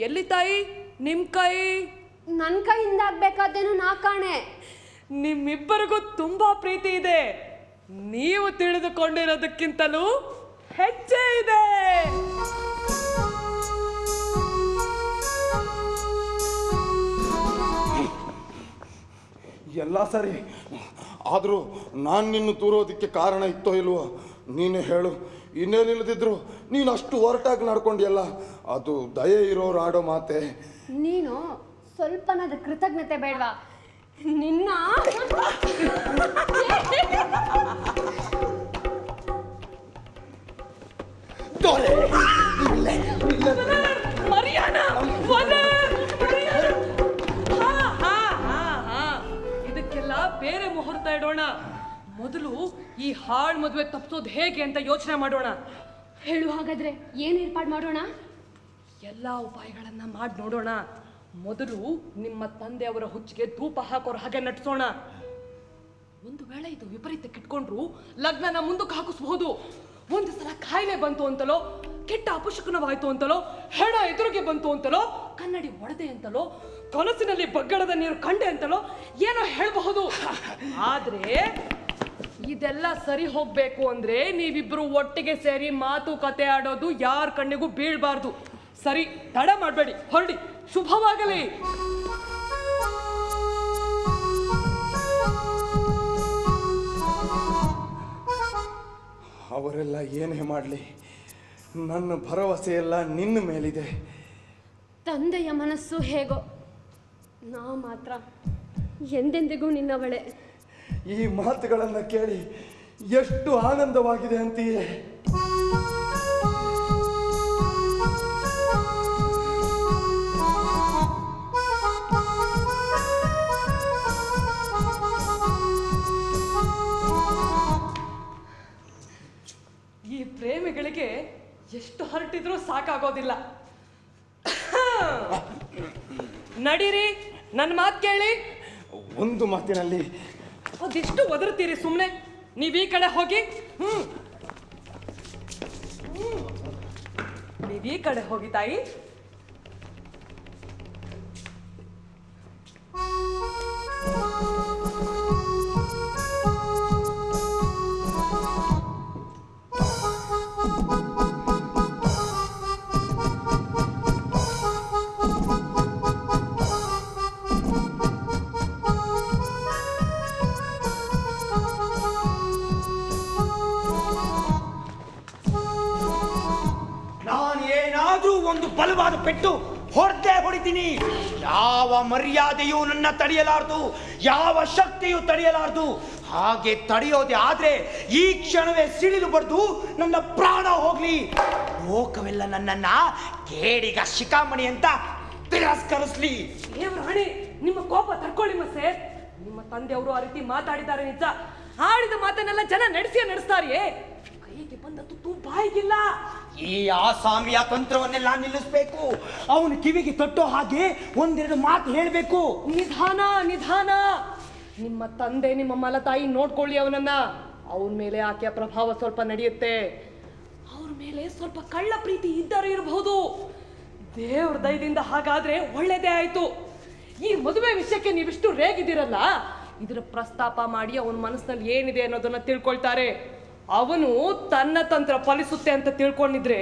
ಎಲ್ಲಿ ತಾಯಿ? ನಿಮ್ ಕೈ? ನನ್ನ ಕೈಯಿಂದ ಆಗ್ಬೇಕಾದೇನು ನಾ ಕಾಣೆ. ನಿಮ್ಮಿಬ್ಬರಿಗೂ ತುಂಬಾ ಪ್ರೀತಿ ಇದೆ. ನೀವು ತಿಳಿದುಕೊಂಡಿರೋದಕ್ಕಿಂತಲೂ ಹೆಚ್ಚೇ ಇದೆ. ಎಲ್ಲ ಸರಿ. ಆದರೂ ನಾನು ನಿನ್ನ ತೂರೋದಕ್ಕೆ ಕಾರಣ ಇತ್ತೋ ಇಲ್ವೋ ನೀನು ಹೇಳು. ಇನ್ನೇನಿಲ್ಲದಿದ್ರು ನೀನು ಅಷ್ಟು ಒರಟಾಗಿ ನಡ್ಕೊಂಡಿಯಲ್ಲ ಅದು ದಯೆ ಇರೋರು ಆಡೋ ಮಾತೆ. ನೀನು ಸ್ವಲ್ಪನಾದ ಕೃತಜ್ಞತೆ ಬೇಡವಾ? ನಿನ್ನ. ಇದಕ್ಕೆಲ್ಲ ಬೇರೆ ಮುಹೂರ್ತ ಇಡೋಣ. ಮೊದಲು ಈ ಹಾಳು ಮದುವೆ ತಪ್ಪಿಸೋದು ಹೇಗೆ ಅಂತ ಯೋಚನೆ ಮಾಡೋಣ. ಹೇಳು ಹಾಗಾದ್ರೆ ಏನ್ ಏರ್ಪಾಡು ಮಾಡೋಣ? ಎಲ್ಲ ಉಪಾಯಗಳನ್ನ ಮಾಡಿ ನೋಡೋಣ. ಮೊದಲು ನಿಮ್ಮ ತಂದೆಯವರ ಹುಚ್ಚಿಗೆ ಧೂಪ ಹಾಕೋರ ಹಾಗೆ ನಟಿಸೋಣ ಒಂದು ವೇಳೆ ಇದು ವಿಪರೀತಕ್ಕೆ ಇಟ್ಕೊಂಡ್ರು ಲಗ್ನನ ಮುಂದಕ್ಕೆ ಹಾಕಿಸ್ಬಹುದು. ಒಂದು ಸಲ ಕಾಯಿಲೆ ಬಂತು ಅಂತಲೋ, ಕೆಟ್ಟ ಅಪಶಕುನವಾಯ್ತು ಅಂತಲೋ, ಹೆಣ ಎದುರಿಗೆ ಬಂತು ಅಂತಲೋ, ಕನ್ನಡಿ ಒಡೆದೆ ಅಂತಲೋ, ಕನಸಿನಲ್ಲಿ ಬಗ್ಗಡದ ನೀರು ಕಂಡೆ ಅಂತಲೋ ಏನೋ ಹೇಳಬಹುದು. ಆದ್ರೆ ಇದೆಲ್ಲ ಸರಿ ಹೋಗ್ಬೇಕು ಅಂದ್ರೆ ನೀವಿಬ್ರು ಒಟ್ಟಿಗೆ ಸೇರಿ ಮಾತುಕತೆ ಆಡೋದು ಯಾರ ಕಣ್ಣಿಗೂ ಬೀಳ್ಬಾರ್ದು. ಸರಿ ತಡ ಮಾಡಬೇಡಿ ಹೊರಡಿ ಶುಭವಾಗಲಿ. ಅವರೆಲ್ಲ ಏನೇ ಮಾಡಲಿ? ನನ್ನ ಭರವಸೆ ಎಲ್ಲ ನಿನ್ನ ಮೇಲಿದೆ. ತಂದೆಯ ಮನಸ್ಸು ಹೇಗೋ ನಾ ಮಾತ್ರ ಎಂದೆಂದಿಗೂ ನಿನ್ನವಳೆ. ಈ ಮಾತುಗಳನ್ನು ಕೇಳಿ ಎಷ್ಟು ಆನಂದವಾಗಿದೆ ಅಂತೀಯೇ? ಪ್ರೇಮಿಗಳಿಗೆ ಎಷ್ಟು ಹರಟಿದ್ರೂ ಸಾಕಾಗೋದಿಲ್ಲ. ನಡೀರಿ ನನ್ನ ಮಾತು ಕೇಳಿ. ಒಂದು ಮಾತಿನಲ್ಲಿ. ಅದೆಷ್ಟು ಒದರ್ತೀರಿ ಸುಮ್ಮನೆ ನೀವು ಈ ಕಡೆ ಹೋಗಿ. ಹ್ಮ್. ನೀವು ಈ ಕಡೆ ಹೋಗಿ ತಾಯಿ. ಮರ್ಯಾದೆಯೂ ನನ್ನ ತಡೆಯಲಾರದು, ಯಾವ ಶಕ್ತಿಯು ತಡೆಯಲಾರದು, ಹಾಗೆ ತಡೆಯೋದೆ ಆದ್ರೆ ಈ ಕ್ಷಣವೇ ಸಿಡಿದು ಬಡ್ದು ನನ್ನ ಪ್ರಾಣ ಹೋಗ್ಲಿ. ಲೋಕವೆಲ್ಲ ನನ್ನನ್ನ ಕೇಡಿಗ ಶಿಖಾಮಣಿ ಅಂತ ತಿರಸ್ಕರಿಸ್ಲಿ. ದೇವ್ರ ನಿಮ್ಮ ಕೋಪ ತಡ್ಕೊಳ್ಳಿ ಮಸೆ ನಿಮ್ಮ ತಂದೆಯವರು ಆ ರೀತಿ ಮಾತಾಡಿದ್ದಾರೆ ನಿಜ. ಆಡಿದ ಮಾತನ್ನೆಲ್ಲ ಜನ ನಡೆಸಿಯೇ ನಡೆಸ್ತಾರಿಯೇ. ಕೈಗೆ ಬಂದ ತುತ್ತು ಬಾಯಿಗಿಲ್ಲ ಈ ಆಸಾಮಿಯ ತಂತ್ರವನ್ನೆಲ್ಲ ನಿಲ್ಲಿಸ್ಬೇಕು. ಅವನು ಕಿವಿಗೆ ತಟ್ಟೋ ಹಾಗೆ ಒಂದೆರಡು ಮಾತು ಹೇಳಬೇಕು. ನಿಧಾನ ನಿಧಾನ. ನಿಮ್ಮ ತಂದೆ, ನಿಮ್ಮ ಮಲತಾಯಿ ನೋಡ್ಕೊಳ್ಳಿ ಅವನನ್ನ. ಅವನ ಮೇಲೆ ಆಕೆಯ ಪ್ರಭಾವ ಸ್ವಲ್ಪ ನಡೆಯುತ್ತೆ. ಅವ್ರ ಮೇಲೆ ಸ್ವಲ್ಪ ಕಳ್ಳ ಪ್ರೀತಿ ಇದ್ದರೂ ಇರಬಹುದು. ದೇವ್ರ ದಯದಿಂದ ಹಾಗಾದ್ರೆ ಒಳ್ಳೇದೇ ಆಯ್ತು. ಈ ಮದುವೆ ವಿಷಯಕ್ಕೆ ನೀವಿಷ್ಟು ರೇಗಿದ್ದೀರಲ್ಲ, ಇದರ ಪ್ರಸ್ತಾಪ ಮಾಡಿ ಅವನ ಮನಸ್ಸಿನಲ್ಲಿ ಏನಿದೆ ಅನ್ನೋದನ್ನ ತಿಳ್ಕೊಳ್ತಾರೆ. ಅವನು ತನ್ನ ತಂತ್ರ ಫಲಿಸುತ್ತೆ ಅಂತ ತಿಳ್ಕೊಂಡಿದ್ರೆ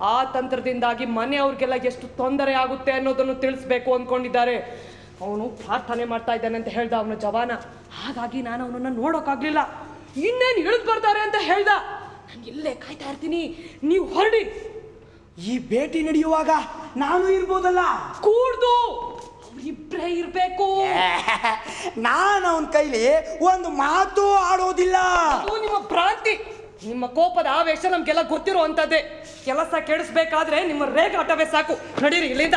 ಆ ತಂತ್ರದಿಂದಾಗಿ ಮನೆಯವ್ರಿಗೆಲ್ಲ ಎಷ್ಟು ತೊಂದರೆ ಆಗುತ್ತೆ ಅನ್ನೋದನ್ನು ತಿಳಿಸ್ಬೇಕು ಅಂದ್ಕೊಂಡಿದ್ದಾರೆ ಅವನು ಪ್ರಾರ್ಥನೆ ಮಾಡ್ತಾ ಇದ್ದಾನೆ ಅಂತ ಹೇಳ್ದ ಅವನ ಜವಾನ. ಹಾಗಾಗಿ ನಾನು ಅವನನ್ನ ನೋಡೋಕ್ಕಾಗ್ಲಿಲ್ಲ ಇನ್ನೇನು ಇಳಿದು ಬರ್ತಾರೆ ಅಂತ ಹೇಳ್ದ. ನಾನು ಇಲ್ಲೇ ಕಾಯ್ತಾ ಇರ್ತೀನಿ. ನೀವು ಹೊರಡಿ. ಈ ಭೇಟಿ ನಡೆಯುವಾಗ ನಾನು ಇರ್ಬೋದಲ್ಲ? ಕೂಡ್ದು. ಅವ್ರಿಬ್ರೇ ಇರ್ಬೇಕು (laughs) ನಾನು ಅವನ ಕೈಲಿ ಒಂದು ಮಾತು ಆಡೋದಿಲ್ಲ. ಅದು ನಿಮ್ಮ ಭ್ರಾಂತಿ. ನಿಮ್ಮ ಕೋಪದ ಆವೇಶ ನಮ್ಗೆಲ್ಲ ಗೊತ್ತಿರುವಂತದ್ದೇ. ಕೆಲಸ ಕೆಡಿಸ್ಬೇಕಾದ್ರೆ ನಿಮ್ಮ ರೇಗಾಟವೇ ಸಾಕು. ನಡೀರಿ ಇಲ್ಲಿಂದ.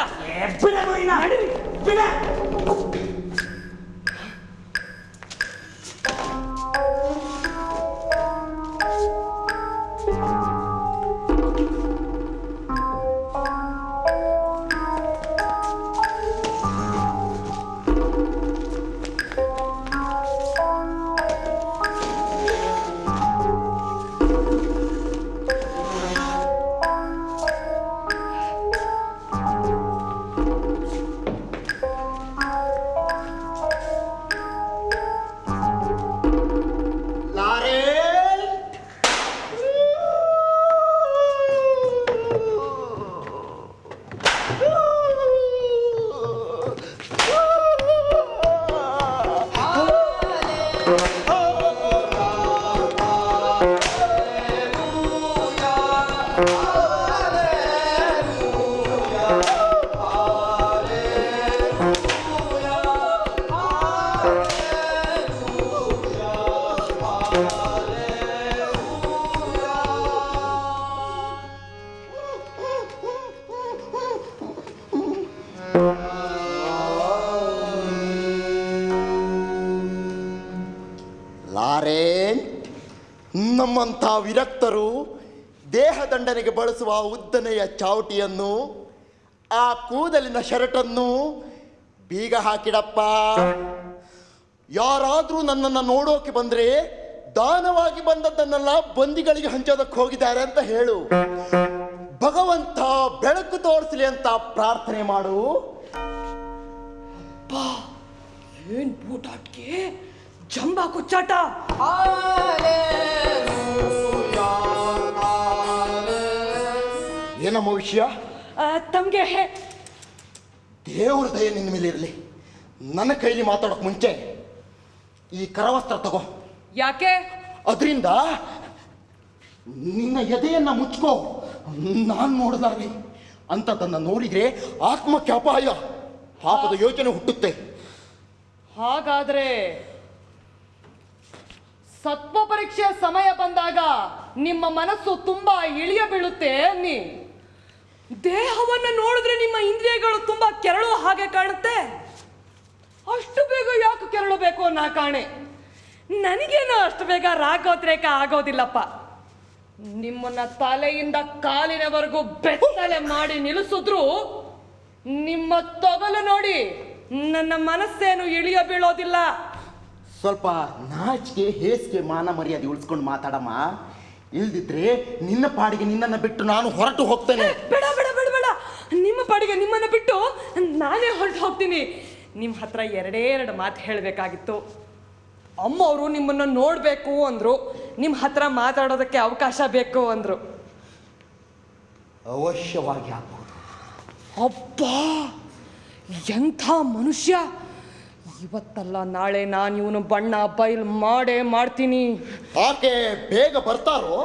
ವಿರಕ್ತರು ದೇಹದಂಡನೆಗೆ ಬಳಸುವ ಉದ್ದನೆಯ ಚಾವಟಿಯನ್ನು, ಆ ಕೂದಲಿನ ಶರ್ಟನ್ನು ಬೀಗ ಹಾಕಿಡಪ್ಪ. ಯಾರಾದರೂ ನನ್ನನ್ನು ನೋಡೋಕೆ ಬಂದ್ರೆ ದಾನವಾಗಿ ಬಂದದ್ದನ್ನೆಲ್ಲ ಬಂದಿಗಳಿಗೆ ಹಂಚೋದಕ್ಕೆ ಹೋಗಿದ್ದಾರೆ ಅಂತ ಹೇಳು. ಭಗವಂತ ಬೆಳಕು ತೋರಿಸಲಿ ಅಂತ ಪ್ರಾರ್ಥನೆ ಮಾಡು. ಏನ್ ಬೂಟಾಟ್ಗೆ ಜಂಬ ಕುಚ್ಚಾಟ ಏನಮ್ಮ ವಿಷಯ? ತಮಗೆ ದೇವ್ರ ದಯ ನಿನ್ನ ಮೇಲೆ ಇರಲಿ. ನನ್ನ ಕೈಲಿ ಮಾತಾಡೋಕೆ ಮುಂಚೆ ಈ ಕರವಸ್ತ್ರ ತಗೋ. ಯಾಕೆ? ಅದರಿಂದ ನಿನ್ನ ಎದೆಯನ್ನ ಮುಚ್ಕೋ. ನಾನು ನೋಡ್ದಾರ್ಲಿ ಅಂತದನ್ನ ನೋಡಿದ್ರೆ ಆತ್ಮಕ್ಕೆ ಅಪಾಯ. ಪಾಪದ ಯೋಚನೆ ಹುಟ್ಟುತ್ತೆ. ಹಾಗಾದ್ರೆ ಸತ್ವ ಪರೀಕ್ಷೆ ಸಮಯ ಬಂದಾಗ ನಿಮ್ಮ ಮನಸ್ಸು ತುಂಬಾ ಇಳಿಯ ಬೀಳುತ್ತೆ ಅನ್ನಿ. ದೇಹವನ್ನು ನೋಡಿದ್ರೆ ನಿಮ್ಮ ಇಂದ್ರಿಯಗಳು ತುಂಬಾ ಕೆರಳೋ ಹಾಗೆ ಕಾಣುತ್ತೆ. ಅಷ್ಟು ಬೇಗ ಯಾಕೆ ಕೆರಳಬೇಕು ಅನ್ನೋ ಕಾಣೆ. ನನಗೇನು ಅಷ್ಟು ಬೇಗ ರಾಗೋದ್ರೇಕ ಆಗೋದಿಲ್ಲಪ್ಪ. ನಿಮ್ಮನ್ನ ತಲೆಯಿಂದ ಕಾಲಿನವರೆಗೂ ಬೆತ್ತಲೆ ಮಾಡಿ ನಿಲ್ಲಿಸಿದ್ರು ನಿಮ್ಮ ತೊಗಲು ನೋಡಿ ನನ್ನ ಮನಸ್ಸೇನು ಇಳಿಯ ಬೀಳೋದಿಲ್ಲ. ಸ್ವಲ್ಪ ನಾಚಿಕೆ ಹೇಸಿಗೆ ಮಾನ ಮರ್ಯಾದೆ ಉಳಿಸ್ಕೊಂಡು ಮಾತಾಡಮ್ಮ. ಇಲ್ದಿದ್ರೆ ನಿನ್ನ ಪಾಡಿಗೆ ನಿನ್ನನ್ನು ಬಿಟ್ಟು ನಾನು ಹೊರಟು ಹೋಗ್ತೇನೆ. ಬೇಡ ಬೇಡ ಬೇಡ ಬೇಡ. ನಿಮ್ಮ ಪಾಡಿಗೆ ನಿಮ್ಮನ್ನು ಬಿಟ್ಟು ನಾನೇ ಹೊರಟು ಹೋಗ್ತೀನಿ. ನಿಮ್ಮ ಹತ್ರ ಎರಡೇ ಎರಡು ಮಾತು ಹೇಳಬೇಕಾಗಿತ್ತು. ಅಮ್ಮ ಅವರು ನಿಮ್ಮನ್ನು ನೋಡಬೇಕು ಅಂದರು. ನಿಮ್ಮ ಹತ್ರ ಮಾತಾಡೋದಕ್ಕೆ ಅವಕಾಶ ಬೇಕು ಅಂದರು. ಅವಶ್ಯವಾಗಿ ಆಗ್ಬೋದು. ಅಪ್ಪ ಎಂಥ ಮನುಷ್ಯ! ಇವತ್ತಲ್ಲ ನಾಳೆ ನಾನು ಇವನು ಬಣ್ಣ ಬಯಲು ಮಾಡೇ ಮಾಡ್ತೀನಿ. ಆಕೆ ಬೇಗ ಬರ್ತಾರೋ?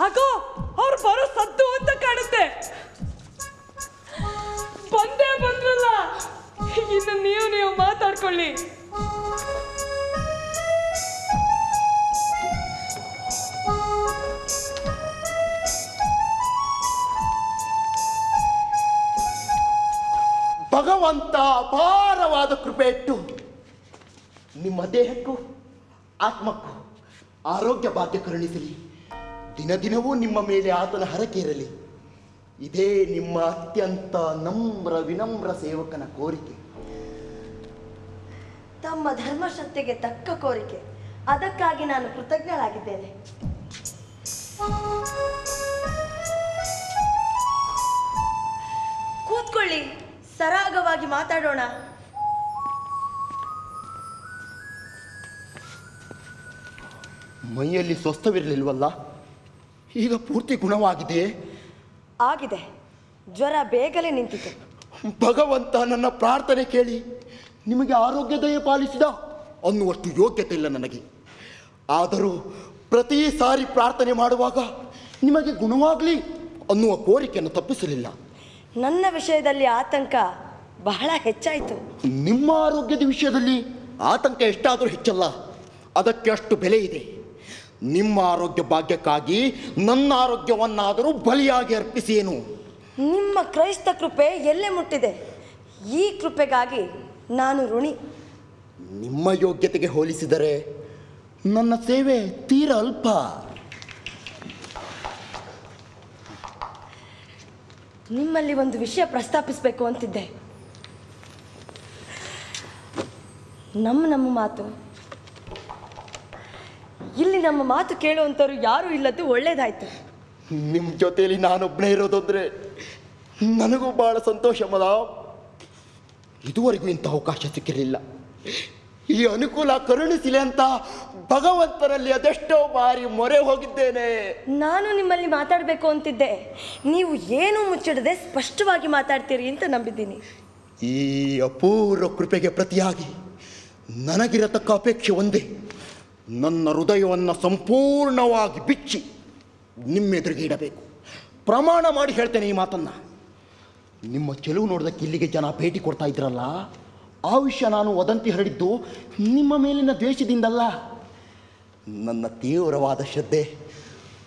ಹಾಗೋ ಅವ್ರು ಬರೋ ಸದ್ದು ಅಂತ ಕಾಣುತ್ತೆ. ಬಂದೇ ಬಂದ್ರಲ್ಲ ಇನ್ನು ನೀವು ನೀವು ಮಾತಾಡ್ಕೊಳ್ಳಿ. ಭಗವಂತ ಅಪಾರವಾದ ಕೃಪೆ ಇಟ್ಟು ನಿಮ್ಮ ದೇಹಕ್ಕೂ, ಆತ್ಮಕ್ಕೂ ಆರೋಗ್ಯ ಭಾಗ್ಯ ಕರುಣಿಸಲಿ. ದಿನ ದಿನವೂ ನಿಮ್ಮ ಮೇಲೆ ಆತನ ಹರಕೆ ಇರಲಿ. ಇದೇ ನಿಮ್ಮ ಅತ್ಯಂತ ನಮ್ರ ವಿನಮ್ರ ಸೇವಕನ ಕೋರಿಕೆ. ತಮ್ಮ ಧರ್ಮಶಕ್ತಿಗೆ ತಕ್ಕ ಕೋರಿಕೆ. ಅದಕ್ಕಾಗಿ ನಾನು ಕೃತಜ್ಞಳಾಗಿದ್ದೇನೆ. ಕೂತ್ಕೊಳ್ಳಿ. ಸರಾಗವಾಗಿ ಮಾತಾಡೋಣ. ಮೈಯಲ್ಲಿ ಸ್ವಸ್ಥವಿರಲಿಲ್ವಲ್ಲ? ಈಗ ಪೂರ್ತಿ ಗುಣವಾಗಿದೆ. ಆಗಿದೆ. ಜ್ವರ ಬೇಗಲೆ ನಿಂತಿತು ಭಗವಂತ ನನ್ನ ಪ್ರಾರ್ಥನೆ ಕೇಳಿ ನಿಮಗೆ ಆರೋಗ್ಯ ದಯ ಪಾಲಿಸಿದ? ಅನ್ನುವಷ್ಟು ಯೋಗ್ಯತೆ ಇಲ್ಲ ನನಗೆ. ಆದರೂ ಪ್ರತಿ ಸಾರಿ ಪ್ರಾರ್ಥನೆ ಮಾಡುವಾಗ ನಿಮಗೆ ಗುಣವಾಗಲಿ ಅನ್ನುವ ಕೋರಿಕೆಯನ್ನು ತಪ್ಪಿಸಲಿಲ್ಲ. ನನ್ನ ವಿಷಯದಲ್ಲಿ ಆತಂಕ ಬಹಳ ಹೆಚ್ಚಾಯಿತು. ನಿಮ್ಮ ಆರೋಗ್ಯದ ವಿಷಯದಲ್ಲಿ ಆತಂಕ ಎಷ್ಟಾದರೂ ಹೆಚ್ಚಲ್ಲ. ಅದಕ್ಕೆ ಅಷ್ಟು ಬೆಲೆ ಇದೆ. ನಿಮ್ಮ ಆರೋಗ್ಯ ಭಾಗ್ಯಕ್ಕಾಗಿ ನನ್ನ ಆರೋಗ್ಯವನ್ನಾದರೂ ಬಲಿಯಾಗಿ ಅರ್ಪಿಸೇನು ನಿಮ್ಮ ಕ್ರೈಸ್ತ ಕೃಪೆ ಎಲ್ಲೇ ಮುಟ್ಟಿದೆ? ಈ ಕೃಪೆಗಾಗಿ ನಾನು ಋಣಿ. ನಿಮ್ಮ ಯೋಗ್ಯತೆಗೆ ಹೋಲಿಸಿದರೆ ನನ್ನ ಸೇವೆ ತೀರ ಅಲ್ಪ. ನಿಮ್ಮಲ್ಲಿ ಒಂದು ವಿಷಯ ಪ್ರಸ್ತಾಪಿಸಬೇಕು ಅಂತಿದ್ದೆ. ನಮ್ಮ ನಮ್ಮ ಮಾತು. ಇಲ್ಲಿ ನಮ್ಮ ಮಾತು ಕೇಳುವಂಥವ್ರು ಯಾರೂ ಇಲ್ಲದ್ದು ಒಳ್ಳೇದಾಯ್ತು. ನಿಮ್ಮ ಜೊತೆಯಲ್ಲಿ ನಾನೊಬ್ಬನೇ ಇರೋದಂದ್ರೆ ನನಗೂ ಬಹಳ ಸಂತೋಷ ಮದ ಇದುವರೆಗೂ ಇಂಥ ಅವಕಾಶ ಸಿಕ್ಕಿರಲಿಲ್ಲ. ಈ ಅನುಕೂಲ ಕರುಣಿಸಿಲೆ ಅಂತ ಭಗವಂತನಲ್ಲಿ ಅದೆಷ್ಟೋ ಬಾರಿ ಮೊರೆ ಹೋಗಿದ್ದೇನೆ. ನಾನು ನಿಮ್ಮಲ್ಲಿ ಮಾತಾಡಬೇಕು ಅಂತಿದ್ದೆ. ನೀವು ಏನು ಮುಚ್ಚಿಡದೆ ಸ್ಪಷ್ಟವಾಗಿ ಮಾತಾಡ್ತೀರಿ ಅಂತ ನಂಬಿದ್ದೀನಿ. ಈ ಅಪೂರ್ವ ಕೃಪೆಗೆ ಪ್ರತಿಯಾಗಿ ನನಗಿರತಕ್ಕ ಅಪೇಕ್ಷೆ ಒಂದೇ. ನನ್ನ ಹೃದಯವನ್ನು ಸಂಪೂರ್ಣವಾಗಿ ಬಿಚ್ಚಿ ನಿಮ್ಮೆದುರಿಗೆ ಇಡಬೇಕು. ಪ್ರಮಾಣ ಮಾಡಿ ಹೇಳ್ತೇನೆ ಈ ಮಾತನ್ನು. ನಿಮ್ಮ ಚೆಲುವು ನೋಡೋದಕ್ಕೆ ಇಲ್ಲಿಗೆ ಜನ ಭೇಟಿ ಕೊಡ್ತಾ ಇದ್ರಲ್ಲ ಆ ವಿಷಯ ನಾನು ವದಂತಿ ಹರಡಿದ್ದು ನಿಮ್ಮ ಮೇಲಿನ ದ್ವೇಷದಿಂದಲ್ಲ. ನನ್ನ ತೀವ್ರವಾದ ಶ್ರದ್ಧೆ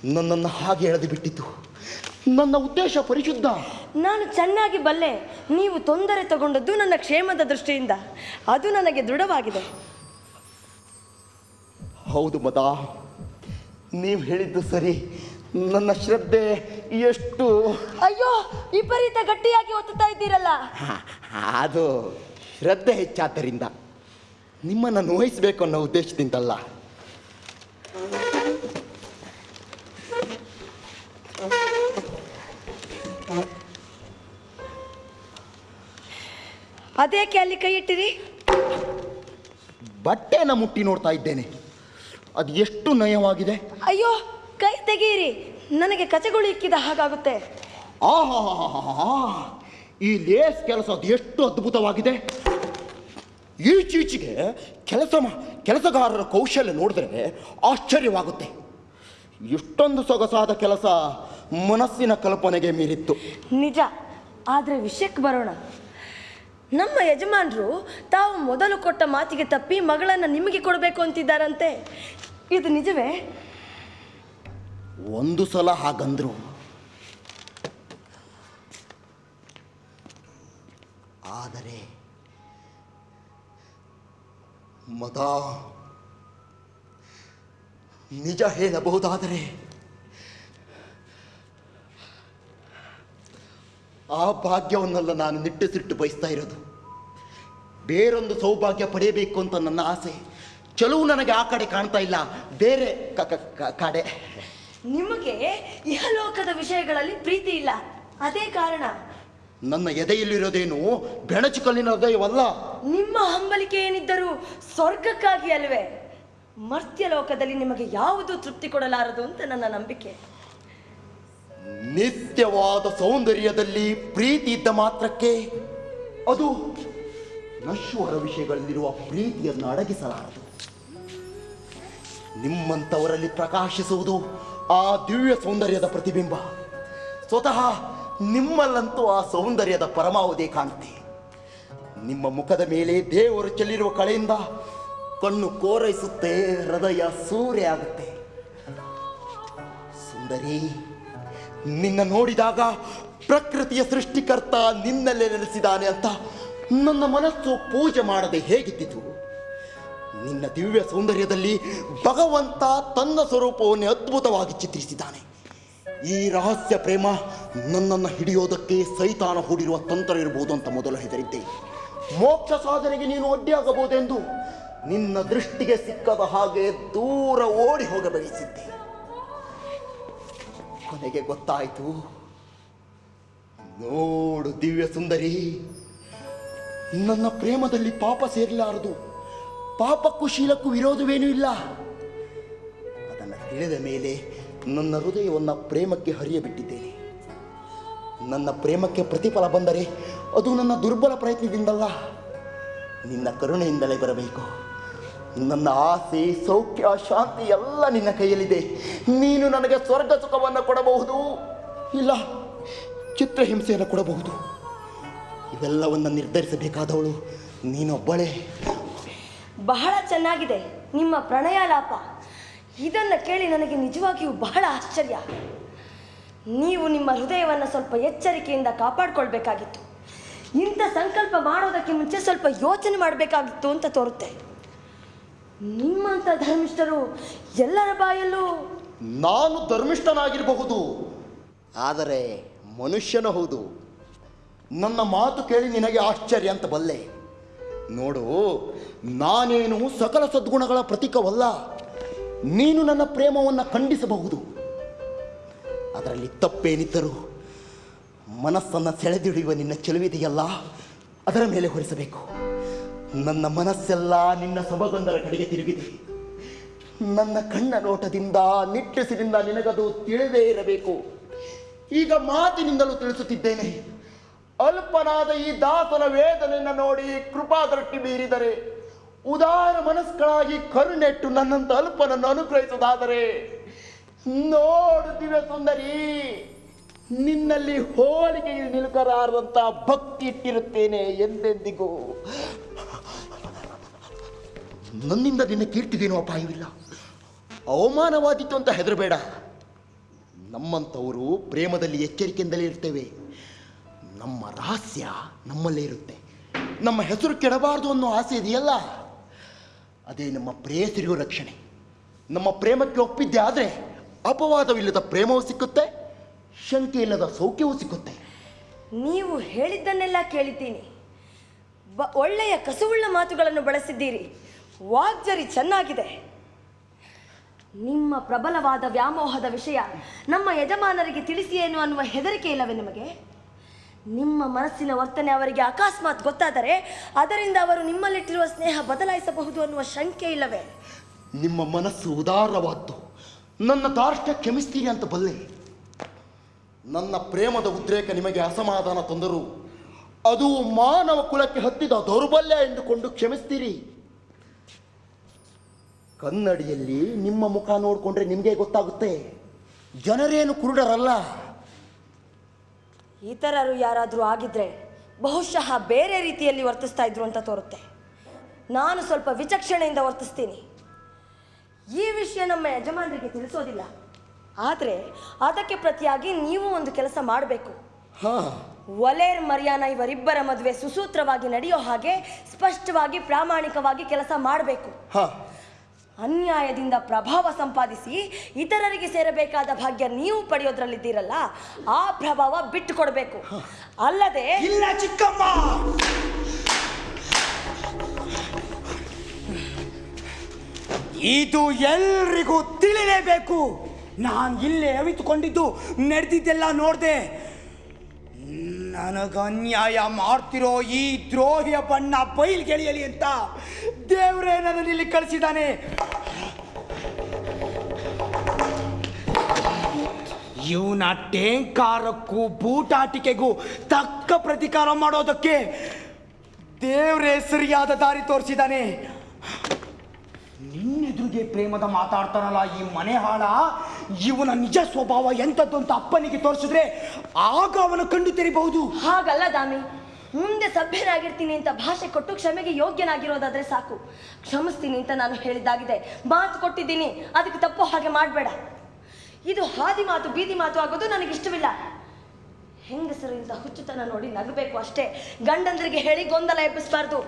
ನನ್ನನ್ನು ಹಾಗೆ ಎಳೆದು ಬಿಟ್ಟಿತು ನನ್ನ ಉದ್ದೇಶ ಪರಿಶುದ್ಧ. ನಾನು ಚೆನ್ನಾಗಿ ಬಲ್ಲೆ. ನೀವು ತೊಂದರೆ ತಗೊಂಡದ್ದು ನನ್ನ ಕ್ಷೇಮದ ದೃಷ್ಟಿಯಿಂದ. ಅದು ನನಗೆ ದೃಢವಾಗಿದೆ. ಹೌದು ಮದ ನೀವು ಹೇಳಿದ್ದು ಸರಿ. ನನ್ನ ಶ್ರದ್ಧೆ ಎಷ್ಟು? ಅಯ್ಯೋ ವಿಪರೀತ ಗಟ್ಟಿಯಾಗಿ ಒತ್ತುತ್ತಾ ಇದ್ದೀರಲ್ಲ. ಅದು ಶ್ರದ್ಧೆ ಹೆಚ್ಚಾದ್ದರಿಂದ ನಿಮ್ಮನ್ನು ನೋಯಿಸಬೇಕು ಅನ್ನೋ ಉದ್ದೇಶದಿಂದಲ್ಲ. ಅದೇಕೆ ಅಲ್ಲಿ ಕೈ ಇಟ್ಟಿರಿ? ಬಟ್ಟೆನ ಮುಟ್ಟಿ ನೋಡ್ತಾ ಇದ್ದೇನೆ. ಅದು ಎಷ್ಟು ನಯವಾಗಿದೆ. ಅಯ್ಯೋ ಕೈ ತೆಗೀರಿ. ನನಗೆ ಕಚಗುಳಿ ಇಕ್ಕಿದ ಹಾಗಾಗುತ್ತೆ. ಆಹಾ ಈ ಲೇಸ್ ಕೆಲಸ ಅದು ಎಷ್ಟು ಅದ್ಭುತವಾಗಿದೆ. ಈಚೀಚೆಗೆ ಕೆಲಸ ಕೆಲಸಗಾರರ ಕೌಶಲ್ಯ ನೋಡಿದ್ರೆ ಆಶ್ಚರ್ಯವಾಗುತ್ತೆ. ಇಷ್ಟೊಂದು ಸೊಗಸಾದ ಕೆಲಸ ಮನಸ್ಸಿನ ಕಲ್ಪನೆಗೆ ಮೀರಿತ್ತು. ನಿಜ. ಆದರೆ ವಿಷಯಕ್ಕೆ ಬರೋಣ. ನಮ್ಮ ಯಜಮಾನರು ತಾವು ಮೊದಲು ಕೊಟ್ಟ ಮಾತಿಗೆ ತಪ್ಪಿ ಮಗಳನ್ನು ನಿಮಗೆ ಕೊಡಬೇಕು ಅಂತಿದ್ದಾರಂತೆ. ಇದು ನಿಜವೇ? ಒಂದು ಸಲ ಹಾಗಂದ್ರು. ಆದರೆ ಮತ ನಿಜ ಹೇಳಬಹುದಾದರೆ ಆ ಭಾಗ್ಯವನ್ನೆಲ್ಲ ನಾನು ನಿಟ್ಟುಸಿಟ್ಟು ಬಯಸ್ತಾ ಇರೋದು. ಬೇರೊಂದು ಸೌಭಾಗ್ಯ ಪಡೆಯಬೇಕು ಅಂತ ನನ್ನ ಆಸೆ. ಚಲೋ ನನಗೆ ಆ ಕಡೆ ಕಾಣ್ತಾ ಇಲ್ಲ, ಬೇರೆ ಕಡೆ. ನಿಮಗೆ ಇಹಲೋಕದ ವಿಷಯಗಳಲ್ಲಿ ಪ್ರೀತಿ ಇಲ್ಲ. ಅದೇ ಕಾರಣ. ನನ್ನ ಎದೆಯಲ್ಲಿರೋದೇನು ಬೆಣಚು ಕಲ್ಲಿನ ಹೃದಯವಲ್ಲ? ನಿಮ್ಮ ಹಂಬಲಿಕೆ ಏನಿದ್ದರೂ ಸ್ವರ್ಗಕ್ಕಾಗಿ ಅಲ್ವೇ? ಮರ್ತ್ಯ ಲೋಕದಲ್ಲಿ ನಿಮಗೆ ಯಾವುದು ತೃಪ್ತಿ ಕೊಡಲಾರದು ಅಂತ ನನ್ನ ನಂಬಿಕೆ. ನಿತ್ಯವಾದ ಸೌಂದರ್ಯದಲ್ಲಿ ಪ್ರೀತಿ ಇದ್ದ ಮಾತ್ರಕ್ಕೆ ಅದು ನಶ್ವರ ವಿಷಯಗಳಲ್ಲಿರುವ ಪ್ರೀತಿಯನ್ನು ಅಡಗಿಸಲಾರದು. ನಿಮ್ಮಂಥವರಲ್ಲಿ ಪ್ರಕಾಶಿಸುವುದು ಆ ದಿವ್ಯ ಸೌಂದರ್ಯದ ಪ್ರತಿಬಿಂಬ. ಸ್ವತಃ ನಿಮ್ಮಲ್ಲಂತೂ ಆ ಸೌಂದರ್ಯದ ಪರಮಾವಧಿ ಕಾಣುತ್ತೆ ನಿಮ್ಮ ಮುಖದ ಮೇಲೆ ದೇವರು ಚೆಲ್ಲಿರುವ ಕಳೆಯಿಂದ ಕಣ್ಣು ಕೋರೈಸುತ್ತೆ, ಹೃದಯ ಸೂರ್ಯ ಆಗುತ್ತೆ. ಸುಂದರಿ, ನಿನ್ನ ನೋಡಿದಾಗ ಪ್ರಕೃತಿಯ ಸೃಷ್ಟಿಕರ್ತ ನಿನ್ನಲ್ಲೇ ನೆಲೆಸಿದಾನೆ ಅಂತ ನನ್ನ ಮನಸ್ಸು ಪೂಜೆ ಮಾಡದೆ ಹೇಗಿದ್ದಿತು? ನಿನ್ನ ದಿವ್ಯ ಸೌಂದರ್ಯದಲ್ಲಿ ಭಗವಂತ ತನ್ನ ಸ್ವರೂಪವನ್ನೇ ಅದ್ಭುತವಾಗಿ ಚಿತ್ರಿಸಿದ್ದಾನೆ. ಈ ರಹಸ್ಯ ಪ್ರೇಮ ನನ್ನನ್ನು ಹಿಡಿಯೋದಕ್ಕೆ ಸೈತಾನ ಹೂಡಿರುವ ತಂತ್ರ ಇರಬಹುದು ಅಂತ ಮೊದಲು ಹೆದರಿದ್ದೆ. ಮೋಕ್ಷ ಸಾಧನೆಗೆ ನೀನು ಅಡ್ಡಿಯಾಗಬಹುದೆಂದು ನಿನ್ನ ದೃಷ್ಟಿಗೆ ಸಿಕ್ಕದ ಹಾಗೆ ದೂರ ಓಡಿ ಹೋಗಬಯಸಿದ್ದೆ. ಕೊನೆಗೆ ಗೊತ್ತಾಯಿತು. ನೋಡು ದಿವ್ಯ ಸುಂದರಿ, ನನ್ನ ಪ್ರೇಮದಲ್ಲಿ ಪಾಪ ಸೇರಲಾರದು. ಪಾಪಕ್ಕೂ ಶೀಲಕ್ಕೂ ವಿರೋಧವೇನೂ ಇಲ್ಲ. ಅದನ್ನು ತಿಳಿದ ಮೇಲೆ ನನ್ನ ಹೃದಯವನ್ನು ಪ್ರೇಮಕ್ಕೆ ಹರಿಯಬಿಟ್ಟಿದ್ದೇನೆ. ನನ್ನ ಪ್ರೇಮಕ್ಕೆ ಪ್ರತಿಫಲ ಬಂದರೆ ಅದು ನನ್ನ ದುರ್ಬಲ ಪ್ರಯತ್ನದಿಂದಲ್ಲ. ನಿನ್ನ ಕರುಣೆಯಿಂದಲೇ ಬರಬೇಕು. ನನ್ನ ಆಸೆ, ಸೌಖ್ಯ, ಶಾಂತಿ ಎಲ್ಲ ನಿನ್ನ ಕೈಯಲ್ಲಿದೆ. ನೀನು ನನಗೆ ಸ್ವರ್ಗ ಸುಖವನ್ನು ಕೊಡಬಹುದು. ಇಲ್ಲ, ಚಿತ್ರಹಿಂಸೆಯನ್ನು ಕೊಡಬಹುದು. ಇವೆಲ್ಲವನ್ನು ನಿರ್ಧರಿಸಬೇಕಾದವಳು ನೀನೊಬ್ಬಳೇ. ಬಹಳ ಚೆನ್ನಾಗಿದೆ. ನಿಮ್ಮ ಪ್ರಣಯಾಲಾಪ. ಇದನ್ನು ಕೇಳಿ ನನಗೆ ನಿಜವಾಗಿಯೂ ಬಹಳ ಆಶ್ಚರ್ಯ. ನೀವು ನಿಮ್ಮ ಹೃದಯವನ್ನು ಸ್ವಲ್ಪ ಎಚ್ಚರಿಕೆಯಿಂದ ಕಾಪಾಡಿಕೊಳ್ಬೇಕಾಗಿತ್ತು. ಇಂಥ ಸಂಕಲ್ಪ ಮಾಡೋದಕ್ಕೆ ಮುಂಚೆ ಸ್ವಲ್ಪ ಯೋಚನೆ ಮಾಡಬೇಕಾಗಿತ್ತು ಅಂತ ತೋರುತ್ತೆ. ನಿಮ್ಮಂಥ ಧರ್ಮಿಷ್ಠರು ಎಲ್ಲರ ಬಾಯಲ್ಲೂ ನಾನು ಧರ್ಮಿಷ್ಠನಾಗಿರಬಹುದು. ಆದರೆ ಮನುಷ್ಯನ ಹೌದು. ನನ್ನ ಮಾತು ಕೇಳಿ ನಿನಗೆ ಆಶ್ಚರ್ಯ ಅಂತ ಬಲ್ಲೆ. ನೋಡು, ನಾನೇನು ಸಕಲ ಸದ್ಗುಣಗಳ ಪ್ರತೀಕವಲ್ಲ. ನೀನು ನನ್ನ ಪ್ರೇಮವನ್ನು ಖಂಡಿಸಬಹುದು. ಅದರಲ್ಲಿ ತಪ್ಪೇನಿದ್ದರೂ ಮನಸ್ಸನ್ನು ಸೆಳೆದಿಡಿಯುವ ನಿನ್ನ ಚೆಲುವಿದೆಯಲ್ಲ, ಅದರ ಮೇಲೆ ಹೊರಿಸಬೇಕು. ನನ್ನ ಮನಸ್ಸೆಲ್ಲ ನಿನ್ನ ಸೊಬಗೊಂದರ ಕಡೆಗೆ ತಿರುಗಿದೆ. ನನ್ನ ಕಣ್ಣ ನೋಟದಿಂದ ನಿಟ್ಟಸಿನಿಂದ ನಿನಗದು ತಿಳಿದೇ ಇರಬೇಕು. ಈಗ ಮಾತಿನಿಂದಲೂ ತಿಳಿಸುತ್ತಿದ್ದೇನೆ. ಅಲ್ಪನಾದ ಈ ದಾಸನ ವೇದನೆಯನ್ನು ನೋಡಿ ಕೃಪಾದೃಷ್ಟಿ ಬೀರಿದರೆ ಉದಾರ ಮನಸ್ಕಳಾಗಿ ಕರುನೆಟ್ಟು ನನ್ನಂತ ಅಲ್ಪನನ್ನು ಅನುಗ್ರಹಿಸುವುದಾದರೆ ನೋಡು ದಿವ್ಯ ಸುಂದರಿ, ನಿನ್ನಲ್ಲಿ ಹೋಲಿಕೆ ನಿಲುಕರಾರದಂತ ಭಕ್ತಿ ಇಟ್ಟಿರುತ್ತೇನೆ ಎಂದೆಂದಿಗೂ. ನನ್ನಿಂದ ನಿನ್ನ ಕೀರ್ತಿಗೇನು ಅಪಾಯವಿಲ್ಲ. ಅವಮಾನವಾದೀತು ಅಂತ ಹೆದರಬೇಡ. ನಮ್ಮಂಥವರು ಪ್ರೇಮದಲ್ಲಿ ಎಚ್ಚರಿಕೆಯಿಂದಲೇ ಇರ್ತೇವೆ. ನಮ್ಮ ರಹಸ್ಯ ನಮ್ಮಲ್ಲೇ ಇರುತ್ತೆ. ನಮ್ಮ ಹೆಸರು ಕೆಡಬಾರದು ಅನ್ನೋ ಆಸೆ ಇದೆಯಲ್ಲ? ಅದೇ ನಮ್ಮ ಪ್ರೇಯಸಿರಿಗೂ ರಕ್ಷಣೆ. ನಮ್ಮ ಪ್ರೇಮಕ್ಕೆ ಒಪ್ಪಿದ್ದೆ ಆದರೆ ಅಪವಾದವಿಲ್ಲದ ಪ್ರೇಮವೂ ಸಿಕ್ಕುತ್ತೆ ಶಂಕೆ ಇಲ್ಲದ ಸೌಖ್ಯವೂ ಸಿಕ್ಕುತ್ತೆ. ನೀವು ಹೇಳಿದ್ದನ್ನೆಲ್ಲ ಕೇಳಿದ್ದೀನಿ. ಒಳ್ಳೆಯ ಕಸುವುಳ್ಳ ಮಾತುಗಳನ್ನು ಬಳಸಿದ್ದೀರಿ. ವಾಗ್ಜರಿ ಚೆನ್ನಾಗಿದೆ. ನಿಮ್ಮ ಪ್ರಬಲವಾದ ವ್ಯಾಮೋಹದ ವಿಷಯ ನಮ್ಮ ಯಜಮಾನರಿಗೆ ತಿಳಿಸಿ ಏನು ಅನ್ನುವ ಹೆದರಿಕೆ ಇಲ್ಲವೇ ನಿಮಗೆ? ನಿಮ್ಮ ಮನಸ್ಸಿನ ವರ್ತನೆ ಅವರಿಗೆ ಅಕಸ್ಮಾತ್ ಗೊತ್ತಾದರೆ ಅದರಿಂದ ಅವರು ನಿಮ್ಮಲ್ಲಿಟ್ಟಿರುವ ಸ್ನೇಹ ಬದಲಾಯಿಸಬಹುದು ಅನ್ನುವ ಶಂಕೆ ಇಲ್ಲವೇ? ನಿಮ್ಮ ಮನಸ್ಸು ಉದಾರವಾದ್ದು. ನನ್ನ ದಾರ್ಷ್ಟ್ಯ ಕ್ಷಮಿಸ್ತೀರಿ ಅಂತ ಬಲ್ಲೆ. ನನ್ನ ಪ್ರೇಮದ ಉದ್ರೇಕ ನಿಮಗೆ ಅಸಮಾಧಾನ ತಂದರು ಅದು ಮಾನವ ಕುಲಕ್ಕೆ ಹತ್ತಿದ ದೌರ್ಬಲ್ಯ ಎಂದುಕೊಂಡು ಕ್ಷಮಿಸ್ತೀರಿ. ಕನ್ನಡಿಯಲ್ಲಿ ನಿಮ್ಮ ಮುಖ ನೋಡಿಕೊಂಡ್ರೆ ನಿಮಗೆ ಗೊತ್ತಾಗುತ್ತೆ. ಜನರೇನು ಕುರುಡರಲ್ಲ. ಇತರರು ಯಾರಾದರೂ ಆಗಿದ್ದರೆ ಬಹುಶಃ ಬೇರೆ ರೀತಿಯಲ್ಲಿ ವರ್ತಿಸ್ತಾ ಇದ್ರು ಅಂತ ತೋರುತ್ತೆ. ನಾನು ಸ್ವಲ್ಪ ವಿಚಕ್ಷಣೆಯಿಂದ ವರ್ತಿಸ್ತೀನಿ. ಈ ವಿಷಯ ನಮ್ಮ ಯಜಮಾನರಿಗೆ ತಿಳಿಸೋದಿಲ್ಲ. ಆದರೆ ಅದಕ್ಕೆ ಪ್ರತಿಯಾಗಿ ನೀವು ಒಂದು ಕೆಲಸ ಮಾಡಬೇಕು. ಹಾ. ಒಲೇರ್ ಮರ್ಯಾನ ಇವರಿಬ್ಬರ ಮದುವೆ ಸುಸೂತ್ರವಾಗಿ ನಡೆಯೋ ಹಾಗೆ ಸ್ಪಷ್ಟವಾಗಿ ಪ್ರಾಮಾಣಿಕವಾಗಿ ಕೆಲಸ ಮಾಡಬೇಕು. ಹಾ. ಅನ್ಯಾಯದಿಂದ ಪ್ರಭಾವ ಸಂಪಾದಿಸಿ ಇತರರಿಗೆ ಸೇರಬೇಕಾದ ಭಾಗ್ಯ ನೀವು ಪಡೆಯೋದ್ರಲ್ಲಿದ್ದೀರಲ್ಲ, ಆ ಪ್ರಭಾವ ಬಿಟ್ಟು ಕೊಡಬೇಕು ಅಲ್ಲದೆ ಇಲ್ಲ ಚಿಕ್ಕಮ್ಮ ಇದು ಎಲ್ರಿಗೂ ತಿಳಿಲೇಬೇಕು. ನಾನು ಇಲ್ಲೇ ಅವಿತುಕೊಂಡಿದ್ದು, ನಡೆದಿದ್ದೆಲ್ಲ ನೋಡಿದೆ. ನನಗ ಅನ್ಯಾಯ ಮಾಡ್ತಿರೋ ಈ ದ್ರೋಹಿಯ ಬಣ್ಣ ಬಯಲ್ಗೆಳೆಯಲಿ ಅಂತ ದೇವರೇ ನನ್ನ ಇಲ್ಲಿ ಕಳಿಸಿದ್ದಾನೆ. ಇವನ ಟೇಂಕಾರಕ್ಕೂ ಬೂಟಾಟಿಕೆಗೂ ತಕ್ಕ ಪ್ರತಿಕಾರ ಮಾಡೋದಕ್ಕೆ ದೇವರೇ ಸರಿಯಾದ ದಾರಿ ತೋರಿಸಿದ್ದಾನೆ. ನಿನ್ನೆದುರಿಗೆ ಪ್ರೇಮದ ಮಾತಾಡ್ತಾನಲ್ಲ ಈ ಮನೆ ಹಾಳ? ಇವನ ನಿಜ ಸ್ವಭಾವ ಎಂಥದ್ದು ಅಂತ ಅಪ್ಪನಿಗೆ ತೋರಿಸಿದ್ರೆ ಆಗ ಅವನ ಕಂಡು ತೆರಿಬಹುದು. ಹಾಗಲ್ಲ ದಾಮಿ. ಮುಂದೆ ಸಭ್ಯನಾಗಿರ್ತೀನಿ ಅಂತ ಭಾಷೆ ಕೊಟ್ಟು ಕ್ಷಮೆಗೆ ಯೋಗ್ಯನಾಗಿರೋದಾದ್ರೆ ಸಾಕು. ಕ್ಷಮಿಸ್ತೀನಿ ಅಂತ ನಾನು ಹೇಳಿದ್ದಾಗಿದೆ. ಮಾತು ಕೊಟ್ಟಿದ್ದೀನಿ. ಅದಕ್ಕೆ ತಪ್ಪು ಹಾಗೆ ಮಾಡಬೇಡ. ಇದು ಹಾದಿ ಮಾತು, ಬೀದಿ ಮಾತು ಆಗೋದು ನನಗೆ ಇಷ್ಟವಿಲ್ಲ ಹೆಂಗಸರಿಂದ ಹುಚ್ಚುತನ ನೋಡಿ ನಗಬೇಕು ಅಷ್ಟೇ. ಗಂಡಂದ್ರಿಗೆ ಹೇಳಿ ಗೊಂದಲ ಎಬ್ಬಿಸಬಾರ್ದು.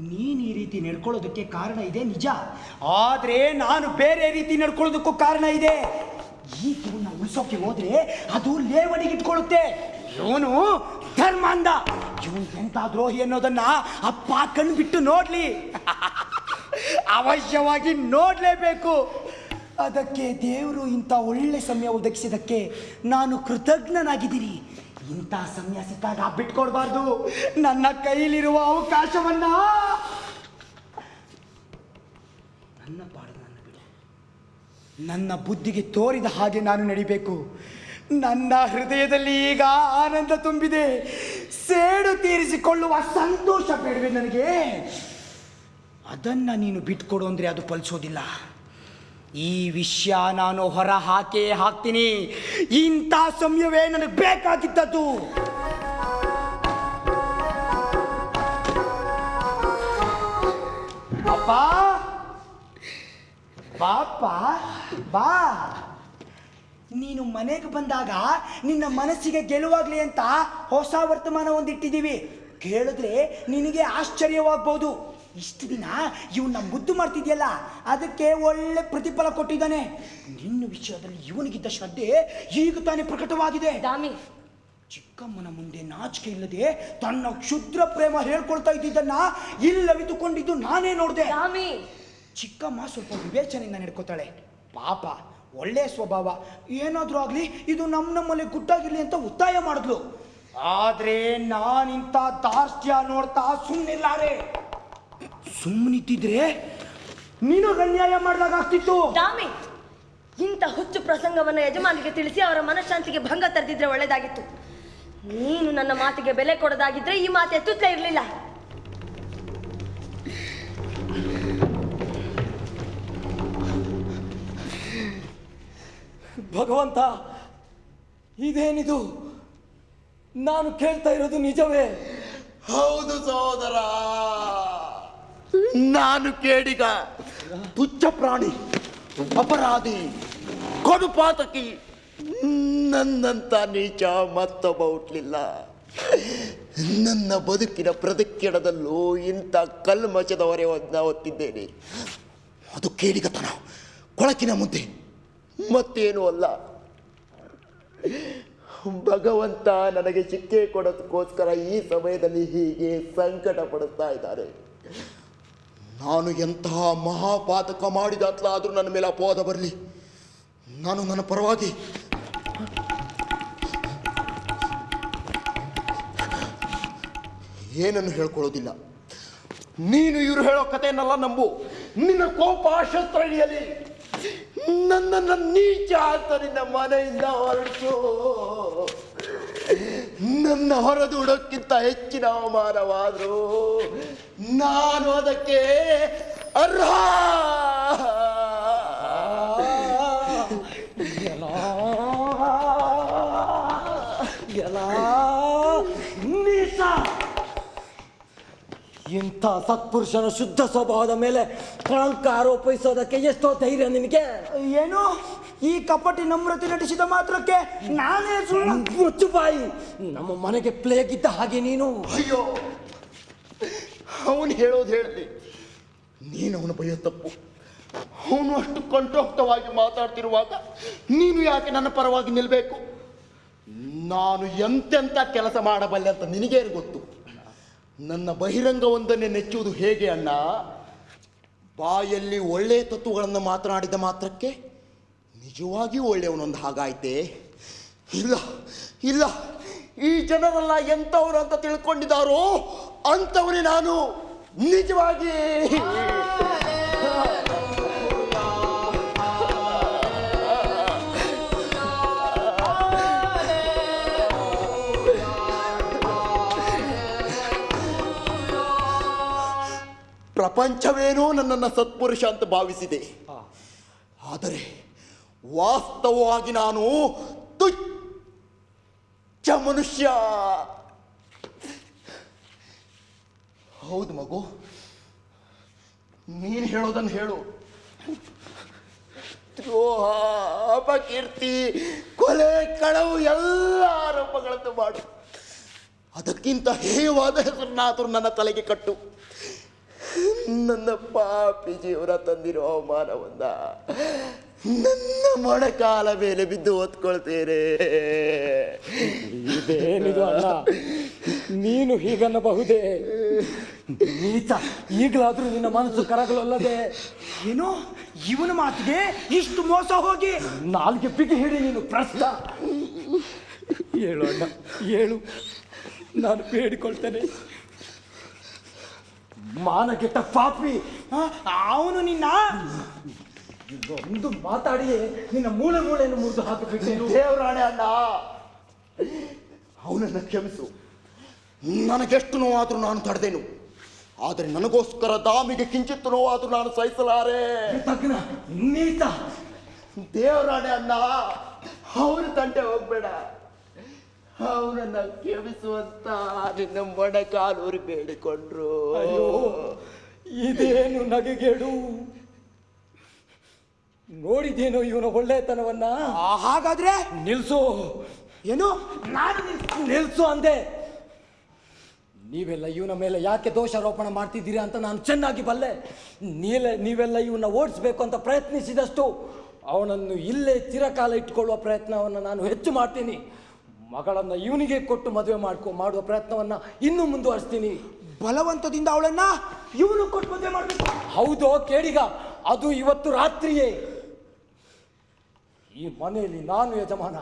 ನೀನು ಈ ರೀತಿ ನಡ್ಕೊಳ್ಳೋದಕ್ಕೆ ಕಾರಣ ಇದೆ, ನಿಜ. ಆದರೆ ನಾನು ಬೇರೆ ರೀತಿ ನಡ್ಕೊಳ್ಳೋದಕ್ಕೂ ಕಾರಣ ಇದೆ. ಈ ಇವನ್ನ ಉಳಿಸೋಕೆ ಹೋದ್ರೆ ಅದು ಲೇವಣಿಗೆ ಇಟ್ಕೊಳ್ಳುತ್ತೆ. ಇವನು ಧರ್ಮಾಂಧ. ಇವನು ಎಂತ ದ್ರೋಹಿ ಅನ್ನೋದನ್ನ ಅಪ್ಪ ಕಣ್ಬಿಟ್ಟು ನೋಡ್ಲಿ. (laughs) ಅವಶ್ಯವಾಗಿ ನೋಡ್ಲೇಬೇಕು. ಅದಕ್ಕೆ ದೇವರು ಇಂಥ ಒಳ್ಳೆ ಸಮಯ ಒದಗಿಸಿದಕ್ಕೆ ನಾನು ಕೃತಜ್ಞನಾಗಿದ್ದೀನಿ. ಇಂಥ ಸಮಯ ಸಿಕ್ಕಾಗ ಬಿಟ್ಕೊಡ್ಬಾರ್ದು. ನನ್ನ ಕೈಲಿರುವ ಅವಕಾಶವನ್ನ ನನ್ನ ಪಾಡು ನನ್ನ ಬಿಡು. ನನ್ನ ಬುದ್ಧಿಗೆ ತೋರಿದ ಹಾಗೆ ನಾನು ನಡಿಬೇಕು. ನನ್ನ ಹೃದಯದಲ್ಲಿ ಈಗ ಆನಂದ ತುಂಬಿದೆ. ಸೇಡು ತೀರಿಸಿಕೊಳ್ಳುವ ಸಂತೋಷ ಬೇಡವೆ ನನಗೆ? ಅದನ್ನ ನೀನು ಬಿಟ್ಕೊಡು ಅಂದ್ರೆ ಅದು ಫಲಿಸೋದಿಲ್ಲ. ಈ ವಿಷಯ ನಾನು ಹೊರ ಹಾಕೇ ಹಾಕ್ತೀನಿ. ಇಂಥ ಸಮಯವೇ ನನಗೆ ಬೇಕಾಗಿದ್ದದ್ದು. ಅಪ್ಪ ಬಾಪ್ಪ ಬಾ. ನೀನು ಮನೆಗೆ ಬಂದಾಗ ನಿನ್ನ ಮನಸ್ಸಿಗೆ ಗೆಲುವಾಗ್ಲಿ ಅಂತ ಹೊಸ ವರ್ತಮಾನ ಒಂದಿಟ್ಟಿದ್ದೀವಿ ಕೇಳಿದ್ರೆ ನಿನಗೆ ಆಶ್ಚರ್ಯವಾಗ್ಬೋದು. ಇಷ್ಟು ದಿನ ಇವನ್ನ ಮುದ್ದು ಮಾಡ್ತಿದ್ಯಲ್ಲ? ಅದಕ್ಕೆ ಒಳ್ಳೆ ಪ್ರತಿಫಲ ಕೊಟ್ಟಿದ್ದಾನೆ. ನಿನ್ನ ವಿಷಯದಲ್ಲಿ ಇವನಿಗಿದ್ದ ಶ್ರದ್ಧೆ ಈಗ ತಾನೇ ಪ್ರಕಟವಾಗಿದೆ. ದಾಮಿ. ಚಿಕ್ಕಮ್ಮನ ಮುಂದೆ ನಾಚಿಕೆ ಇಲ್ಲದೆ ತನ್ನ ಕ್ಷುದ್ರ ಪ್ರೇಮ ಹೇಳ್ಕೊಳ್ತಾ ಇದ್ದಿದ್ದನ್ನ ಇಲ್ಲವಿದುಕೊಂಡಿದ್ದು ನಾನೇ ನೋಡಿದೆ. ದಾಮಿ. ಚಿಕ್ಕಮ್ಮ ಸ್ವಲ್ಪ ವಿವೇಚನೆಯಿಂದ ನಡ್ಕೋತಾಳೆ. ಪಾಪ ಒಳ್ಳೆ ಸ್ವಭಾವ. ಏನಾದರೂ ಆಗಲಿ ಇದು ನಮ್ಮ ನಮ್ಮಲ್ಲಿ ಗುಟ್ಟಾಗಿರಲಿ ಅಂತ ಒತ್ತಾಯ ಮಾಡಿದ್ಲು. ಆದ್ರೆ ನಾನಿಂತ ದಾರ್ಷ್ಟ್ಯ ನೋಡ್ತಾ ಸುಮ್ಮನಿಲ್ಲಾರೆ ಸುಮ್ಮನಿದ್ದಿದ್ರೆ ನೀನು ಅನ್ಯಾಯ ಮಾಡಿದಾಗ ಆಗ್ತಿತ್ತು. ದಾಮಿ ಇಂಥ ಹುಚ್ಚು ಪ್ರಸಂಗವನ್ನ ಯಜಮಾನಿಗೆ ತಿಳಿಸಿ ಅವರ ಮನಃಶಾಂತಿಗೆ ಭಂಗ ತರದಿದ್ರೆ ಒಳ್ಳೇದಾಗಿತ್ತು. ನೀನು ನನ್ನ ಮಾತಿಗೆ ಬೆಲೆ ಕೊಡೋದಾಗಿದ್ರೆ ಈ ಮಾತು ಎತ್ತುತ್ತಲೇ ಇರಲಿಲ್ಲ. ಭಗವಂತ ಇದೇನಿದು? ನಾನು ಕೇಳ್ತಾ ಇರೋದು ನಿಜವೇ? ಹೌದು ಸಹೋದರ. ನಾನು ಕೇಡಿಗ ತುಚ್ಛ ಪ್ರಾಣಿ, ಅಪರಾಧಿ, ಕೊಡುಪಾತಕಿ, ನನ್ನಂತ ನೀಚ ಮತ್ತೊಬ್ಬ ಬೌಟ್ಲಿಲ್ಲ ನನ್ನ ಬದುಕಿನ ಪ್ರದಕ್ಷಿಣದಲ್ಲೂ ಇಂಥ ಕಲ್ಮಚದವರೇ ಹೊತ್ತಿದ್ದೇನೆ ಅದು ಕೇಳಿಗತನ ಕೊಳಕಿನ ಮುದ್ದೆ ಮತ್ತೇನೂ ಅಲ್ಲ. ಭಗವಂತ ನನಗೆ ಶಿಕ್ಷೆ ಕೊಡೋದಕ್ಕೋಸ್ಕರ ಈ ಸಮಯದಲ್ಲಿ ಹೀಗೆ ಸಂಕಟ ಪಡುತ್ತಾ ಇದ್ದಾರೆ. ನಾನು ಎಂತಹ ಮಹಾಪಾತಕ ಮಾಡಿದಾತ್ಲಾದರೂ ನನ್ನ ಮೇಲೆ ಅಪವಾದ ಬರಲಿ. ನಾನು ನನ್ನ ಪರವಾಗಿ ಏನನ್ನು ಹೇಳ್ಕೊಳ್ಳೋದಿಲ್ಲ. ನೀನು ಇವರು ಹೇಳೋ ಕಥೆಯನ್ನೆಲ್ಲ ನಂಬು. ನಿನ್ನ ಕೋಪ ನನ್ನ ನನ್ನನ್ನು ನೀಚ ನಿನ್ನ ಮನೆಯಿಂದ ಹೊರಡಿಸು. ನನ್ನ ಹೊರದೂಡೋಕ್ಕಿಂತ ಹೆಚ್ಚಿನ ಅವಮಾನವಾದರೂ. ನಾನು ಅದಕ್ಕೆ ಅರ್ಹ. ಇಂಥ ಸತ್ಪುರುಷನ ಶುದ್ಧ ಸ್ವಭಾವದ ಮೇಲೆ ಕಳಂಕ ಆರೋಪಿಸೋದಕ್ಕೆ ಎಷ್ಟೋ ಧೈರ್ಯ ನಿನಗೆ. ಏನು? ಈ ಕಪಟಿ ನಮ್ರತೆ ನಟಿಸಿದ ಮಾತ್ರಕ್ಕೆ ನಾನೇ ಸುಳ್ಳು ಬಾಯಿ ನಮ್ಮ ಮನೆಗೆ ಪ್ಲೇಗ್ ಇದ್ದ ಹಾಗೆ ನೀನು. ಅಯ್ಯೋ, ಅವನು ಹೇಳೋದು ಹೇಳಿದೆ ನೀನು ಅವನು ಭಯ ತಪ್ಪು. ಅವನು ಅಷ್ಟು ಕಂಟೋಕ್ತವಾಗಿ ಮಾತಾಡ್ತಿರುವಾಗ ನೀನು ಯಾಕೆ ನನ್ನ ಪರವಾಗಿ ನಿಲ್ಲಬೇಕು ನಾನು ಎಂತೆಂಥ ಕೆಲಸ ಮಾಡಬಲ್ಲೆ ಅಂತ ನಿನಗೇನು ಗೊತ್ತು? ನನ್ನ ಬಹಿರಂಗವೊಂದನ್ನೇ ನೆಚ್ಚುವುದು ಹೇಗೆ ಅಣ್ಣ? ಬಾಯಲ್ಲಿ ಒಳ್ಳೆಯ ತತ್ವಗಳನ್ನು ಮಾತನಾಡಿದ ಮಾತ್ರಕ್ಕೆ ನಿಜವಾಗಿಯೂ ಒಳ್ಳೆಯವನೊಂದು ಹಾಗಾಯ್ತೆ? ಇಲ್ಲ ಇಲ್ಲ. ಈ ಜನರೆಲ್ಲ ಎಂಥವ್ರು ಅಂತ ತಿಳ್ಕೊಂಡಿದ್ದಾರೋ? ಅಂಥವನೇ ನಾನು. ನಿಜವಾಗಿ. ಪ್ರಪಂಚವೇನೋ ನನ್ನನ್ನು ಸತ್ಪುರುಷ ಅಂತ ಭಾವಿಸಿದೆ. ಆದರೆ ವಾಸ್ತವವಾಗಿ ನಾನು ತುಚ್ಚ ಮನುಷ್ಯ. ಹೌದು ಮಗು, ನೀನು ಹೇಳೋದನ್ನು ಹೇಳು. ದ್ರೋಹ, ಅಪಕೀರ್ತಿ, ಕೊಲೆ, ಕಳವು ಎಲ್ಲ ಆರೋಪಗಳನ್ನು ಮಾಡು. ಅದಕ್ಕಿಂತ ಹೇಯವಾದ ಹೆಸರನ್ನಾದರೂ ನನ್ನ ತಲೆಗೆ ಕಟ್ಟು. ನನ್ನ ಪಾಪಿ ಜೀವನ ತಂದಿರೋ ಅವಮಾನವನ್ನ ನನ್ನ ಮೊಣಕಾಲ ಮೇಲೆ ಬಿದ್ದು ಓದ್ಕೊಳ್ತೇನೆ ಇದೇನಿದು ಅಲ್ಲ ನೀನು ಹೀಗನ್ನಬಹುದೇ? ನೀತ ಈಗಲಾದ್ರೂ ನಿನ್ನ ಮನಸ್ಸು ಕರಗಳಲ್ಲದೆ ಏನು ಇವನ ಮಾತಿಗೆ ಇಷ್ಟು ಮೋಸ ಹೋಗಿ. ನಾಲ್ಗೆ ಬಿಗಿ ಹಿಡಿ ನೀನು ಪ್ರಶ್ನ ಹೇಳು ಅಣ್ಣ ಹೇಳು. ನಾನು ಬೇಡಿಕೊಳ್ತೇನೆ. ಮಾನಗೆಟ್ಟ ಪಾಪಿ. ಅವನು ನಿನ್ನ ಒಂದು ಮಾತಾಡಿ ನಿನ್ನ ಮೂಳೆ ಮೂಳೆಯನ್ನು ಮುರಿದು ಹಾಕಬೇಕು ದೇವರಾಣೆ ಅಣ್ಣ ಅವನನ್ನು ಕ್ಷಮಿಸು. ನನಗೆಷ್ಟು ನೋವಾದರೂ ನಾನು ತಡೆದೇನು. ಆದರೆ ನನಗೋಸ್ಕರ ದಾಮಿಗೆ ಕಿಂಚಿತ್ತು ನೋವಾದರೂ ನಾನು ಸಹಿಸಲಾರೆ. ತಗ್ನ ನೀತ ದೇವರಾಣೆ ಅಣ್ಣ ಅವನು ತಂಟೆ ಹೋಗ್ಬೇಡ. ಅವನನ್ನ ಕ್ಷಮಿಸುವಂತ ನಿನ್ನ ಮೊಣಕಾಲೂರಿ ಬೇಡಿಕೊಂಡ್ರು. ಅಯ್ಯೋ ಇದೇನು ನಗೆಗೇಡು? ನೋಡಿದೇನೋ ಇವನ ಒಳ್ಳೆತನವನ್ನ? ಹಾಗಾದ್ರೆ? ನಿಲ್ಸು. ಏನು? ನಾನು ನಿಲ್ಸು ಅಂದೆ. ನೀವೆಲ್ಲ ಇವನ ಮೇಲೆ ಯಾಕೆ ದೋಷಾರೋಪಣ ಮಾಡ್ತಿದ್ದೀರಿ ಅಂತ ನಾನು ಚೆನ್ನಾಗಿ ಬಲ್ಲೆ. ನೀಲೆ ನೀವೆಲ್ಲ ಇವನ್ನ ಓಡಿಸ್ಬೇಕು ಅಂತ ಪ್ರಯತ್ನಿಸಿದಷ್ಟು ಅವನನ್ನು ಇಲ್ಲೇ ಚಿರಕಾಲ ಇಟ್ಕೊಳ್ಳುವ ಪ್ರಯತ್ನವನ್ನು ನಾನು ಹೆಚ್ಚು ಮಾಡ್ತೀನಿ. ಮಗಳನ್ನು ಇವನಿಗೆ ಕೊಟ್ಟು ಮದುವೆ ಮಾಡ್ಕೊ ಮಾಡುವ ಪ್ರಯತ್ನವನ್ನು ಇನ್ನೂ ಮುಂದುವರಿಸ್ತೀನಿ. ಬಲವಂತದಿಂದ ಅವಳನ್ನ ಇವನು ಕೊಟ್ಟು ಮದುವೆ ಮಾಡಬೇಕು. ಹೌದೋ ಕೇಳಿಗ? ಅದು ಇವತ್ತು ರಾತ್ರಿಯೇ. ಈ ಮನೆಯಲ್ಲಿ ನಾನು ಯಜಮಾನ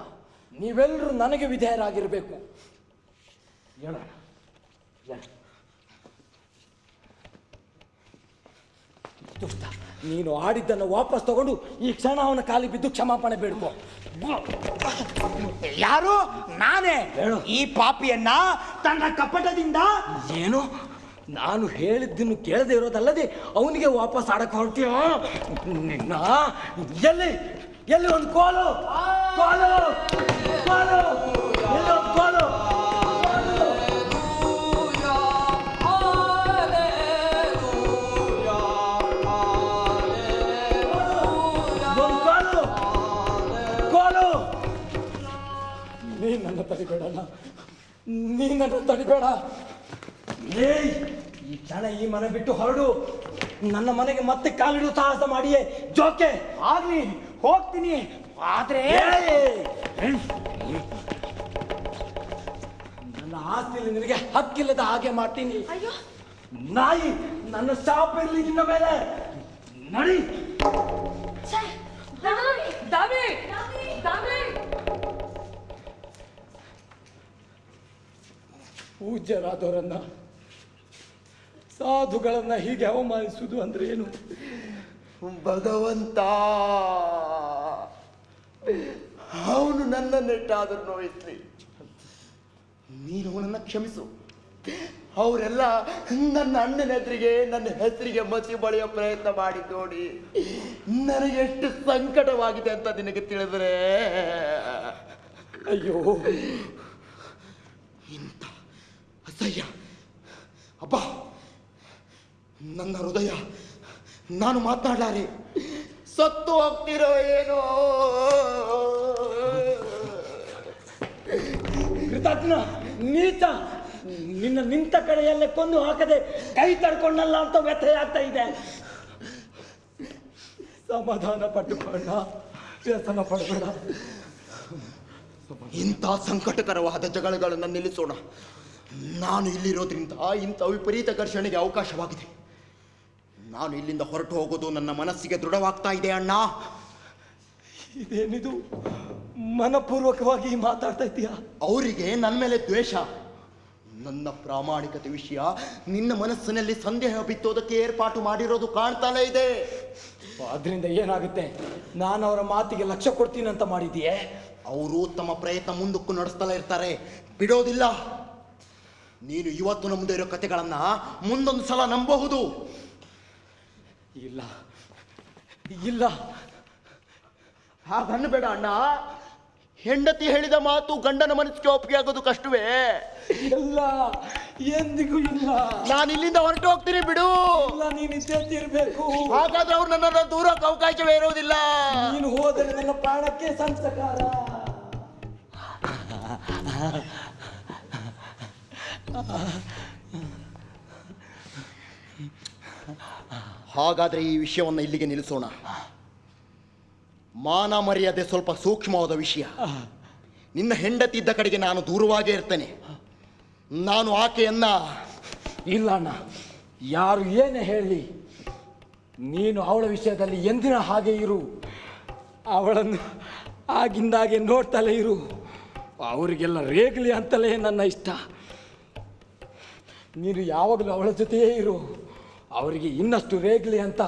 ನೀವೆಲ್ಲರೂ ನನಗೆ ವಿಧೇಯರಾಗಿರಬೇಕು. ಹೇಳ. ದುಷ್ಟ ನೀನು ಆಡಿದ್ದನ್ನು ವಾಪಸ್ ತಗೊಂಡು ಈ ಕ್ಷಣ ಅವನ ಕಾಲಿ ಬಿದ್ದು ಕ್ಷಮಾಪಣೆ ಬೇಡ್ಕೋ. ಯಾರು? ನಾನೇ. ಹೇಳು. ಈ ಪಾಪಿಯನ್ನ ತನ್ನ ಕಪಟದಿಂದ ಏನು? ನಾನು ಹೇಳಿದ್ದನ್ನು ಕೇಳದೆ ಇರೋದಲ್ಲದೆ ಅವನಿಗೆ ವಾಪಸ್ ಆಡಕ್ಕೆ ಹೊರಟಿಯೋ ನಿನ್ನ ಎಲ್ಲಿ? ಎಲ್ಲಿ ಒಂದು ಕೋಲು? ಕೋಲು ಕೋಲು, ಎಲ್ಲಿ ಒಂದು ಕೋಲು? ಒಂದು ಕೋಲು ಕೋಲು. ನೀ ನನ್ನ ತಡಿಬೇಡಣ್ಣ. ನೀ ನನ್ನ ತಡಿಬೇಡ. ಏಯ್, ಈ ಕ್ಷಣ ಈ ಮನೆ ಬಿಟ್ಟು ಹೊರಡು. ನನ್ನ ಮನೆಗೆ ಮತ್ತೆ ಕಾಲಿಡು ಸಾಹಸ ಮಾಡಿಯೇ. ಜೋಕೆ, ಆಗ್ಲಿ. ಹೋಗ್ತೀನಿ. ಆದ್ರೆ! ನನ್ನ ಆಸ್ತಿಯಲ್ಲಿ ನಿನಗೆ ಹಕ್ಕಿಲ್ಲದ ಹಾಗೆ ಮಾಡ್ತೀನಿ. ಅಯ್ಯೋ. ನಾಯಿ ನನ್ನ ಶಾಪ್ ಇರಲಿ ನಿನ್ನ ಮೇಲೆ. ನಡಿ. ಪೂಜ್ಯರಾದವರನ್ನ ಸಾಧುಗಳನ್ನ ಹೀಗೆ ಅವಮಾನಿಸುವುದು ಅಂದ್ರೆ ಏನು? ಭಗವಂತ. ಅವನು ನನ್ನ ನೆಟ್ಟಾದರೂ ನೋಯಿಸ್ಲಿ ನೀನು ಅವನನ್ನ ಕ್ಷಮಿಸು. ಅವರೆಲ್ಲ ನನ್ನ ಅಣ್ಣನ ಹೆಸರಿಗೆ ನನ್ನ ಹೆಸರಿಗೆ ಮಸಿ ಬಳಿಯೋ ಪ್ರಯತ್ನ ಮಾಡಿ ನೋಡಿ. ನನಗೆ ಎಷ್ಟು ಸಂಕಟವಾಗಿದೆ ಅಂತ ನಿನಗೆ ತಿಳಿದ್ರೆ. ಅಯ್ಯೋ ಇಂತ ಅಸಹ್ಯ. ಅಪ್ಪ ನನ್ನ ಹೃದಯ ನಾನು ಮಾತನಾಡಲಾರೆ. ಸತ್ತು ಹೋಗ್ತಿರೋ ಏನೋ? ಕೃತಜ್ಞ ನೀತ ನಿನ್ನ ನಿಂತ ಕಡೆಯಲ್ಲೇ ಕೊಂದು ಹಾಕದೆ ಕೈ ತಡ್ಕೊಂಡಲ್ಲ ಅಂತ ವ್ಯಥೆ ಆಗ್ತಾ ಇದೆ. ಸಮಾಧಾನ ಪಟ್ಟುಕೊಂಡ ವ್ಯಸನ ಪಡಬೇಡ. ಇಂಥ ಸಂಕಟಕರವಾದ ಜಗಳಗಳನ್ನು ನಿಲ್ಲಿಸೋಣ. ನಾನು ಇಲ್ಲಿರೋದ್ರಿಂದ ಇಂಥ ವಿಪರೀತ ಘರ್ಷಣೆಗೆ ಅವಕಾಶವಾಗಿದೆ. ನಾನು ಇಲ್ಲಿಂದ ಹೊರಟು ಹೋಗೋದು ನನ್ನ ಮನಸ್ಸಿಗೆ ದೃಢವಾಗ್ತಾ ಇದೆ ಅಣ್ಣ. ಇದೇನಿದು? ಮನಪೂರ್ವಕವಾಗಿ ಮಾತಾಡ್ತಾ ಇದೀಯಾ ಅವರಿಗೆ ನನ್ನ ಮೇಲೆ ದ್ವೇಷ. ನನ್ನ ಪ್ರಾಮಾಣಿಕತೆ ವಿಷಯ ನಿನ್ನ ಮನಸ್ಸಿನಲ್ಲಿ ಸಂದೇಹ ಬಿತ್ತೋದಕ್ಕೆ ಏರ್ಪಾಟು ಮಾಡಿರೋದು ಕಾಣ್ತಾನೇ ಇದೆ. ಅದರಿಂದ ಏನಾಗುತ್ತೆ? ನಾನು ಅವರ ಮಾತಿಗೆ ಲಕ್ಷ ಕೊಡ್ತೀನಿ ಅಂತ ಮಾಡಿದೀಯೇ ಅವರು ತಮ್ಮ ಪ್ರಯತ್ನ ಮುಂದಕ್ಕೂ ನಡೆಸ್ತಲೇ ಇರ್ತಾರೆ. ಬಿಡೋದಿಲ್ಲ. ನೀನು ಇವತ್ತು ನಮ್ಮದೇ ಇರೋ ಕಥೆಗಳನ್ನು ಮುಂದೊಂದು ಸಲ ನಂಬಬಹುದು. ಇಲ್ಲ. ಇಲ್ಲ. ಹಾಗನ್ನಬೇಡ ಅಣ್ಣ. ಹೆಂಡತಿ ಹೇಳಿದ ಮಾತು ಗಂಡನ ಮನಸ್ಸಿಗೆ ಒಪ್ಪಿಗೆ ಆಗೋದು ಕಷ್ಟವೇ. ಇಲ್ಲ. ಎಂದಿಗೂ ಇಲ್ಲ. ನಾನು ಇಲ್ಲಿಂದ ಹೊರಟು ಹೋಗ್ತೀನಿ ಬಿಡು. ಇಲ್ಲ ನೀನು ಇರಬೇಕು ಹಾಗಾದ್ರೆ ಅವ್ರು ನನ್ನನ್ನು ದೂರಕ್ಕೆ ಅವಕಾಶವೇ ಇರೋದಿಲ್ಲ. ನೀನು ಹೋದರೆ ನನ್ನ ಪ್ರಾಣಕ್ಕೆ ಸಂಸ್ಕಾರ. (laughs) ಹಾಗಾದ್ರೆ ಈ ವಿಷಯವನ್ನು ಇಲ್ಲಿಗೆ ನಿಲ್ಲಿಸೋಣ. ಮಾನ ಮರ್ಯಾದೆ ಸ್ವಲ್ಪ ಸೂಕ್ಷ್ಮವಾದ ವಿಷಯ. ನಿನ್ನ ಹೆಂಡತಿ ಇದ್ದ ಕಡೆಗೆ ನಾನು ದೂರವಾಗೇ ಇರ್ತೇನೆ. ನಾನು ಆಕೆಯನ್ನ ಇಲ್ಲ ಅಣ್ಣ. ಯಾರು ಏನೇ ಹೇಳಿ ನೀನು ಅವಳ ವಿಷಯದಲ್ಲಿ ಎಂದಿನ ಹಾಗೆ ಇರು. ಅವಳನ್ನು ಆಗಿಂದಾಗೆ ನೋಡ್ತಲೇ ಇರು. ಅವರಿಗೆಲ್ಲ ರೇಗಲಿ ಅಂತಲೇ ನನ್ನ ಇಷ್ಟ. ನೀನು ಯಾವಾಗಲೂ ಅವಳ ಜೊತೆಯೇ ಇರು. ಅವರಿಗೆ ಇನ್ನಷ್ಟು ರೇಗ್ಲಿ ಅಂತ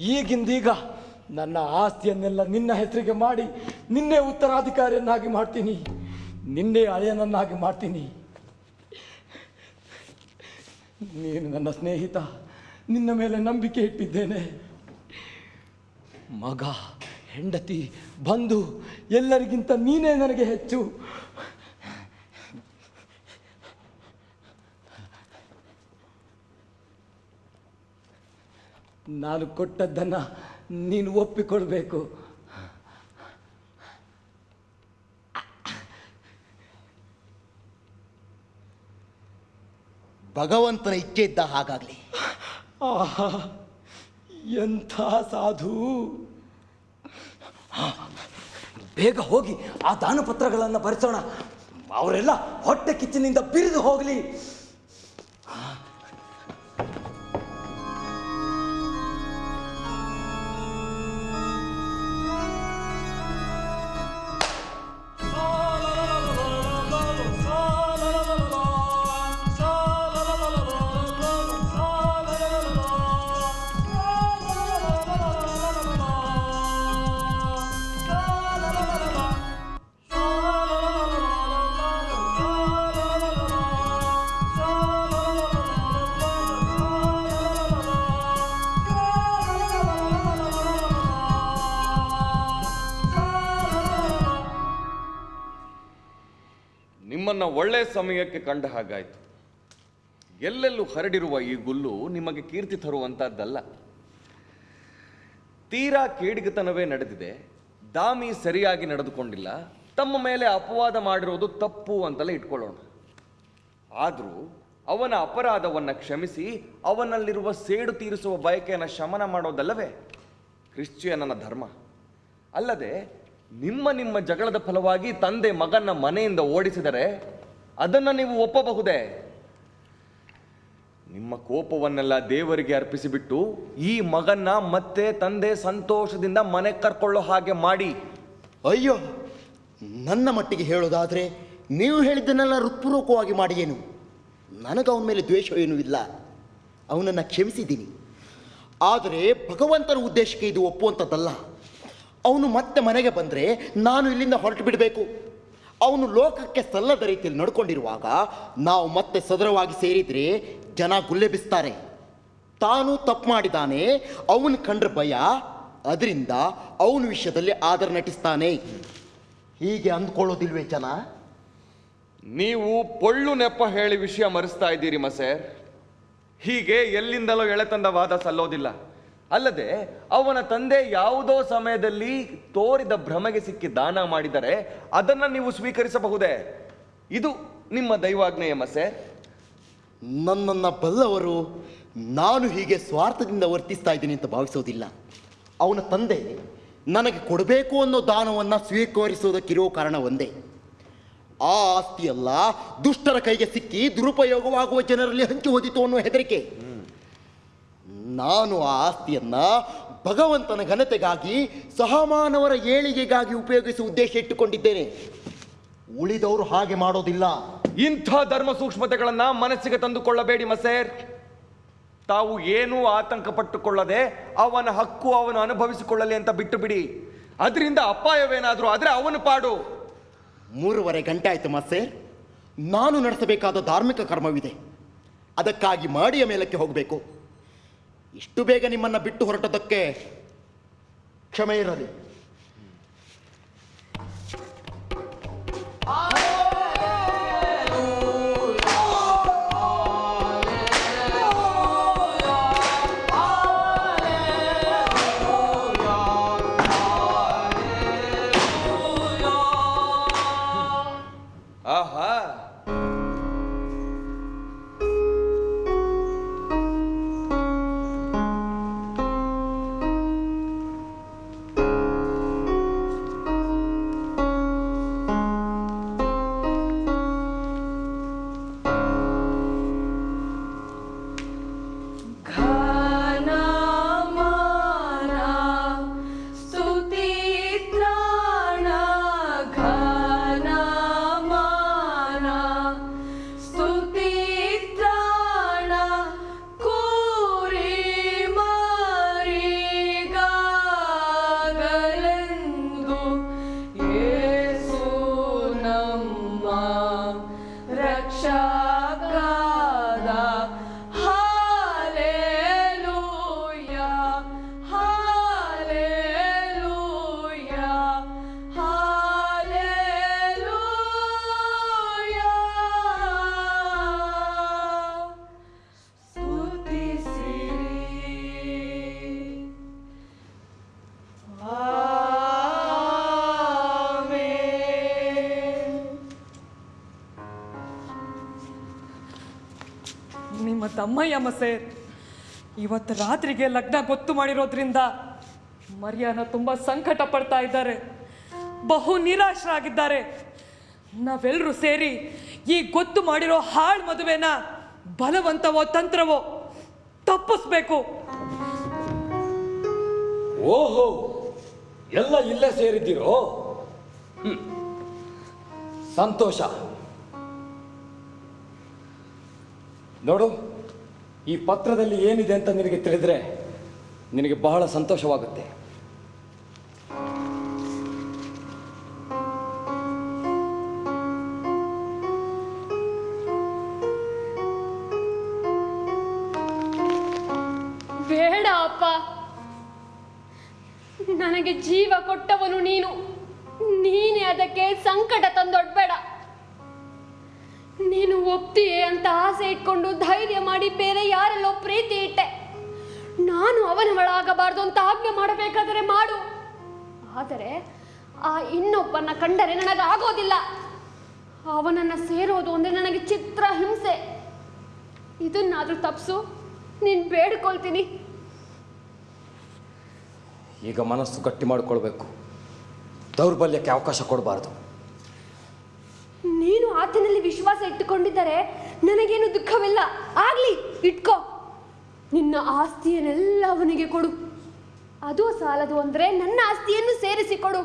ಈಗಿಂದೀಗ ನನ್ನ ಆಸ್ತಿಯನ್ನೆಲ್ಲ ನಿನ್ನ ಹೆಸರಿಗೆ ಮಾಡಿ ನಿನ್ನೆ ಉತ್ತರಾಧಿಕಾರಿಯನ್ನಾಗಿ ಮಾಡ್ತೀನಿ. ನಿನ್ನೆ ಅಳೆಯನನ್ನಾಗಿ ಮಾಡ್ತೀನಿ. ನೀನು ನನ್ನ ಸ್ನೇಹಿತ, ನಿನ್ನ ಮೇಲೆ ನಂಬಿಕೆ ಇಟ್ಟಿದ್ದೇನೆ. ಮಗ, ಹೆಂಡತಿ, ಬಂಧು, ಎಲ್ಲರಿಗಿಂತ ನೀನೇ ನನಗೆ ಹೆಚ್ಚು. ನಾನು ಕೊಟ್ಟದ್ದನ್ನು ನೀನು ಒಪ್ಪಿಕೊಳ್ಬೇಕು. ಭಗವಂತನ ಇಚ್ಛೆ ಇದ್ದ ಹಾಗಾಗಲಿ. ಆಹಾ ಎಂಥ ಸಾಧು. ಬೇಗ ಹೋಗಿ ಆ ದಾನಪತ್ರಗಳನ್ನು ಬರೆಸೋಣ. ಅವರೆಲ್ಲ ಹೊಟ್ಟೆ ಕಿಚ್ಚಿನಿಂದ ಬಿರಿದು ಹೋಗಲಿ. ಸಮಯಕ್ಕೆ ಕಂಡ ಹಾಗಾಯಿತು. ಎಲ್ಲೆಲ್ಲೂ ಹರಡಿರುವ ಈ ಗುಲ್ಲು ನಿಮಗೆ ಕೀರ್ತಿ ತರುವಂತಹದ್ದಲ್ಲ. ತೀರಾ ಕೇಡಿಗತನವೇ ನಡೆದಿದೆ. ದಾಮಿ ಸರಿಯಾಗಿ ನಡೆದುಕೊಂಡಿಲ್ಲ. ತಮ್ಮ ಮೇಲೆ ಅಪವಾದ ಮಾಡಿರೋದು ತಪ್ಪು ಅಂತಲೇ ಇಟ್ಕೊಳ್ಳೋಣ. ಆದರೂ ಅವನ ಅಪರಾಧವನ್ನ ಕ್ಷಮಿಸಿ ಅವನಲ್ಲಿರುವ ಸೇಡು ತೀರಿಸುವ ಬಯಕೆಯನ್ನು ಶಮನ ಮಾಡೋದಲ್ಲವೇ? ಕ್ರಿಶ್ಚಿಯನನ ಧರ್ಮ. ಅಲ್ಲದೆ ನಿಮ್ಮ ನಿಮ್ಮ ಜಗಳದ ಫಲವಾಗಿ ತಂದೆ ಮಗನ ಮನೆಯಿಂದ ಓಡಿಸಿದರೆ ಅದನ್ನು ನೀವು ಒಪ್ಪಬಹುದೇ? ನಿಮ್ಮ ಕೋಪವನ್ನೆಲ್ಲ ದೇವರಿಗೆ ಅರ್ಪಿಸಿಬಿಟ್ಟು ಈ ಮಗನ್ನ ಮತ್ತೆ ತಂದೆ ಸಂತೋಷದಿಂದ ಮನೆ ಕರ್ಕೊಳ್ಳೋ ಹಾಗೆ ಮಾಡಿ. ಅಯ್ಯೋ, ನನ್ನ ಮಟ್ಟಿಗೆ ಹೇಳೋದಾದ್ರೆ ನೀವು ಹೇಳಿದ್ದನ್ನೆಲ್ಲ ಹೃತ್ಪೂರ್ವಕವಾಗಿ ಮಾಡಿ ಏನು ನನಗೆ ಅವನ ಮೇಲೆ ದ್ವೇಷ ಏನೂ ಇಲ್ಲ. ಅವನನ್ನು ಕ್ಷಮಿಸಿದ್ದೀನಿ. ಆದರೆ ಭಗವಂತನ ಉದ್ದೇಶಕ್ಕೆ ಇದು ಒಪ್ಪುವಂಥದ್ದಲ್ಲ. ಅವನು ಮತ್ತೆ ಮನೆಗೆ ಬಂದರೆ ನಾನು ಇಲ್ಲಿಂದ ಹೊರಟು ಬಿಡಬೇಕು. ಅವನು ಲೋಕಕ್ಕೆ ಸಲ್ಲದ ರೀತಿಯಲ್ಲಿ ನಡ್ಕೊಂಡಿರುವಾಗ ನಾವು ಮತ್ತೆ ಸದರವಾಗಿ ಸೇರಿದರೆ ಜನ ಗುಲ್ಲೆಬಿಸ್ತಾರೆ ತಾನು ತಪ್ಪು ಮಾಡಿದಾನೆ, ಅವನು ಕಂಡ್ರೆ ಭಯ, ಅದರಿಂದ ಅವನ ವಿಷಯದಲ್ಲಿ ಆದರ ನಟಿಸ್ತಾನೆ. ಹೀಗೆ ಅಂದ್ಕೊಳ್ಳೋದಿಲ್ವೇ ಜನ? ನೀವು ಪೊಳ್ಳು ನೆಪ ಹೇಳಿ ವಿಷಯ ಮರೆಸ್ತಾ ಇದ್ದೀರಿ, ಮಸೇರ್. ಹೀಗೆ ಎಲ್ಲಿಂದಲೋ ಎಳೆತಂದ ವಾದ ಸಲ್ಲೋದಿಲ್ಲ. ಅಲ್ಲದೆ ಅವನ ತಂದೆ ಯಾವುದೋ ಸಮಯದಲ್ಲಿ ತೋರಿದ ಭ್ರಮೆಗೆ ಸಿಕ್ಕಿ ದಾನ ಮಾಡಿದರೆ ಅದನ್ನು ನೀವು ಸ್ವೀಕರಿಸಬಹುದೇ? ಇದು ನಿಮ್ಮ ದೈವಾಜ್ಞೆಯ ಮಸೆ ನನ್ನನ್ನು ಬಲ್ಲವರು ನಾನು ಹೀಗೆ ಸ್ವಾರ್ಥದಿಂದ ವರ್ತಿಸ್ತಾ ಇದ್ದೀನಿ ಅಂತ ಭಾವಿಸೋದಿಲ್ಲ. ಅವನ ತಂದೆ ನನಗೆ ಕೊಡಬೇಕು ಅನ್ನೋ ದಾನವನ್ನು ಸ್ವೀಕರಿಸೋದಕ್ಕಿರೋ ಕಾರಣ ಒಂದೇ. ಆ ಆಸ್ತಿಯೆಲ್ಲ ದುಷ್ಟರ ಕೈಗೆ ಸಿಕ್ಕಿ ದುರುಪಯೋಗವಾಗುವ ಜನರಲ್ಲಿ ಹಂಚಿ ಹೋದಿತು ಅನ್ನೋ ಹೆದರಿಕೆ. ನಾನು ಆ ಆಸ್ತಿಯನ್ನು ಭಗವಂತನ ಘನತೆಗಾಗಿ ಸಹಮಾನವರ ಏಳಿಗೆಗಾಗಿ ಉಪಯೋಗಿಸುವ ಉದ್ದೇಶ ಇಟ್ಟುಕೊಂಡಿದ್ದೇನೆ. ಉಳಿದವರು ಹಾಗೆ ಮಾಡೋದಿಲ್ಲ. ಇಂಥ ಧರ್ಮ ಸೂಕ್ಷ್ಮತೆಗಳನ್ನು ಮನಸ್ಸಿಗೆ ತಂದುಕೊಳ್ಳಬೇಡಿ ಮಸೇರ್. ತಾವು ಏನೂ ಆತಂಕ ಪಟ್ಟುಕೊಳ್ಳದೆ ಅವನ ಹಕ್ಕು ಅವನು ಅನುಭವಿಸಿಕೊಳ್ಳಲಿ ಅಂತ ಬಿಟ್ಟು ಬಿಡಿ ಅದರಿಂದ ಅಪಾಯವೇನಾದರೂ ಆದರೆ ಅವನು ಪಾಡು. ಮೂರುವರೆ ಗಂಟೆ ಆಯಿತು ಮಸೇರ್. ನಾನು ನಡೆಸಬೇಕಾದ ಧಾರ್ಮಿಕ ಕರ್ಮವಿದೆ. ಅದಕ್ಕಾಗಿ ಮಾಡಿಯ ಮೇಲಕ್ಕೆ ಹೋಗಬೇಕು. ಇಷ್ಟು ಬೇಗ ನಿಮ್ಮನ್ನು ಬಿಟ್ಟು ಹೊರಟದಕ್ಕೆ ಕ್ಷಮೆ ಇರಲಿ. ಆಹಾ. ತಮ್ಮಯ್ಯ ಮಸೇರ್ ಇವತ್ತು ರಾತ್ರಿಗೆ ಲಗ್ನ ಗೊತ್ತು ಮಾಡಿರೋದ್ರಿಂದ ಮರ್ಯಾನ ತುಂಬ ಸಂಕಟ ಪಡ್ತಾ ಇದ್ದಾರೆ. ಬಹು ನಿರಾಶರಾಗಿದ್ದಾರೆ. ನಾವೆಲ್ಲರೂ ಸೇರಿ ಈ ಗೊತ್ತು ಮಾಡಿರೋ ಹಾಳು ಮದುವೆನ ಬಲವಂತವೋ ತಂತ್ರವೋ ತಪ್ಪಿಸ್ಬೇಕು. ಓಹೋ, ಎಲ್ಲ ಇಲ್ಲೇ ಸೇರಿದ್ದೀರೋ? ಸಂತೋಷ. ನೋಡು ಈ ಪತ್ರದಲ್ಲಿ ಏನಿದೆ ಅಂತ ನಿನಗೆ ತಿಳಿದ್ರೆ ನಿನಗೆ ಬಹಳ ಸಂತೋಷವಾಗುತ್ತೆ. ಈಗ ಮನಸ್ಸು ಗಟ್ಟಿ ಮಾಡಿಕೊಳ್ಬೇಕು. ದೌರ್ಬಲ್ಯಕ್ಕೆ ಅವಕಾಶ ಕೊಡಬಾರ್ದು. ನೀನು ಆತನಲ್ಲಿ ವಿಶ್ವಾಸ ಇಟ್ಟುಕೊಂಡಿದ್ದರೆ ನನಗೇನು ದುಃಖವಿಲ್ಲ. ಆಗ್ಲಿ ಇಟ್ಕೋ. ನಿನ್ನ ಆಸ್ತಿಯನ್ನೆಲ್ಲ ಅವನಿಗೆ ಕೊಡು. ಅದು ಸಾಲದು ಅಂದ್ರೆ ನನ್ನ ಆಸ್ತಿಯನ್ನು ಸೇರಿಸಿಕೊಡು.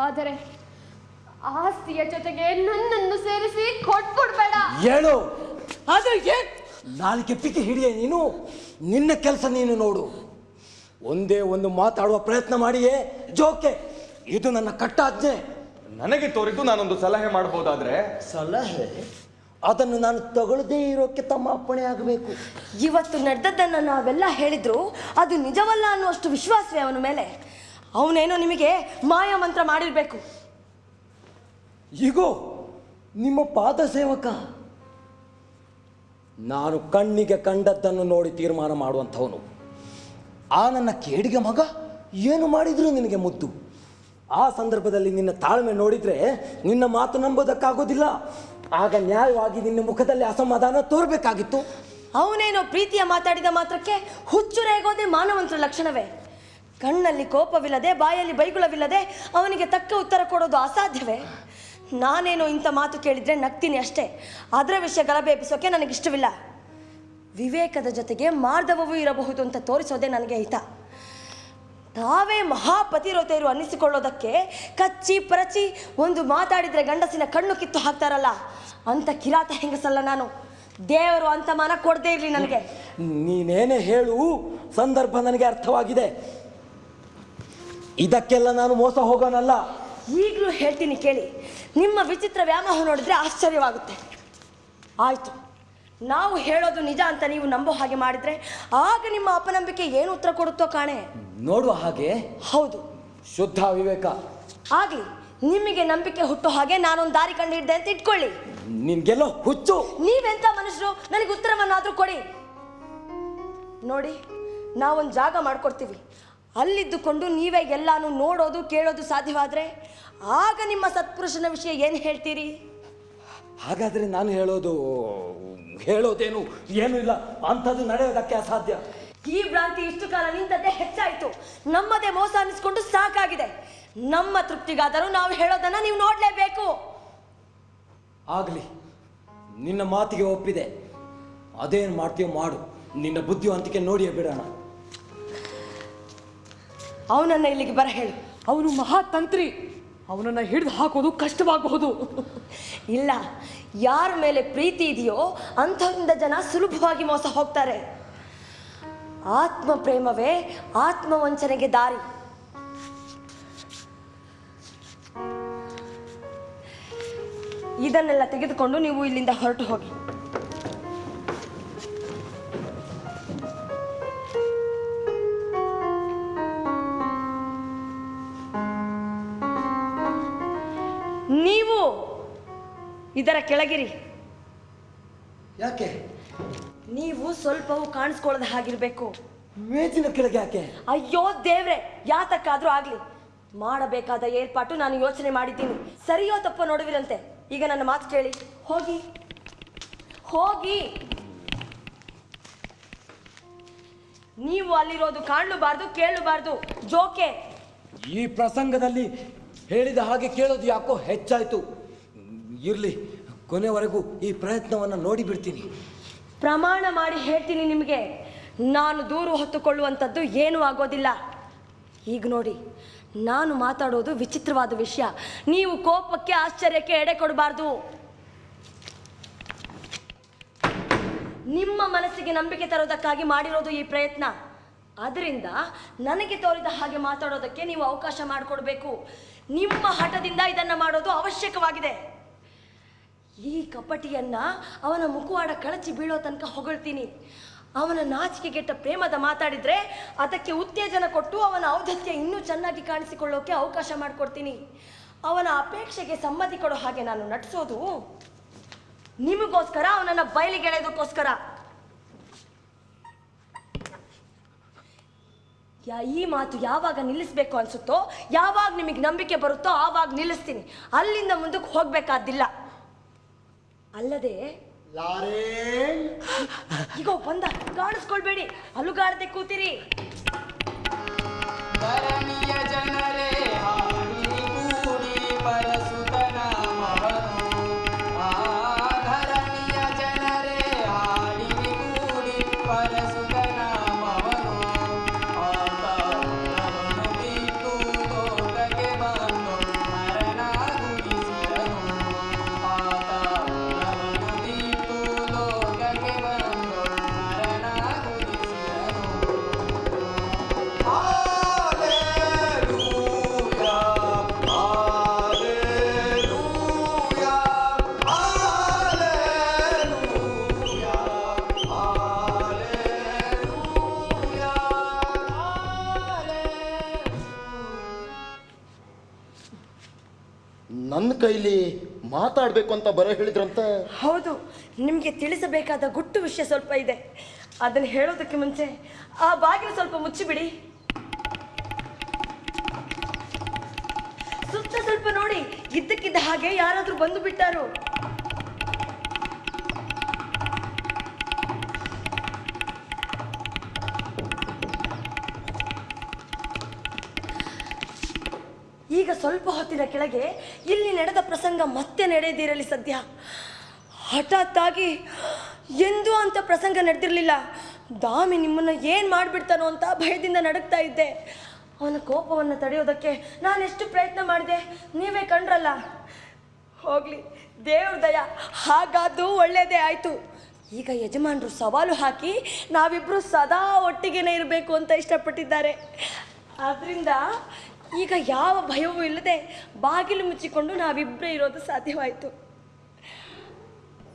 ಆದರೆ ಆಸ್ತಿಯ ಜೊತೆಗೆ ನನ್ನನ್ನು ಸೇರಿಸಿ ಕೊಟ್ಬಿಡ್ಬೇಡ. ಹೇಳು. ಆದರೆ ನಾಲ್ಕೆ ಪಿಕ್ಕಿ ಹಿಡಿಯ ನೀನು. ನಿನ್ನ ಕೆಲಸ ನೀನು ನೋಡು. ಒಂದೇ ಒಂದು ಮಾತಾಡುವ ಪ್ರಯತ್ನ ಮಾಡಿಯೇ ಜೋಕೆ ಇದು ನನ್ನ ಕಟ್ಟಾಜ್ಞೆ. ನನಗೆ ತೋರಿದ್ದು ನಾನೊಂದು ಸಲಹೆ ಮಾಡಬಹುದಾದ್ರೆ? ಸಲಹೆ? ಅದನ್ನು ನಾನು ತಗೊಳ್ಳದೇ ಇರೋಕ್ಕೆ ತಮ್ಮ ಅಪ್ಪಣೆ ಆಗಬೇಕು. ಇವತ್ತು ನಡೆದದ್ದನ್ನು ನಾವೆಲ್ಲ ಹೇಳಿದ್ರು ಅದು ನಿಜವಲ್ಲ ಅನ್ನುವಷ್ಟು ವಿಶ್ವಾಸವೇ ಅವನ ಮೇಲೆ. ಅವನೇನೋ ನಿಮಗೆ ಮಾಯ ಮಂತ್ರ ಮಾಡಿರ್ಬೇಕು. ಈಗೋ ನಿಮ್ಮ ಪಾದ ಸೇವಕ. ನಾನು ಕಣ್ಣಿಗೆ ಕಂಡದ್ದನ್ನು ನೋಡಿ ತೀರ್ಮಾನ ಮಾಡುವಂಥವನು. ಆ ನನ್ನ ಕೇಡಿಗೆ ಮಗ ಏನು ಮಾಡಿದ್ರು ನಿನಗೆ ಮುದ್ದು? ಆ ಸಂದರ್ಭದಲ್ಲಿ ನಿನ್ನ ತಾಳ್ಮೆ ನೋಡಿದ್ರೆ ನಿನ್ನ ಮಾತು ನಂಬೋದಕ್ಕಾಗೋದಿಲ್ಲ. ಆಗ ನ್ಯಾಯವಾಗಿ ನಿನ್ನ ಮುಖದಲ್ಲಿ ಅಸಮಾಧಾನ ತೋರಬೇಕಾಗಿತ್ತು. ಅವನೇನೋ ಪ್ರೀತಿಯ ಮಾತಾಡಿದ ಮಾತ್ರಕ್ಕೆ ಹುಚ್ಚು ರೇಗೋದೇ ಮಾನವಂತರ ಲಕ್ಷಣವೇ. ಕಣ್ಣಲ್ಲಿ ಕೋಪವಿಲ್ಲದೆ, ಬಾಯಲ್ಲಿ ಬೈಗುಳವಿಲ್ಲದೆ ಅವನಿಗೆ ತಕ್ಕ ಉತ್ತರ ಕೊಡೋದು ಅಸಾಧ್ಯವೇ? ನಾನೇನೋ ಇಂಥ ಮಾತು ಕೇಳಿದ್ರೆ ನಗ್ತೀನಿ ಅಷ್ಟೇ. ಅದರ ವಿಷಯ ಗಲಭೆ ಎಬ್ಬಿಸೋಕೆ ನನಗಿಷ್ಟವಿಲ್ಲ. ವಿವೇಕದ ಜೊತೆಗೆ ಮಾರ್ಧವವೂ ಇರಬಹುದು ಅಂತ ತೋರಿಸೋದೇ ನನಗೆ ಹಿತ. ತಾವೇ ಮಹಾಪತಿರೋತೆಯರು ಅನ್ನಿಸಿಕೊಳ್ಳೋದಕ್ಕೆ ಕಚ್ಚಿ ಪರಚಿ ಒಂದು ಮಾತಾಡಿದರೆ ಗಂಡಸಿನ ಕಣ್ಣು ಕಿತ್ತು ಹಾಕ್ತಾರಲ್ಲ ಅಂತ ಕಿರಾತ ಹೆಂಗಸಲ್ಲ ನಾನು. ದೇವರು ಅಂತ ಮನ ಕೊಡದೇ ಇರಲಿ ನನಗೆ. ನೀನೇನೇ ಹೇಳು ಸಂದರ್ಭ ನನಗೆ ಅರ್ಥವಾಗಿದೆ. ಇದಕ್ಕೆಲ್ಲ ನಾನು ಮೋಸ ಹೋಗೋನಲ್ಲ. ಈಗಲೂ ಹೇಳ್ತೀನಿ ಕೇಳಿ ನಿಮ್ಮ ವಿಚಿತ್ರ ವ್ಯಾಮೋಹ ನೋಡಿದ್ರೆ ಆಶ್ಚರ್ಯವಾಗುತ್ತೆ. ಆಯ್ತು. ನಾವು ಹೇಳೋದು ನಿಜ ಅಂತ ನೀವು ನಂಬೋ ಹಾಗೆ ಮಾಡಿದ್ರೆ ಆಗ ನಿಮ್ಮ ಅಪನಂಬಿಕೆ ಏನು ಉತ್ತರ ಕೊಡುತ್ತೋ ಕಾಣೆ? ನೋಡುವ ಹಾಗೆ? ಹೌದು. ಶುದ್ಧ ವಿವೇಕ ಆಗ್ಲಿ ನಿಮಗೆ ನಂಬಿಕೆ ಹುಟ್ಟೋ ಹಾಗೆ ನಾನೊಂದು ದಾರಿ ಕಂಡು ಹಿಡ್ದೆ ಅಂತ ಇಟ್ಕೊಳ್ಳಿ. ನಿಮ್ಗೆಲ್ಲ ಹುಚ್ಚು. ನೀವೆಂತ ಮನುಷ್ಯರು? ನನಗೆ ಉತ್ತರವನ್ನಾದ್ರೂ ಕೊಡಿ. ನೋಡಿ ನಾವೊಂದು ಜಾಗ ಮಾಡ್ಕೊಡ್ತೀವಿ. ಅಲ್ಲಿದ್ದುಕೊಂಡು ನೀವೇ ಎಲ್ಲಾನು ನೋಡೋದು ಕೇಳೋದು ಸಾಧ್ಯವಾದ್ರೆ ಆಗ ನಿಮ್ಮ ಸತ್ಪುರುಷನ ವಿಷಯ ಏನು ಹೇಳ್ತೀರಿ? ಹಾಗಾದ್ರೆ ನಾನು ಹೇಳೋದು ಹೇಳೋದೇನು ಏನು ಇಲ್ಲ. ಅಂಥದ್ದು ನಡೆಯೋದಕ್ಕೆ ಅಸಾಧ್ಯ. ಈ ಭ್ರಾಂತಿ ಇಷ್ಟು ಕಾಲ ನಿಂತದ್ದೇ ಹೆಚ್ಚಾಯ್ತು. ನಮ್ಮದೇ ಮೋಸ ಅನ್ನಿಸ್ಕೊಂಡು ಸಾಕಾಗಿದೆ. ನಮ್ಮ ತೃಪ್ತಿಗಾದರೂ ನಾವು ಹೇಳೋದನ್ನ ನೀವು ನೋಡ್ಲೇಬೇಕು. ಆಗಲಿ. ನಿನ್ನ ಮಾತಿಗೆ ಒಪ್ಪಿದೆ. ಅದೇನು ಮಾಡ್ತೀಯೋ ಮಾಡು. ನಿನ್ನ ಬುದ್ಧಿವಂತಿಕೆ ನೋಡಿಯೇ ಬಿಡೋಣ. ಅವನನ್ನ ಇಲ್ಲಿಗೆ ಬರ ಹೇಳು. ಅವನು ಮಹಾತಂತ್ರಿ. ಅವನನ್ನ ಹಿಡಿದು ಹಾಕೋದು ಕಷ್ಟವಾಗಬಹುದು. (laughs) ಇಲ್ಲ. ಯಾರ ಮೇಲೆ ಪ್ರೀತಿ ಇದೆಯೋ ಅಂಥವರಿಂದ ಜನ ಸುಲಭವಾಗಿ ಮೋಸ ಹೋಗ್ತಾರೆ. ಆತ್ಮ ಪ್ರೇಮವೇ ಆತ್ಮ ವಂಚನೆಗೆ ದಾರಿ. ಇದನ್ನೆಲ್ಲ ತೆಗೆದುಕೊಂಡು ನೀವು ಇಲ್ಲಿಂದ ಹೊರಟು ಹೋಗಿ. ನೀವು ಇದರ ಕೆಳಗಿರಿ. ಯಾಕೆ? ನೀವು ಸ್ವಲ್ಪವೂ ಕಾಣಿಸ್ಕೊಳ್ಳದ ಹಾಗಿರ್ಬೇಕು. ಮೇಜಿನ ಕೆಳಗೆ ಯಾಕೆ? ಅಯ್ಯೋ ದೇವ್ರೆ ಯಾತಕ್ಕಾದ್ರೂ ಆಗ್ಲಿ. ಮಾಡಬೇಕಾದ ಏರ್ಪಾಟು ನಾನು ಯೋಚನೆ ಮಾಡಿದ್ದೀನಿ. ಸರಿಯೋ ತಪ್ಪೋ ನೋಡುವಿರಂತೆ. ಈಗ ನನ್ನ ಮಾತು ಕೇಳಿ. ಹೋಗಿ. ಹೋಗಿ. ನೀವು ಅಲ್ಲಿರೋದು ಕಾಣಲೂಬಾರ್ದು ಕೇಳಬಾರ್ದು ಜೋಕೆ. ಈ ಪ್ರಸಂಗದಲ್ಲಿ ಹೇಳಿದ ಹಾಗೆ ಕೇಳೋದು ಯಾಕೋ ಹೆಚ್ಚಾಯ್ತು. ಇರಲಿ, ಕೊನೆವರೆಗೂ ಈ ಪ್ರಯತ್ನವನ್ನು ನೋಡಿ ಬಿಡ್ತೀನಿ. ಪ್ರಮಾಣ ಮಾಡಿ ಹೇಳ್ತೀನಿ ನಿಮಗೆ. ನಾನು ದೂರು ಹೊತ್ತುಕೊಳ್ಳುವಂಥದ್ದು ಏನೂ ಆಗೋದಿಲ್ಲ. ಈಗ ನೋಡಿ, ನಾನು ಮಾತಾಡೋದು ವಿಚಿತ್ರವಾದ ವಿಷಯ. ನೀವು ಕೋಪಕ್ಕೆ ಆಶ್ಚರ್ಯಕ್ಕೆ ಎಡೆ ಕೊಡಬಾರ್ದು. ನಿಮ್ಮ ಮನಸ್ಸಿಗೆ ನಂಬಿಕೆ ತರೋದಕ್ಕಾಗಿ ಮಾಡಿರೋದು ಈ ಪ್ರಯತ್ನ. ಅದರಿಂದ ನನಗೆ ತೋರಿದ ಹಾಗೆ ಮಾತಾಡೋದಕ್ಕೆ ನೀವು ಅವಕಾಶ ಮಾಡಿಕೊಡ್ಬೇಕು. ನಿಮ್ಮ ಹಠದಿಂದ ಇದನ್ನು ಮಾಡೋದು ಅವಶ್ಯಕವಾಗಿದೆ. ಈ ಕಪಟಿಯನ್ನ ಅವನ ಮುಖವಾಡ ಕಳಚಿ ಬೀಳೋ ತನಕ ಹೊಗಳ್ತೀನಿ. ಅವನ ನಾಚಿಕೆಗೆಟ್ಟ ಪ್ರೇಮದ ಮಾತಾಡಿದ್ರೆ ಅದಕ್ಕೆ ಉತ್ತೇಜನ ಕೊಟ್ಟು ಅವನ ಔದತ್ಯ ಇನ್ನೂ ಚೆನ್ನಾಗಿ ಕಾಣಿಸಿಕೊಳ್ಳೋಕೆ ಅವಕಾಶ ಮಾಡಿಕೊಡ್ತೀನಿ. ಅವನ ಅಪೇಕ್ಷೆಗೆ ಸಮ್ಮತಿ ಕೊಡೋ ಹಾಗೆ ನಾನು ನಟಿಸೋದು ನಿಮಗೋಸ್ಕರ ಅವನನ್ನ ಬಯಲಿಗೆಳೆಯೋದಕ್ಕೋಸ್ಕರ. ಈ ಮಾತು ಯಾವಾಗ ನಿಲ್ಲಿಸ್ಬೇಕು ಅನ್ಸುತ್ತೋ, ಯಾವಾಗ ನಿಮಗೆ ನಂಬಿಕೆ ಬರುತ್ತೋ ಆವಾಗ ನಿಲ್ಲಿಸ್ತೀನಿ. ಅಲ್ಲಿಂದ ಮುಂದಕ್ಕೆ ಹೋಗ್ಬೇಕಾದಿಲ್ಲ. ಅಲ್ಲದೆ ಈಗ ಬಂದ. ಕಾಣಿಸ್ಕೊಳ್ಬೇಡಿ. ಅಲುಗಾಡದೆ ಕೂತಿರಿ. ಮಾತಾಡಬೇಕು ಅಂತ ಬರ ಹೇಳಿದ್ರಂತ? ಹೌದು, ನಿಮಗೆ ತಿಳಿಸಬೇಕಾದ ಗುಟ್ಟು ವಿಷಯ ಸ್ವಲ್ಪ ಇದೆ. ಅದನ್ನು ಹೇಳೋದಕ್ಕೆ ಮುಂಚೆ ಆ ಬಾಗಿಲು ಸ್ವಲ್ಪ ಮುಚ್ಚಿಬಿಡಿ. ಸುತ್ತ ಸ್ವಲ್ಪ ನೋಡಿ, ಇದ್ದಕ್ಕಿದ್ದ ಹಾಗೆ ಯಾರಾದ್ರೂ ಬಂದು ಬಿಟ್ಟಾರು. ಸ್ವಲ್ಪ ಹೊತ್ತಿನ ಕೆಳಗೆ ಇಲ್ಲಿ ನಡೆದ ಪ್ರಸಂಗ ಮತ್ತೆ ನಡೆಯದಿರಲಿ ಸದ್ಯ. ಹಠಾತ್ತಾಗಿ ಎಂದು ಅಂತ ಪ್ರಸಂಗ ನಡೆದಿರಲಿಲ್ಲ. ದಾಮಿ ನಿಮ್ಮನ್ನು ಏನು ಮಾಡಿಬಿಡ್ತಾನೋ ಅಂತ ಭಯದಿಂದ ನಡುಗ್ತಾ ಇದ್ದೆ. ಅವನ ಕೋಪವನ್ನು ತಡೆಯೋದಕ್ಕೆ ನಾನು ಎಷ್ಟು ಪ್ರಯತ್ನ ಮಾಡಿದೆ, ನೀವೇ ಕಂಡ್ರಲ್ಲ. ಹೋಗ್ಲಿ, ದೇವ್ರ ದಯ ಹಾಗಾದ್ದು ಒಳ್ಳೆಯದೇ ಆಯಿತು. ಈಗ ಯಜಮಾನರು ಸವಾಲು ಹಾಕಿ ನಾವಿಬ್ಬರು ಸದಾ ಒಟ್ಟಿಗೆನೇ ಇರಬೇಕು ಅಂತ ಇಷ್ಟಪಟ್ಟಿದ್ದಾರೆ. ಆದ್ದರಿಂದ ಈಗ ಯಾವ ಭಯವೂ ಇಲ್ಲದೆ ಬಾಗಿಲು ಮುಚ್ಚಿಕೊಂಡು ನಾವಿಬ್ಬರೇ ಇರೋದು ಸಾಧ್ಯವಾಯಿತು.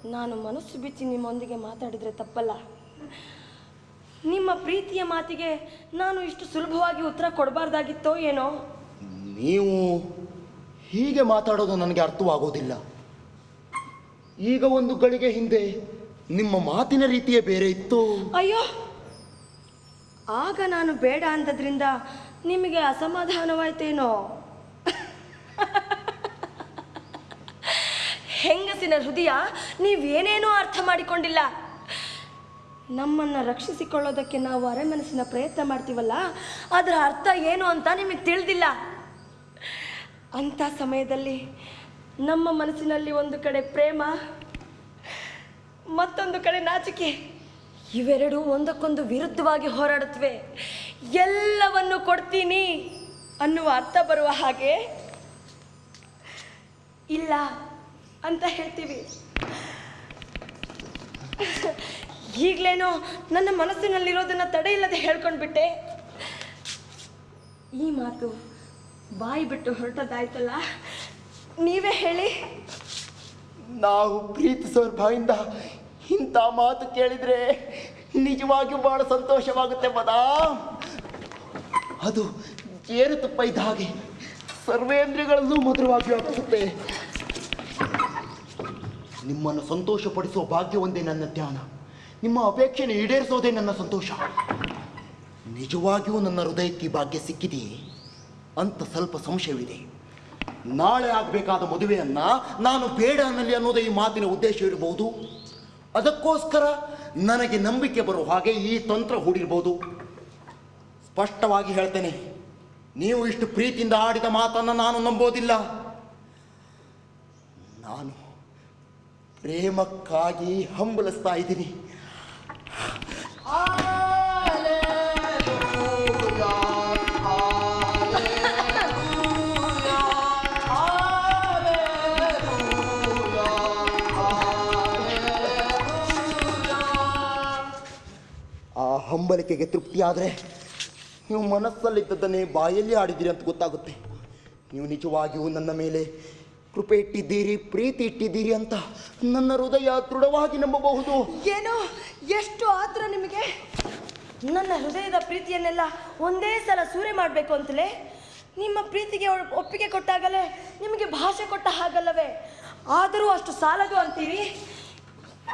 ನಾನು ಮನಸ್ಸು ಬಿಚ್ಚಿ ನಿಮ್ಮೊಂದಿಗೆ ಮಾತಾಡಿದರೆ ತಪ್ಪಲ್ಲ. ನಿಮ್ಮ ಪ್ರೀತಿಯ ಮಾತಿಗೆ ನಾನು ಇಷ್ಟು ಸುಲಭವಾಗಿ ಉತ್ತರ ಕೊಡಬಾರ್ದಾಗಿತ್ತೋ ಏನೋ? ನೀವು ಹೀಗೆ ಮಾತಾಡೋದು ನನಗೆ ಅರ್ಥವಾಗೋದಿಲ್ಲ. ಈಗ ಒಂದು ಗಳಿಗೆ ಹಿಂದೆ ನಿಮ್ಮ ಮಾತಿನ ರೀತಿಯೇ ಬೇರೆ ಇತ್ತು. ಅಯ್ಯೋ ಆಗ ನಾನು ಬೇಡ ಅಂದದ್ರಿಂದ ನಿಮಗೆ ಅಸಮಾಧಾನವಾಯ್ತೇನೋ? ಹೆಂಗಸಿನ ಹೃದಯ ನೀವೇನೇನೋ ಅರ್ಥ ಮಾಡಿಕೊಂಡಿಲ್ಲ. ನಮ್ಮನ್ನು ರಕ್ಷಿಸಿಕೊಳ್ಳೋದಕ್ಕೆ ನಾವು ಅರೆಮನಸ್ಸಿನ ಪ್ರಯತ್ನ ಮಾಡ್ತೀವಲ್ಲ, ಅದರ ಅರ್ಥ ಏನು ಅಂತ ನಿಮಗೆ ತಿಳಿದಿಲ್ಲ. ಅಂಥ ಸಮಯದಲ್ಲಿ ನಮ್ಮ ಮನಸ್ಸಿನಲ್ಲಿ ಒಂದು ಕಡೆ ಪ್ರೇಮ, ಮತ್ತೊಂದು ಕಡೆ ನಾಚಿಕೆ. ಇವೆರಡೂ ಒಂದಕ್ಕೊಂದು ವಿರುದ್ಧವಾಗಿ ಹೋರಾಡುತ್ತವೆ ಎಲ್ಲವನ್ನು ಕೊಡ್ತೀನಿ ಅನ್ನುವ ಅರ್ಥ ಬರುವ ಹಾಗೆ ಇಲ್ಲ ಅಂತ ಹೇಳ್ತೀವಿ. ಈಗಲೇನೋ ನನ್ನ ಮನಸ್ಸಿನಲ್ಲಿರೋದನ್ನು ತಡೆ ಇಲ್ಲದೆ ಹೇಳ್ಕೊಂಡ್ಬಿಟ್ಟೆ. ಈ ಮಾತು ಬಾಯಿ ಬಿಟ್ಟು ಹೊರಟೋದಾಯ್ತಲ್ಲ? ನೀವೇ ಹೇಳಿ. ನಾವು ಪ್ರೀತಿಸೋರ್ ಬಾಯಿಂದ ಇಂಥ ಮಾತು ಕೇಳಿದ್ರೆ ನಿಜವಾಗಿಯೂ ಬಹಳ ಸಂತೋಷವಾಗುತ್ತೆ ಮದಾ. ಅದು ಜೇನುತುಪ್ಪ ಇದ್ದ ಹಾಗೆ. ಸರ್ವೇಂದ್ರಿಯಗಳಲ್ಲೂ ಮಧುರವಾಗಿ ವ್ಯಾಪಿಸುತ್ತೆ. ನಿಮ್ಮನ್ನು ಸಂತೋಷಪಡಿಸುವ ಭಾಗ್ಯ ಒಂದೇ ನನ್ನ ಧ್ಯಾನ. ನಿಮ್ಮ ಅಪೇಕ್ಷೆಯನ್ನು ಈಡೇರಿಸೋದೇ ನನ್ನ ಸಂತೋಷ. ನಿಜವಾಗಿಯೂ ನನ್ನ ಹೃದಯಕ್ಕೆ ಭಾಗ್ಯ ಸಿಕ್ಕಿದೆಯೇ? ಅಂತ ಸ್ವಲ್ಪ ಸಂಶಯವಿದೆ. ನಾಳೆ ಆಗಬೇಕಾದ ಮದುವೆಯನ್ನು ನಾನು ಬೇಡ ಅನ್ನಲಿ ಅನ್ನೋದೇ ಈ ಮಾತಿನ ಉದ್ದೇಶ ಇರಬಹುದು. ಅದಕ್ಕೋಸ್ಕರ ನನಗೆ ನಂಬಿಕೆ ಬರುವ ಹಾಗೆ ಈ ತಂತ್ರ ಹೂಡಿರ್ಬೋದು. ಸ್ಪಷ್ಟವಾಗಿ ಹೇಳ್ತೇನೆ. ನೀವು ಇಷ್ಟು ಪ್ರೀತಿಯಿಂದ ಆಡಿದ ಮಾತನ್ನು ನಾನು ನಂಬೋದಿಲ್ಲ. ನಾನು ಪ್ರೇಮಕ್ಕಾಗಿ ಹಂಬಲಿಸ್ತಾ ಇದ್ದೀನಿ. ಆ ಹಂಬಲಿಕೆಗೆ ತೃಪ್ತಿಯಾದರೆ ನೀವು ಮನಸ್ಸಲ್ಲಿದ್ದದ್ದನ್ನೇ ಬಾಯಲ್ಲಿ ಆಡಿದ್ದೀರಿ ಅಂತ ಗೊತ್ತಾಗುತ್ತೆ. ನೀವು ನಿಜವಾಗಿಯೂ ನನ್ನ ಮೇಲೆ ಕೃಪೆ ಇಟ್ಟಿದ್ದೀರಿ, ಪ್ರೀತಿ ಇಟ್ಟಿದ್ದೀರಿ ಅಂತ ನನ್ನ ಹೃದಯ ದೃಢವಾಗಿ ನಂಬಬಹುದು. ಏನೋ ಎಷ್ಟು ಆದರೂ ನಿಮಗೆ ನನ್ನ ಹೃದಯದ ಪ್ರೀತಿಯನ್ನೆಲ್ಲ ಒಂದೇ ಸಲ ಸೂರೆ ಮಾಡಬೇಕು ಅಂತಲೇ ನಿಮ್ಮ ಪ್ರೀತಿಗೆ ಒಪ್ಪಿಗೆ ಕೊಟ್ಟಾಗಲೇ ನಿಮಗೆ ಭಾಷೆ ಕೊಟ್ಟ ಹಾಗಲ್ಲವೇ? ಆದರೂ ಅಷ್ಟು ಸಾಲದು ಅಂತೀರಿ?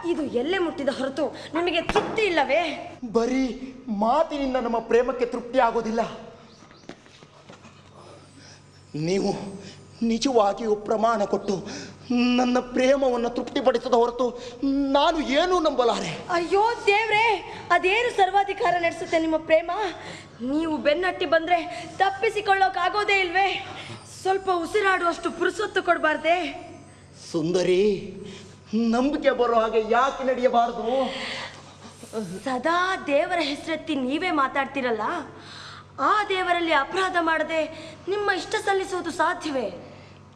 ಇದು ಎಲ್ಲೇ ಮುಟ್ಟಿದ ಹೊರತು ನಿಮಗೆ ತೃಪ್ತಿ ಇಲ್ಲವೇ? ಬರೀ ಮಾತಿನಿಂದ ನಮ್ಮ ಪ್ರೇಮಕ್ಕೆ ತೃಪ್ತಿ ಆಗೋದಿಲ್ಲ. ನೀವು ನಿಜವಾಗಿಯೂ ಪ್ರಮಾಣ ಕೊಟ್ಟು ನನ್ನ ಪ್ರೇಮವನ್ನು ತೃಪ್ತಿಪಡಿಸದ ಹೊರತು ನಾನು ಏನೂ ನಂಬಲಾರೆ. ಅಯ್ಯೋ ದೇವ್ರೇ ಅದೇನು ಸರ್ವಾಧಿಕಾರ ನಡೆಸುತ್ತೆ ನಿಮ್ಮ ಪ್ರೇಮ? ನೀವು ಬೆನ್ನಟ್ಟಿ ಬಂದ್ರೆ ತಪ್ಪಿಸಿಕೊಳ್ಳೋಕ್ಕಾಗೋದೇ ಇಲ್ವೇ? ಸ್ವಲ್ಪ ಉಸಿರಾಡುವಷ್ಟು ಪುರುಸೊತ್ತು ಕೊಡಬಾರ್ದೆ? ಸುಂದರಿ ನಂಬಿಕೆ ಬರೋ ಹಾಗೆ ಯಾಕೆ ನಡೆಯಬಾರದು? ಸದಾ ದೇವರ ಹೆಸರೆತ್ತಿ ನೀವೇ ಮಾತಾಡ್ತಿರಲ್ಲ? ಆ ದೇವರಲ್ಲಿ ಅಪರಾಧ ಮಾಡದೆ ನಿಮ್ಮ ಇಷ್ಟ ಸಲ್ಲಿಸುವುದು ಸಾಧ್ಯವೇ?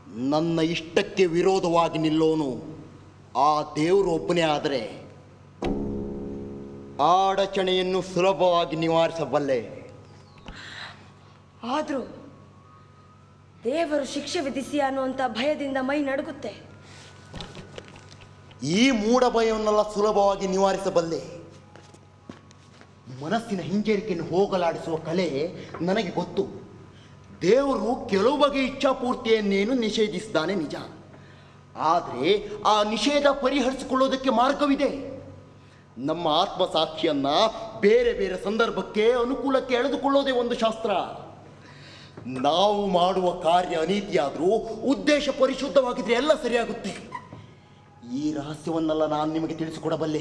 ನನ್ನ ಇಷ್ಟಕ್ಕೆ ವಿರೋಧವಾಗಿ ನಿಲ್ಲೋನು. ಆ ದೇವರು ಒಬ್ಬನೇ ಆದರೆ ಆ ಅಡಚಣೆಯನ್ನು ಸುಲಭವಾಗಿ ನಿವಾರಿಸಬಲ್ಲೆ. ಆದರೂ ದೇವರು ಶಿಕ್ಷೆ ವಿಧಿಸಿ ಅನ್ನುವಂಥ ಭಯದಿಂದ ಮೈ ನಡುಗುತ್ತೆ. ಈ ಮೂಢ ಭಯವನ್ನೆಲ್ಲ ಸುಲಭವಾಗಿ ನಿವಾರಿಸಬಲ್ಲೆ. ಮನಸ್ಸಿನ ಹಿಂಜರಿಕೆಯನ್ನು ಹೋಗಲಾಡಿಸುವ ಕಲೆ ನನಗೆ ಗೊತ್ತು. ದೇವರು ಕೆಲವು ಬಗೆಯ ಇಚ್ಛಾಪೂರ್ತಿಯನ್ನೇನು ನಿಷೇಧಿಸಿದ್ದಾನೆ ನಿಜ. ಆದರೆ ಆ ನಿಷೇಧ ಪರಿಹರಿಸಿಕೊಳ್ಳೋದಕ್ಕೆ ಮಾರ್ಗವಿದೆ. ನಮ್ಮ ಆತ್ಮಸಾಕ್ಷಿಯನ್ನು ಬೇರೆ ಬೇರೆ ಸಂದರ್ಭಕ್ಕೆ ಅನುಕೂಲಕ್ಕೆ ಎಳೆದುಕೊಳ್ಳೋದೇ ಒಂದು ಶಾಸ್ತ್ರ. ನಾವು ಮಾಡುವ ಕಾರ್ಯ ಅನೀತಿಯಾದರೂ ಉದ್ದೇಶ ಪರಿಶುದ್ಧವಾಗಿದ್ರೆ ಎಲ್ಲ ಸರಿಯಾಗುತ್ತೆ. ಈ ರಹಸ್ಯವನ್ನೆಲ್ಲ ನಾನು ನಿಮಗೆ ತಿಳಿಸಿಕೊಡಬಲ್ಲೆ.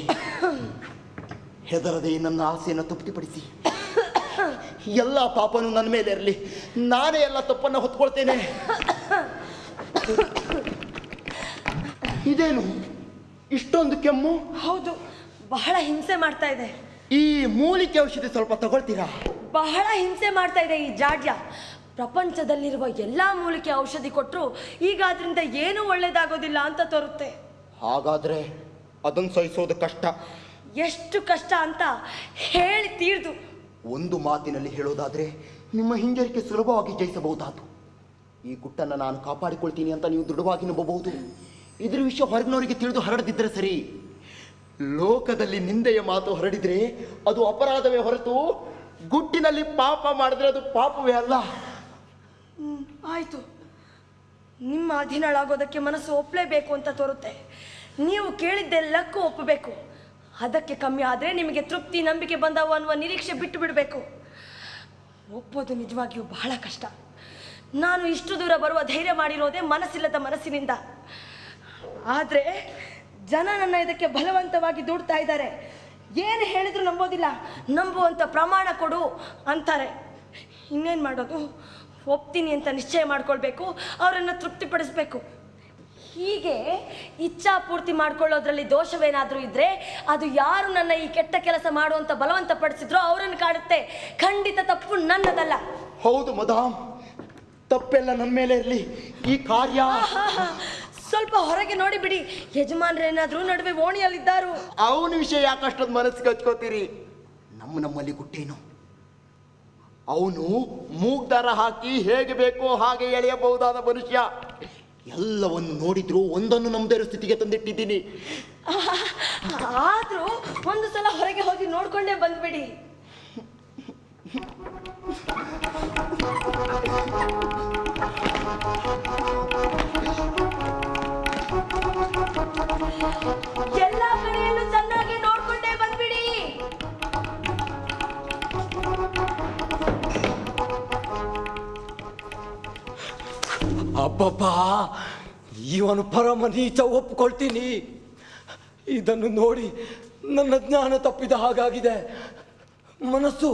ಹೆದರದೆ ನನ್ನ ಆಸೆಯನ್ನು ತೃಪ್ತಿಪಡಿಸಿ. ಎಲ್ಲ ಪಾಪನು ನನ್ನ ಮೇಲೆ ಇರಲಿ. ನಾನೇ ಎಲ್ಲ ತಪ್ಪನ್ನು ಹೊತ್ಕೊಳ್ತೇನೆ. ಇದೇನು? ಇಷ್ಟೊಂದು ಕೆಮ್ಮು? ಹೌದು ಬಹಳ ಹಿಂಸೆ ಮಾಡ್ತಾ ಇದೆ. ಈ ಮೂಲಿಕೆ ಔಷಧಿ ಸ್ವಲ್ಪ ತಗೊಳ್ತೀರಾ? ಬಹಳ ಹಿಂಸೆ ಮಾಡ್ತಾ ಇದೆ ಈ ಜಾಡ್ಯ. ಪ್ರಪಂಚದಲ್ಲಿರುವ ಎಲ್ಲ ಮೂಲಿಕೆ ಔಷಧಿ ಕೊಟ್ಟರು ಈಗ ಅದರಿಂದ ಏನೂ ಒಳ್ಳೇದಾಗೋದಿಲ್ಲ ಅಂತ ತೋರುತ್ತೆ. ಹಾಗಾದ್ರೆ ಅದನ್ನು ಸಹಿಸೋದು ಕಷ್ಟ. ಎಷ್ಟು ಕಷ್ಟ ಅಂತ ಹೇಳಿ ತೀರ್ದು. ಒಂದು ಮಾತಿನಲ್ಲಿ ಹೇಳೋದಾದ್ರೆ ನಿಮ್ಮ ಹಿಂಜರಿಕೆ ಸುಲಭವಾಗಿ ಜಯಿಸಬಹುದಾತು. ಈ ಗುಟ್ಟನ್ನು ನಾನು ಕಾಪಾಡಿಕೊಳ್ತೀನಿ ಅಂತ ನೀವು ದೃಢವಾಗಿ ನಂಬಬಹುದು. ಇದ್ರ ವಿಷಯ ಹೊರಗಿನವರಿಗೆ ತಿಳಿದು ಹರಡದಿದ್ದರೆ ಸರಿ. ಲೋಕದಲ್ಲಿ ನಿಂದೆಯ ಮಾತು ಹರಡಿದ್ರೆ ಅದು ಅಪರಾಧವೇ ಹೊರತು ಗುಟ್ಟಿನಲ್ಲಿ ಪಾಪ ಮಾಡಿದ್ರೆ ಅದು ಪಾಪವೇ ಅಲ್ಲ. ಆಯ್ತು. ನಿಮ್ಮ ಅಧೀನಳಾಗೋದಕ್ಕೆ ಮನಸ್ಸು ಒಪ್ಪಲೇಬೇಕು ಅಂತ ತೋರುತ್ತೆ. ನೀವು ಕೇಳಿದ್ದೆಲ್ಲಕ್ಕೂ ಒಪ್ಪಬೇಕು. ಅದಕ್ಕೆ ಕಮ್ಮಿ ಆದರೆ ನಿಮಗೆ ತೃಪ್ತಿ, ನಂಬಿಕೆ ಬಂದವು ಅನ್ನುವ ನಿರೀಕ್ಷೆ ಬಿಟ್ಟು ಬಿಡಬೇಕು. ಒಪ್ಪೋದು ನಿಜವಾಗಿಯೂ ಬಹಳ ಕಷ್ಟ. ನಾನು ಇಷ್ಟು ದೂರ ಬರುವ ಧೈರ್ಯ ಮಾಡಿರೋದೇ ಮನಸ್ಸಿಲ್ಲದ ಮನಸ್ಸಿನಿಂದ. ಆದರೆ ಜನ ನನ್ನ ಇದಕ್ಕೆ ಬಲವಂತವಾಗಿ ದೂಡ್ತಾ ಇದ್ದಾರೆ. ಏನು ಹೇಳಿದ್ರು ನಂಬೋದಿಲ್ಲ. ನಂಬುವಂಥ ಪ್ರಮಾಣ ಕೊಡು ಅಂತಾರೆ. ಇನ್ನೇನು ಮಾಡೋದು? ಒಪ್ತೀನಿ ಅಂತ ನಿಶ್ಚಯ ಮಾಡ್ಕೊಳ್ಬೇಕು ಅವರನ್ನು ತೃಪ್ತಿಪಡಿಸ್ಬೇಕು. ಹೀಗೆ ಇಚ್ಛಾ ಪೂರ್ತಿ ಮಾಡ್ಕೊಳ್ಳೋದ್ರಲ್ಲಿ ದೋಷವೇನಾದರೂ ಇದ್ದರೆ ಅದು ಯಾರು ನನ್ನ ಈ ಕೆಟ್ಟ ಕೆಲಸ ಮಾಡುವಂತ ಬಲವಂತ ಪಡಿಸಿದ್ರು ಅವರನ್ನು ಕಾಡುತ್ತೆ. ಖಂಡಿತ ತಪ್ಪು ನನ್ನದಲ್ಲ. ಹೌದು ಮದಾಮ್ ತಪ್ಪೆಲ್ಲ ನನ್ನ ಮೇಲೆ ಇರಲಿ. ಈ ಕಾರ್ಯ ಸ್ವಲ್ಪ ಹೊರಗೆ ನೋಡಿ ಬಿಡಿ. ಯಜಮಾನ್ರೇನಾದ್ರೂ ನಡುವೆ ಓಣಿಯಲ್ಲಿದ್ದಾರು. ಅವನ ವಿಷಯ ಯಾಕಷ್ಟೊಂದು ಮನಸ್ಸಿಗೆ ಹಚ್ಕೋತೀರಿ? ನಮ್ಮ ನಮ್ಮಲ್ಲಿ ಗುಟ್ಟೇನು? ಅವನು ಮೂಗ್ದಾರ ಹಾಕಿ ಹೇಗೆ ಬೇಕೋ ಹಾಗೆ ಎಳೆಯಬಹುದಾದ ಮನುಷ್ಯ. ಎಲ್ಲವನ್ನು ನೋಡಿದ್ರು ಒಂದನ್ನು ನಮ್ದೇ ಸ್ಥಿತಿಗೆ ತಂದಿಟ್ಟಿದ್ದೀನಿ. ಆದ್ರೂ ಒಂದು ಸಲ ಹೊರಗೆ ಹೋಗಿ ನೋಡ್ಕೊಂಡೇ ಬಂದ್ಬಿಡಿ. ಎಲ್ಲ ಕಡೆಯಲ್ಲೂ ಚೆನ್ನಾಗಿ ಅಬ್ಬಬ್ಬ ಇವನು ಪರಮ ನೀಚ ಒಪ್ಪಿಕೊಳ್ತೀನಿ ಇದನ್ನು ನೋಡಿ ನನ್ನ ಜ್ಞಾನ ತಪ್ಪಿದ ಹಾಗಾಗಿದೆ. ಮನಸ್ಸು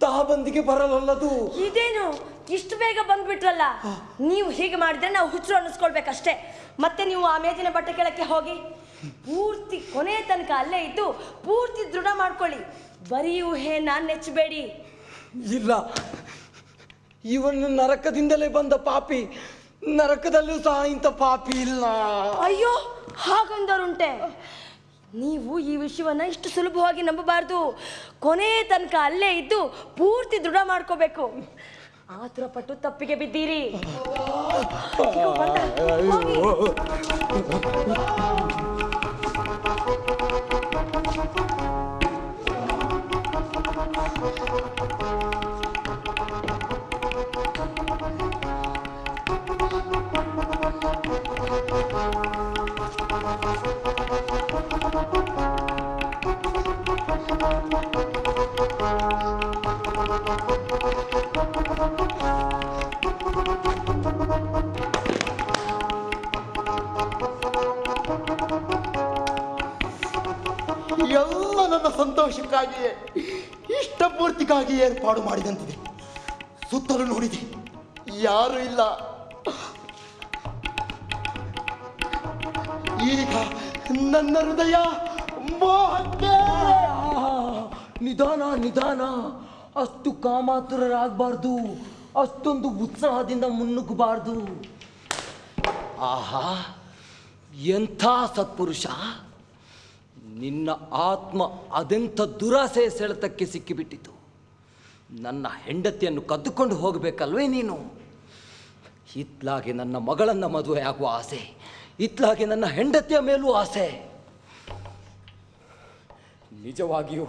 ತಾಬಂದಿಗೆ ಬರಲಲ್ಲದು. ಇದೇನು? ಇಷ್ಟು ಬೇಗ ಬಂದ್ಬಿಟ್ರಲ್ಲ? ನೀವು ಹೀಗೆ ಮಾಡಿದ್ರೆ ನಾವು ಹುಚ್ಚರು ಅನ್ನಿಸ್ಕೊಳ್ಬೇಕಷ್ಟೇ. ಮತ್ತೆ ನೀವು ಆ ಮೇಜಿನ ಬಟ್ಟೆ ಕೆಳಕ್ಕೆ ಹೋಗಿ. ಪೂರ್ತಿ ಕೊನೆ ತನಕ ಅಲ್ಲೇ ಇದ್ದು ಪೂರ್ತಿ ದೃಢ ಮಾಡ್ಕೊಳ್ಳಿ. ಬರೀ ಊಹೆ ನಾನು ನೆಚ್ಚಬೇಡಿ ಇಲ್ಲ. ಇವನು ನರಕದಿಂದಲೇ ಬಂದ ಪಾಪಿ. ನರಕದಲ್ಲೂ ಸಹ ಇಂಥ ಪಾಪಿ ಇಲ್ಲ. ಅಯ್ಯೋ ಹಾಗಂದರುಂಟೆ. ನೀವು ಈ ವಿಷಯವನ್ನ ಇಷ್ಟು ಸುಲಭವಾಗಿ ನಂಬಬಾರ್ದು. ಕೊನೆ ತನಕ ಅಲ್ಲೇ ಇದ್ದು ಪೂರ್ತಿ ದೃಢ ಮಾಡ್ಕೋಬೇಕು. ಆತುರ ಪಟ್ಟು ತಪ್ಪಿಗೆ ಬಿದ್ದೀರಿ. ಎಲ್ಲ ನನ್ನ ಸಂತೋಷಕ್ಕಾಗಿ ಇಷ್ಟಪೂರ್ತಿಗಾಗಿ ಏರ್ಪಾಡು ಮಾಡಿದಂತಿದೆ. ಸುತ್ತಲೂ ನೋಡಿದೆ. ಯಾರು ಇಲ್ಲ. ಈಗ ನನ್ನ ಹೃದಯ ಮೋಹಕ್ಕೆ. ನಿಧಾನ ನಿಧಾನ. ಅಷ್ಟು ಕಾಮಾತುರರಾಗಬಾರ್ದು. ಅಷ್ಟೊಂದು ಉತ್ಸಾಹದಿಂದ ಮುನ್ನುಗ್ಗಬಾರ್ದು. ಆಹಾ, ಎಂಥ ಸತ್ಪುರುಷ. ನಿನ್ನ ಆತ್ಮ ಅದೆಂಥ ದುರಾಸೆ ಸೆಳೆತಕ್ಕೆ ಸಿಕ್ಕಿಬಿಟ್ಟಿತು. ನನ್ನ ಹೆಂಡತಿಯನ್ನು ಕದ್ದುಕೊಂಡು ಹೋಗಬೇಕಲ್ವೇ ನೀನು? ಇತ್ಲಾಗೆ ನನ್ನ ಮಗಳನ್ನು ಮದುವೆ ಆಗುವ ಆಸೆ. ಇತ್ಲಾಗೆ ನನ್ನ ಹೆಂಡತಿಯ ಮೇಲೂ ಆಸೆ. ನಿಜವಾಗಿಯೂ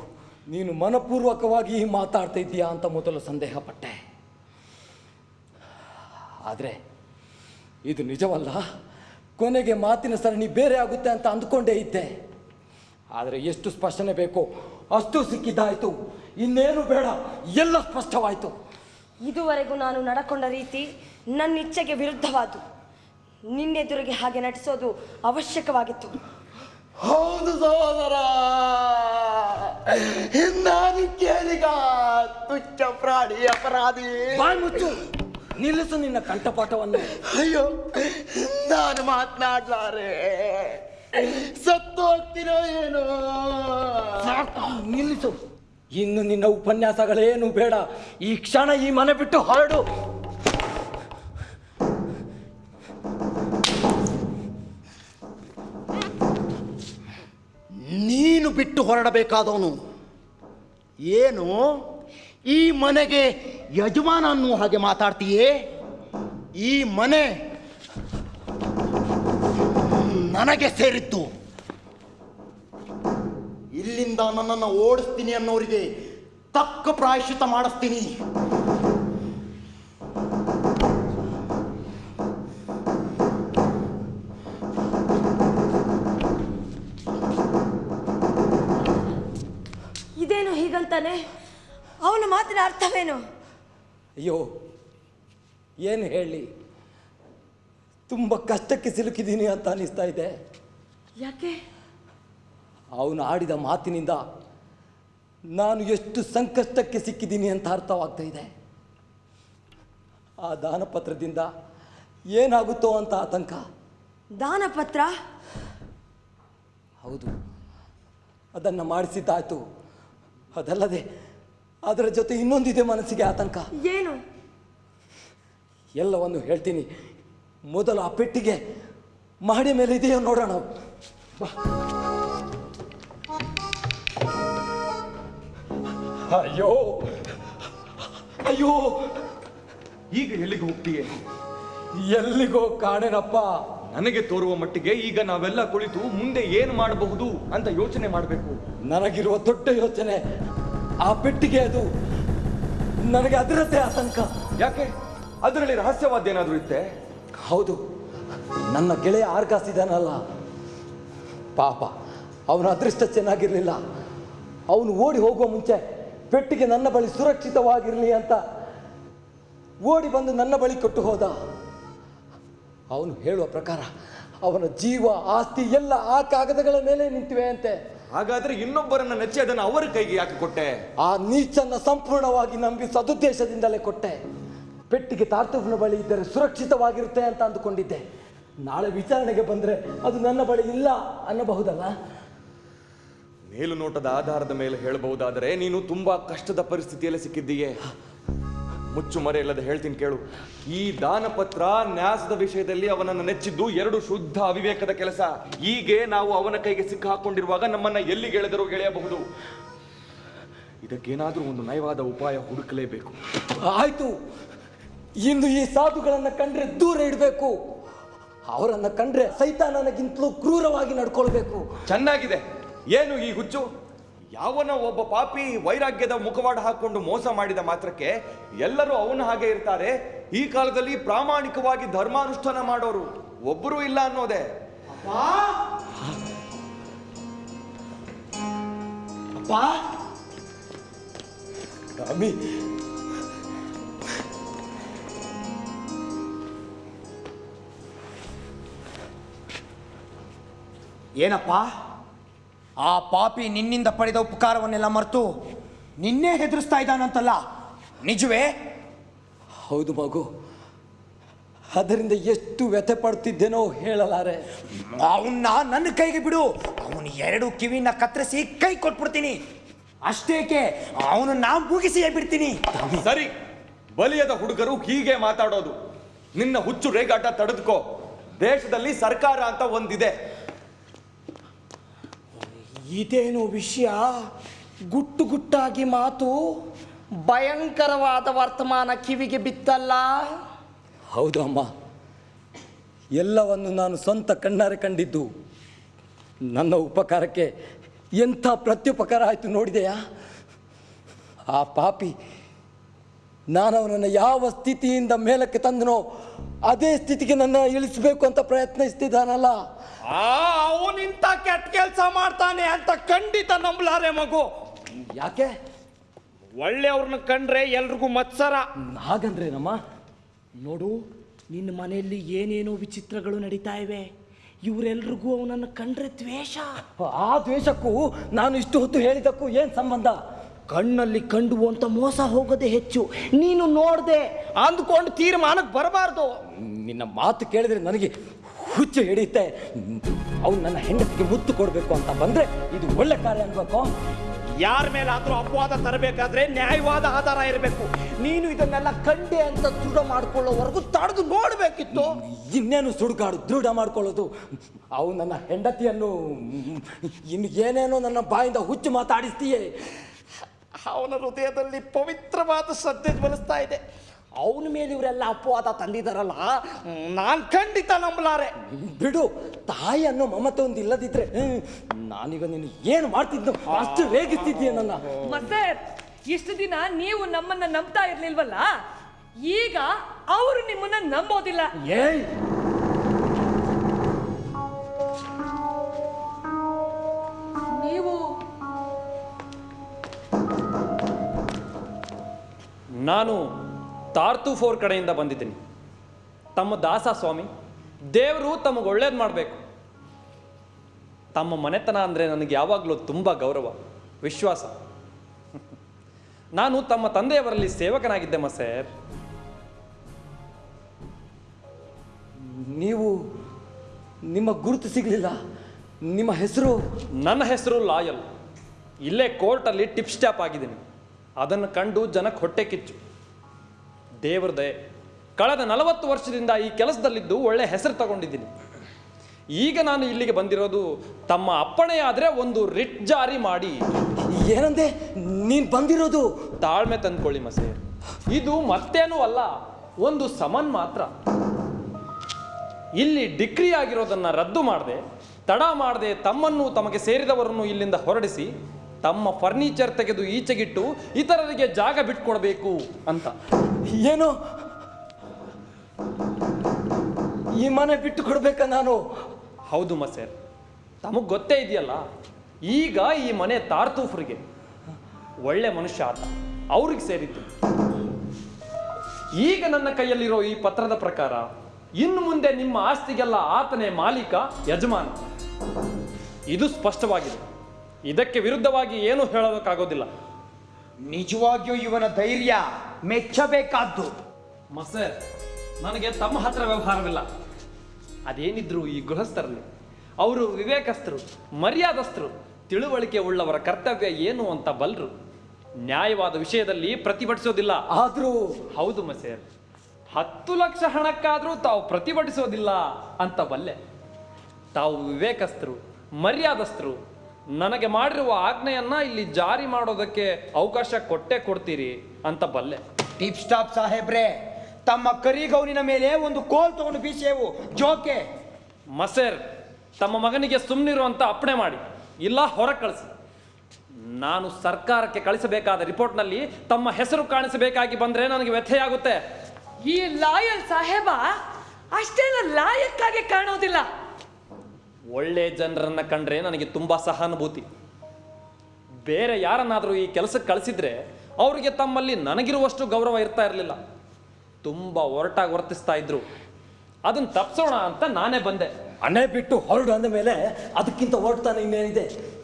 ನೀನು ಮನಪೂರ್ವಕವಾಗಿ ಮಾತಾಡ್ತಾ ಇದ್ದೀಯಾ ಅಂತ ಮೊದಲು ಸಂದೇಹ ಪಟ್ಟೆ ಆದರೆ ಇದು ನಿಜವಲ್ಲ, ಕೊನೆಗೆ ಮಾತಿನ ಸರಣಿ ಬೇರೆ ಆಗುತ್ತೆ ಅಂತ ಅಂದ್ಕೊಂಡೇ ಇದ್ದೆ. ಆದರೆ ಎಷ್ಟು ಸ್ಪಷ್ಟನೆ ಬೇಕು ಅಷ್ಟು ಸಿಕ್ಕಿದ್ದಾಯಿತು. ಇನ್ನೇನು ಬೇಡ, ಎಲ್ಲ ಸ್ಪಷ್ಟವಾಯಿತು. ಇದುವರೆಗೂ ನಾನು ನಡ್ಕೊಂಡ ರೀತಿ ನನ್ನ ಇಚ್ಛೆಗೆ ವಿರುದ್ಧವಾದು ನಿನ್ನೆದುರಿಗೆ ಹಾಗೆ ನಟಿಸೋದು ಅವಶ್ಯಕವಾಗಿತ್ತು. ಹೌದು ಸಹೋದರ. ನಾನು ಕೇಳಿಗ ತುಚ್ಚ ಪ್ರಾಣಿ ಅಪರಾಧಿ. ಬಾಯ್ ಮುಚ್ಚು. ನಿಲ್ಲಿಸು ನಿನ್ನ ಕಂಠಪಾಠವನ್ನು. ಅಯ್ಯೋ ನಾನು ಮಾತನಾಡ್ಲಾರೆ. ಸತ್ತು ಹೋಗ್ತೀನೋ ಏನೋ? ಸಾಕು, ನಿಲ್ಲಿಸು. ಇನ್ನು ನಿನ್ನ ಉಪನ್ಯಾಸಗಳೇನು ಬೇಡ. ಈ ಕ್ಷಣ ಈ ಮನೆ ಬಿಟ್ಟು ಹೊರಡು. ಬಿಟ್ಟು ಹೊರಡಬೇಕಾದವನು. ಏನು? ಈ ಮನೆಗೆ ಯಜಮಾನ ಅನ್ನುವ ಹಾಗೆ ಮಾತಾಡ್ತೀಯೇ? ಈ ಮನೆ ನನಗೆ ಸೇರಿತ್ತು ಇಲ್ಲಿಂದ ನನ್ನನ್ನು ಓಡಿಸ್ತೀನಿ ಅನ್ನೋರಿಗೆ ತಕ್ಕ ಪ್ರಾಯಶ್ಚಿತ ಮಾಡಿಸ್ತೀನಿ. ಹೀಗಂತಾನೆ ಅವನ ಮಾತಿನ ಅರ್ಥವೇನು? ಅಯ್ಯೋ ಏನು ಹೇಳಿ? ತುಂಬ ಕಷ್ಟಕ್ಕೆ ಸಿಲುಕಿದ್ದೀನಿ ಅಂತ ಅನ್ನಿಸ್ತಾ ಇದೆ. ಯಾಕೆ? ಅವನು ಆಡಿದ ಮಾತಿನಿಂದ ನಾನು ಎಷ್ಟು ಸಂಕಷ್ಟಕ್ಕೆ ಸಿಕ್ಕಿದ್ದೀನಿ ಅಂತ ಅರ್ಥವಾಗ್ತಾ ಇದೆ. ಆ ದಾನಪತ್ರದಿಂದ ಏನಾಗುತ್ತೋ ಅಂತ ಆತಂಕ. ದಾನಪತ್ರ? ಹೌದು. ಅದನ್ನು ಮಾಡಿಸಿದ್ದಾಯ್ತು. ಅದಲ್ಲದೆ ಅದರ ಜೊತೆ ಇನ್ನೊಂದಿದೆ ಮನಸ್ಸಿಗೆ ಆತಂಕ. ಏನು? ಎಲ್ಲವನ್ನು ಹೇಳ್ತೀನಿ. ಮೊದಲು ಆ ಪೆಟ್ಟಿಗೆ ಮಹಡಿ ಮೇಲೆ ಇದೆಯೋ ನೋಡೋಣ. ಅಯ್ಯೋ! ಅಯ್ಯೋ! ಈಗ ಎಲ್ಲಿಗೆ ಹೋಗ್ತೀಯ? ಎಲ್ಲಿಗೋ ಕಾಣೆನಪ್ಪ. ನನಗೆ ತೋರುವ ಮಟ್ಟಿಗೆ ಈಗ ನಾವೆಲ್ಲ ಕುಳಿತು ಮುಂದೆ ಏನು ಮಾಡಬಹುದು ಅಂತ ಯೋಚನೆ ಮಾಡಬೇಕು. ನನಗಿರುವ ದೊಡ್ಡ ಯೋಚನೆ ಆ ಪೆಟ್ಟಿಗೆ ಅದು. ನನಗೆ ಅದರದ್ದೇ ಆತಂಕ. ಯಾಕೆ? ಅದರಲ್ಲಿ ರಹಸ್ಯವಾದ ಏನಾದರೂ ಇತ್ತೆ? ಹೌದು. ನನ್ನ ಗೆಳೆಯ ಆರ್ಗಾಸಿದಾನಲ್ಲ. ಪಾಪ ಅವನ ಅದೃಷ್ಟ ಚೆನ್ನಾಗಿರಲಿಲ್ಲ. ಅವನು ಓಡಿ ಹೋಗುವ ಮುಂಚೆ ಪೆಟ್ಟಿಗೆ ನನ್ನ ಬಳಿ ಸುರಕ್ಷಿತವಾಗಿರಲಿ ಅಂತ ಓಡಿ ಬಂದು ನನ್ನ ಬಳಿ ಕೊಟ್ಟು ಹೋದ. ಅವನು ಹೇಳುವ ಪ್ರಕಾರ ಅವನ ಜೀವ ಆಸ್ತಿ ಎಲ್ಲ ಆ ಕಾಗದಗಳ ಮೇಲೆ ನಿಂತಿವೆ ಅಂತೆ. ಹಾಗಾದ್ರೆ ಇನ್ನೊಬ್ಬರನ್ನ ನೆಚ್ಚಿ ಅದನ್ನು ಅವರ ಕೈಗೆ ಯಾಕೆ ಕೊಟ್ಟೆ? ಆ ನೀಚನ್ನ ಸಂಪೂರ್ಣವಾಗಿ ನಂಬಿ ಸದುದ್ದೇಶದಿಂದಲೇ ಕೊಟ್ಟೆ. ಪೆಟ್ಟಿಗೆ ತಾರ್ತುಫ್ನ ಬಳಿ ಇದ್ದರೆ ಸುರಕ್ಷಿತವಾಗಿರುತ್ತೆ ಅಂತ ಅಂದುಕೊಂಡಿದ್ದೆ. ನಾಳೆ ವಿಚಾರಣೆಗೆ ಬಂದ್ರೆ ಅದು ನನ್ನ ಬಳಿ ಇಲ್ಲ ಅನ್ನಬಹುದಲ್ಲ? ಮೇಲುನೋಟದ ಆಧಾರದ ಮೇಲೆ ಹೇಳಬಹುದಾದರೆ ನೀನು ತುಂಬಾ ಕಷ್ಟದ ಪರಿಸ್ಥಿತಿಯಲ್ಲಿ ಸಿಕ್ಕಿದ್ದೀಯೆ. ಮುಚ್ಚು ಮರೆ ಇಲ್ಲದೆ ಹೇಳ್ತೀನಿ ಕೇಳು. ಈ ದಾನಪತ್ರ ನ್ಯಾಸದ ವಿಷಯದಲ್ಲಿ ಅವನನ್ನು ನೆಚ್ಚಿದ್ದು ಎರಡು ಶುದ್ಧ ಅವಿವೇಕದ ಕೆಲಸ. ಹೀಗೆ ನಾವು ಅವನ ಕೈಗೆ ಸಿಕ್ಕ ಹಾಕೊಂಡಿರುವಾಗ ನಮ್ಮನ್ನ ಎಲ್ಲಿ ಗೆಳೆದರೂ ಗೆಳೆಯಬಹುದು. ಇದಕ್ಕೇನಾದರೂ ಒಂದು ನಯವಾದ ಉಪಾಯ ಹುಡುಕಲೇಬೇಕು. ಆಯ್ತು. ಇಂದು ಈ ಸಾಧುಗಳನ್ನು ಕಂಡ್ರೆ ದೂರ ಇಡಬೇಕು. ಅವರನ್ನು ಕಂಡ್ರೆ ಸೈತಾನನಗಿಂತಲೂ ಕ್ರೂರವಾಗಿ ನಡ್ಕೊಳ್ಬೇಕು. ಚೆನ್ನಾಗಿದೆ. ಏನು ಈ ಹುಚ್ಚು? ಯಾವನ ಒಬ್ಬ ಪಾಪಿ ವೈರಾಗ್ಯದ ಮುಖವಾಡ ಹಾಕೊಂಡು ಮೋಸ ಮಾಡಿದ ಮಾತ್ರಕ್ಕೆ ಎಲ್ಲರೂ ಅವನ ಹಾಗೆ ಇರ್ತಾರೆ. ಈ ಕಾಲದಲ್ಲಿ ಪ್ರಾಮಾಣಿಕವಾಗಿ ಧರ್ಮಾನುಷ್ಠಾನ ಮಾಡೋರು ಒಬ್ಬರೂ ಇಲ್ಲ ಅನ್ನೋದೇ. ಏನಪ್ಪ? ಆ ಪಾಪಿ ನಿನ್ನಿಂದ ಪಡೆದ ಉಪಕಾರವನ್ನೆಲ್ಲ ಮರೆತು ನಿನ್ನೇ ಹೆದರಿಸ್ತಾ ಇದ್ದಾನಂತಲ್ಲ. ನಿಜವೇ? ಹೌದು ಮಗು. ಅದರಿಂದ ಎಷ್ಟು ವ್ಯಥೆ ಪಡ್ತಿದ್ದೇನೋ ಹೇಳಲಾರೆ. ಅವನ್ನ ನನ್ನ ಕೈಗೆ ಬಿಡು. ಅವನು ಎರಡು ಕಿವಿನ ಕತ್ತರಿಸಿ ಕೈ ಕೊಟ್ಬಿಡ್ತೀನಿ. ಅಷ್ಟೇಕೆ? ಅವನು ನಾ ಮುಗಿಸಿಯೇ ಬಿಡ್ತೀನಿ. ಸರಿ ಬಲಿಯದ ಹುಡುಗರು ಹೀಗೆ ಮಾತಾಡೋದು. ನಿನ್ನ ಹುಚ್ಚು ರೇಗಾಟ ತಡೆದುಕೋ. ದೇಶದಲ್ಲಿ ಸರ್ಕಾರ ಅಂತ ಒಂದಿದೆ. ಇದೇನು ವಿಷಯ? ಗುಟ್ಟು ಗುಟ್ಟಾಗಿ ಮಾತು ಭಯಂಕರವಾದ ವರ್ತಮಾನ ಕಿವಿಗೆ ಬಿತ್ತಲ್ಲ? ಹೌದಮ್ಮ. ಎಲ್ಲವನ್ನು ನಾನು ಸ್ವಂತ ಕಣ್ಣಾರೆ ಕಂಡಿದ್ದು. ನನ್ನ ಉಪಕಾರಕ್ಕೆ ಎಂಥ ಪ್ರತ್ಯುಪಕಾರ ಆಯಿತು ನೋಡಿದೆಯಾ? ಆ ಪಾಪಿ ನಾನು ಅವನನ್ನು ಯಾವ ಸ್ಥಿತಿಯಿಂದ ಮೇಲಕ್ಕೆ ತಂದನೋ ಅದೇ ಸ್ಥಿತಿಗೆ ನನ್ನ ಇಳಿಸಬೇಕು ಅಂತ ಪ್ರಯತ್ನಿಸ್ತಿದ್ದಾನಲ್ಲ. ಅವನಿಂತ ಕೆಟ್ಟ ಕೆಲಸ ಮಾಡ್ತಾನೆ ಅಂತ ಖಂಡಿತ ನಂಬಲಾರೆ ಮಗು. ಯಾಕೆ? ಒಳ್ಳೆಯವ್ರನ್ನ ಕಂಡ್ರೆ ಎಲ್ರಿಗೂ ಮತ್ಸರ. ಹಾಗಂದ್ರೇನಮ್ಮ? ನೋಡು ನಿನ್ನ ಮನೆಯಲ್ಲಿ ಏನೇನೋ ವಿಚಿತ್ರಗಳು ನಡೀತಾ ಇವೆ. ಇವರೆಲ್ರಿಗೂ ಅವನನ್ನು ಕಂಡ್ರೆ ದ್ವೇಷ. ಆ ದ್ವೇಷಕ್ಕೂ ನಾನು ಇಷ್ಟು ಹೊತ್ತು ಹೇಳಿದ್ದಕ್ಕೂ ಏನು ಸಂಬಂಧ? ಕಣ್ಣಲ್ಲಿ ಕಂಡು ಅಂತ ಮೋಸ ಹೋಗೋದೇ ಹೆಚ್ಚು. ನೀನು ನೋಡದೆ ಅಂದ್ಕೊಂಡು ತೀರ್ಮಾನಕ್ಕೆ ಬರಬಾರ್ದು. ನಿನ್ನ ಮಾತು ಕೇಳಿದ್ರೆ ನನಗೆ ಹುಚ್ಚು ಹಿಡಿಯುತ್ತೆ. ಅವ್ನು ನನ್ನ ಹೆಂಡತಿಗೆ ಮುತ್ತು ಕೊಡಬೇಕು ಅಂತ ಬಂದರೆ ಇದು ಒಳ್ಳೆ ಕಾರ್ಯ ಅನ್ಬೇಕು. ಯಾರ ಮೇಲಾದರೂ ಅಪವಾದ ತರಬೇಕಾದ್ರೆ ನ್ಯಾಯವಾದ ಆಧಾರ ಇರಬೇಕು. ನೀನು ಇದನ್ನೆಲ್ಲ ಕಂಡೆ ಅಂತ ದೃಢ ಮಾಡ್ಕೊಳ್ಳೋವರೆಗೂ ತಡೆದು ನೋಡಬೇಕಿತ್ತು. ಇನ್ನೇನು ಸುಡುಗಾಡು ದೃಢ ಮಾಡ್ಕೊಳ್ಳೋದು? ಅವು ನನ್ನ ಹೆಂಡತಿಯನ್ನು ಇನ್ನು ಏನೇನೋ ನನ್ನ ಬಾಯಿಂದ ಹುಚ್ಚು ಮಾತಾಡಿಸ್ತೀಯೇ. ಅವನ ಹೃದಯದಲ್ಲಿ ಪವಿತ್ರವಾದ ಶ್ರದ್ಧೆ ಜ್ವಲಿಸ್ತಾ ಇದೆ. ಅವನ ಮೇಲೆ ಇವರೆಲ್ಲ ಅಪವಾದ ತಂದಿದಾರಲ್ಲ ನಾನು ಖಂಡಿತ ನಂಬಲಾರೆ. ಬಿಡು ತಾಯಿ ಅನ್ನೋ ಮಮತೆ ಒಂದು ಇಲ್ಲದಿದ್ರೆ ನಾನೀಗ ನೀನು ಏನು ಮಾಡ್ತಿದ್ದು ಅಷ್ಟು ರೇಗಿಸ್ತಿದ್ದೀಯ ನನ್ನ? ಮತ್ತೆ ಇಷ್ಟು ದಿನ ನೀವು ನಮ್ಮನ್ನ ನಂಬ್ತಾ ಇರ್ಲಿಲ್ವಲ್ಲ? ಈಗ ಅವರು ನಿಮ್ಮನ್ನ ನಂಬೋದಿಲ್ಲ. ಏಯ್! ನೀವು ನಾನು ತಾರ್ತು ಫೋರ್ ಕಡೆಯಿಂದ ಬಂದಿದ್ದೀನಿ. ತಮ್ಮ ದಾಸ ಸ್ವಾಮಿ ದೇವರು ತಮಗೆ ಒಳ್ಳೇದು ಮಾಡಬೇಕು. ತಮ್ಮ ಮನೆತನ ಅಂದರೆ ನನಗೆ ಯಾವಾಗಲೂ ತುಂಬ ಗೌರವ ವಿಶ್ವಾಸ. ನಾನು ತಮ್ಮ ತಂದೆಯವರಲ್ಲಿ ಸೇವಕನಾಗಿದ್ದೆ ಮಸೇರ್. ನೀವು ನಿಮ್ಮ ಗುರುತು ಸಿಗಲಿಲ್ಲ ನಿಮ್ಮ ಹೆಸರು? ನನ್ನ ಹೆಸರು ಲಾಯಲ್. ಇಲ್ಲೇ ಕೋರ್ಟಲ್ಲಿ ಟಿಪ್ ಸ್ಟಾಪ್ ಆಗಿದ್ದೀನಿ. ಅದನ್ನು ಕಂಡು ಜನಕ್ಕೆ ಹೊಟ್ಟೆ ಕಿಚ್ಚು. ದೇವ್ರ ದಯೆ. ಕಳೆದ ನಲವತ್ತು ವರ್ಷದಿಂದ ಈ ಕೆಲಸದಲ್ಲಿದ್ದು ಒಳ್ಳೆ ಹೆಸರು ತಗೊಂಡಿದ್ದೀನಿ. ಈಗ ನಾನು ಇಲ್ಲಿಗೆ ಬಂದಿರೋದು ತಮ್ಮ ಅಪ್ಪಣೆ ಆದರೆ ಒಂದು ರಿಟ್ ಜಾರಿ ಮಾಡಿ. ಏನಂದೆ? ನೀನು ಬಂದಿರೋದು? ತಾಳ್ಮೆ ತಂದ್ಕೊಳ್ಳಿ ಮಸೆ ಇದು ಮತ್ತೇನೂ ಅಲ್ಲ ಒಂದು ಸಮನ್ ಮಾತ್ರ. ಇಲ್ಲಿ ಡಿಗ್ರಿ ಆಗಿರೋದನ್ನು ರದ್ದು ಮಾಡದೆ ತಡ ಮಾಡದೆ ತಮ್ಮನ್ನು ತಮಗೆ ಸೇರಿದವರನ್ನು ಇಲ್ಲಿಂದ ಹೊರಡಿಸಿ ತಮ್ಮ ಫರ್ನಿಚರ್ ತೆಗೆದು ಈಚೆಗಿಟ್ಟು ಇತರರಿಗೆ ಜಾಗ ಬಿಟ್ಕೊಡ್ಬೇಕು ಅಂತ. ಏನು? ಈ ಮನೆ ಬಿಟ್ಟು ಕೊಡ್ಬೇಕಾ ನಾನು? ಹೌದು ಮಸೇರ್. ತಮಗೆ ಗೊತ್ತೇ ಇದೆಯಲ್ಲ ಈಗ ಈ ಮನೆ ತಾರ್ತೂಫ್ರಿಗೆ. ಒಳ್ಳೆ ಮನುಷ್ಯ ಆತ ಅವ್ರಿಗೆ ಸೇರಿದ್ದು. ಈಗ ನನ್ನ ಕೈಯಲ್ಲಿರೋ ಈ ಪತ್ರದ ಪ್ರಕಾರ ಇನ್ನು ಮುಂದೆ ನಿಮ್ಮ ಆಸ್ತಿಗೆಲ್ಲ ಆತನೇ ಮಾಲೀಕ ಯಜಮಾನ. ಇದು ಸ್ಪಷ್ಟವಾಗಿದೆ. ಇದಕ್ಕೆ ವಿರುದ್ಧವಾಗಿ ಏನು ಹೇಳಬೇಕಾಗೋದಿಲ್ಲ. ನಿಜವಾಗಿಯೂ ಇವನ ಧೈರ್ಯ ಮೆಚ್ಚಬೇಕಾದ್ದು. ಮಸರ್ ನನಗೆ ತಮ್ಮ ಹತ್ರ ವ್ಯವಹಾರವಿಲ್ಲ. ಅದೇನಿದ್ರು ಈ ಗೃಹಸ್ಥರಲ್ಲಿ. ಅವರು ವಿವೇಕಸ್ಥರು ಮರ್ಯಾದಸ್ಥರು ತಿಳುವಳಿಕೆ ಉಳ್ಳವರ ಕರ್ತವ್ಯ ಏನು ಅಂತ ಬಲ್ರು. ನ್ಯಾಯವಾದ ವಿಷಯದಲ್ಲಿ ಪ್ರತಿಭಟಿಸೋದಿಲ್ಲ. ಆದರೂ ಹೌದು ಮಸೇರ್ ಹತ್ತು ಲಕ್ಷ ಹಣಕ್ಕಾದರೂ ತಾವು ಪ್ರತಿಭಟಿಸೋದಿಲ್ಲ ಅಂತ ಬಲ್ಲೆ. ತಾವು ವಿವೇಕಸ್ಥರು ಮರ್ಯಾದಸ್ಥರು ನನಗೆ ಮಾಡಿರುವ ಆಜ್ಞೆಯನ್ನ ಇಲ್ಲಿ ಜಾರಿ ಮಾಡೋದಕ್ಕೆ ಅವಕಾಶ ಕೊಟ್ಟೆ ಕೊಡ್ತೀರಿ ಅಂತ ಬಲ್ಲೆ. ಟಿಪ್ ಸ್ಟಾಪ್ ಸಾಹೇಬ್ರೆ ತಮ್ಮ ಕರಿಗೌನಿನ ಮೇಲೆ ಒಂದು ಕೋಲ್ ತಗೊಂಡು ಬೀಸೇವು. ಜೋಕೆ. ಮಸೇರ್ ತಮ್ಮ ಮಗನಿಗೆ ಸುಮ್ಮನಿರು ಅಂತ ಅಪ್ಪಣೆ ಮಾಡಿ. ಇಲ್ಲ ಹೊರ ಕಳಿಸಿ. ನಾನು ಸರ್ಕಾರಕ್ಕೆ ಕಳಿಸಬೇಕಾದ ರಿಪೋರ್ಟ್ನಲ್ಲಿ ತಮ್ಮ ಹೆಸರು ಕಾಣಿಸಬೇಕಾಗಿ ಬಂದ್ರೆ ನನಗೆ ವ್ಯಥೆಯಾಗುತ್ತೆ ಈ ಲಾಯಲ್ ಸಾಹೇಬ ಅಷ್ಟೇನ ಲಾಯಕ್ಕಾಗಿ ಕಾಣೋದಿಲ್ಲ. ಒಳ್ಳೆ ಜನರನ್ನು ಕಂಡ್ರೆ ನನಗೆ ತುಂಬ ಸಹಾನುಭೂತಿ. ಬೇರೆ ಯಾರನ್ನಾದರೂ ಈ ಕೆಲಸಕ್ಕೆ ಕಳಿಸಿದ್ರೆ ಅವರಿಗೆ ತಮ್ಮಲ್ಲಿ ನನಗಿರುವಷ್ಟು ಗೌರವ ಇರ್ತಾ ಇರಲಿಲ್ಲ. ತುಂಬ ಒರಟಾಗಿ ವರ್ತಿಸ್ತಾ ಇದ್ರು. ಅದನ್ನು ತಪ್ಸೋಣ ಅಂತ ನಾನೇ ಬಂದೆ. ಅಣೆ ಬಿಟ್ಟು ಹೊರಡು ಅಂದ ಮೇಲೆ ಅದಕ್ಕಿಂತ ಹೊರಡ್ತಾನೆ ಇನ್ನೇನಿದೆ?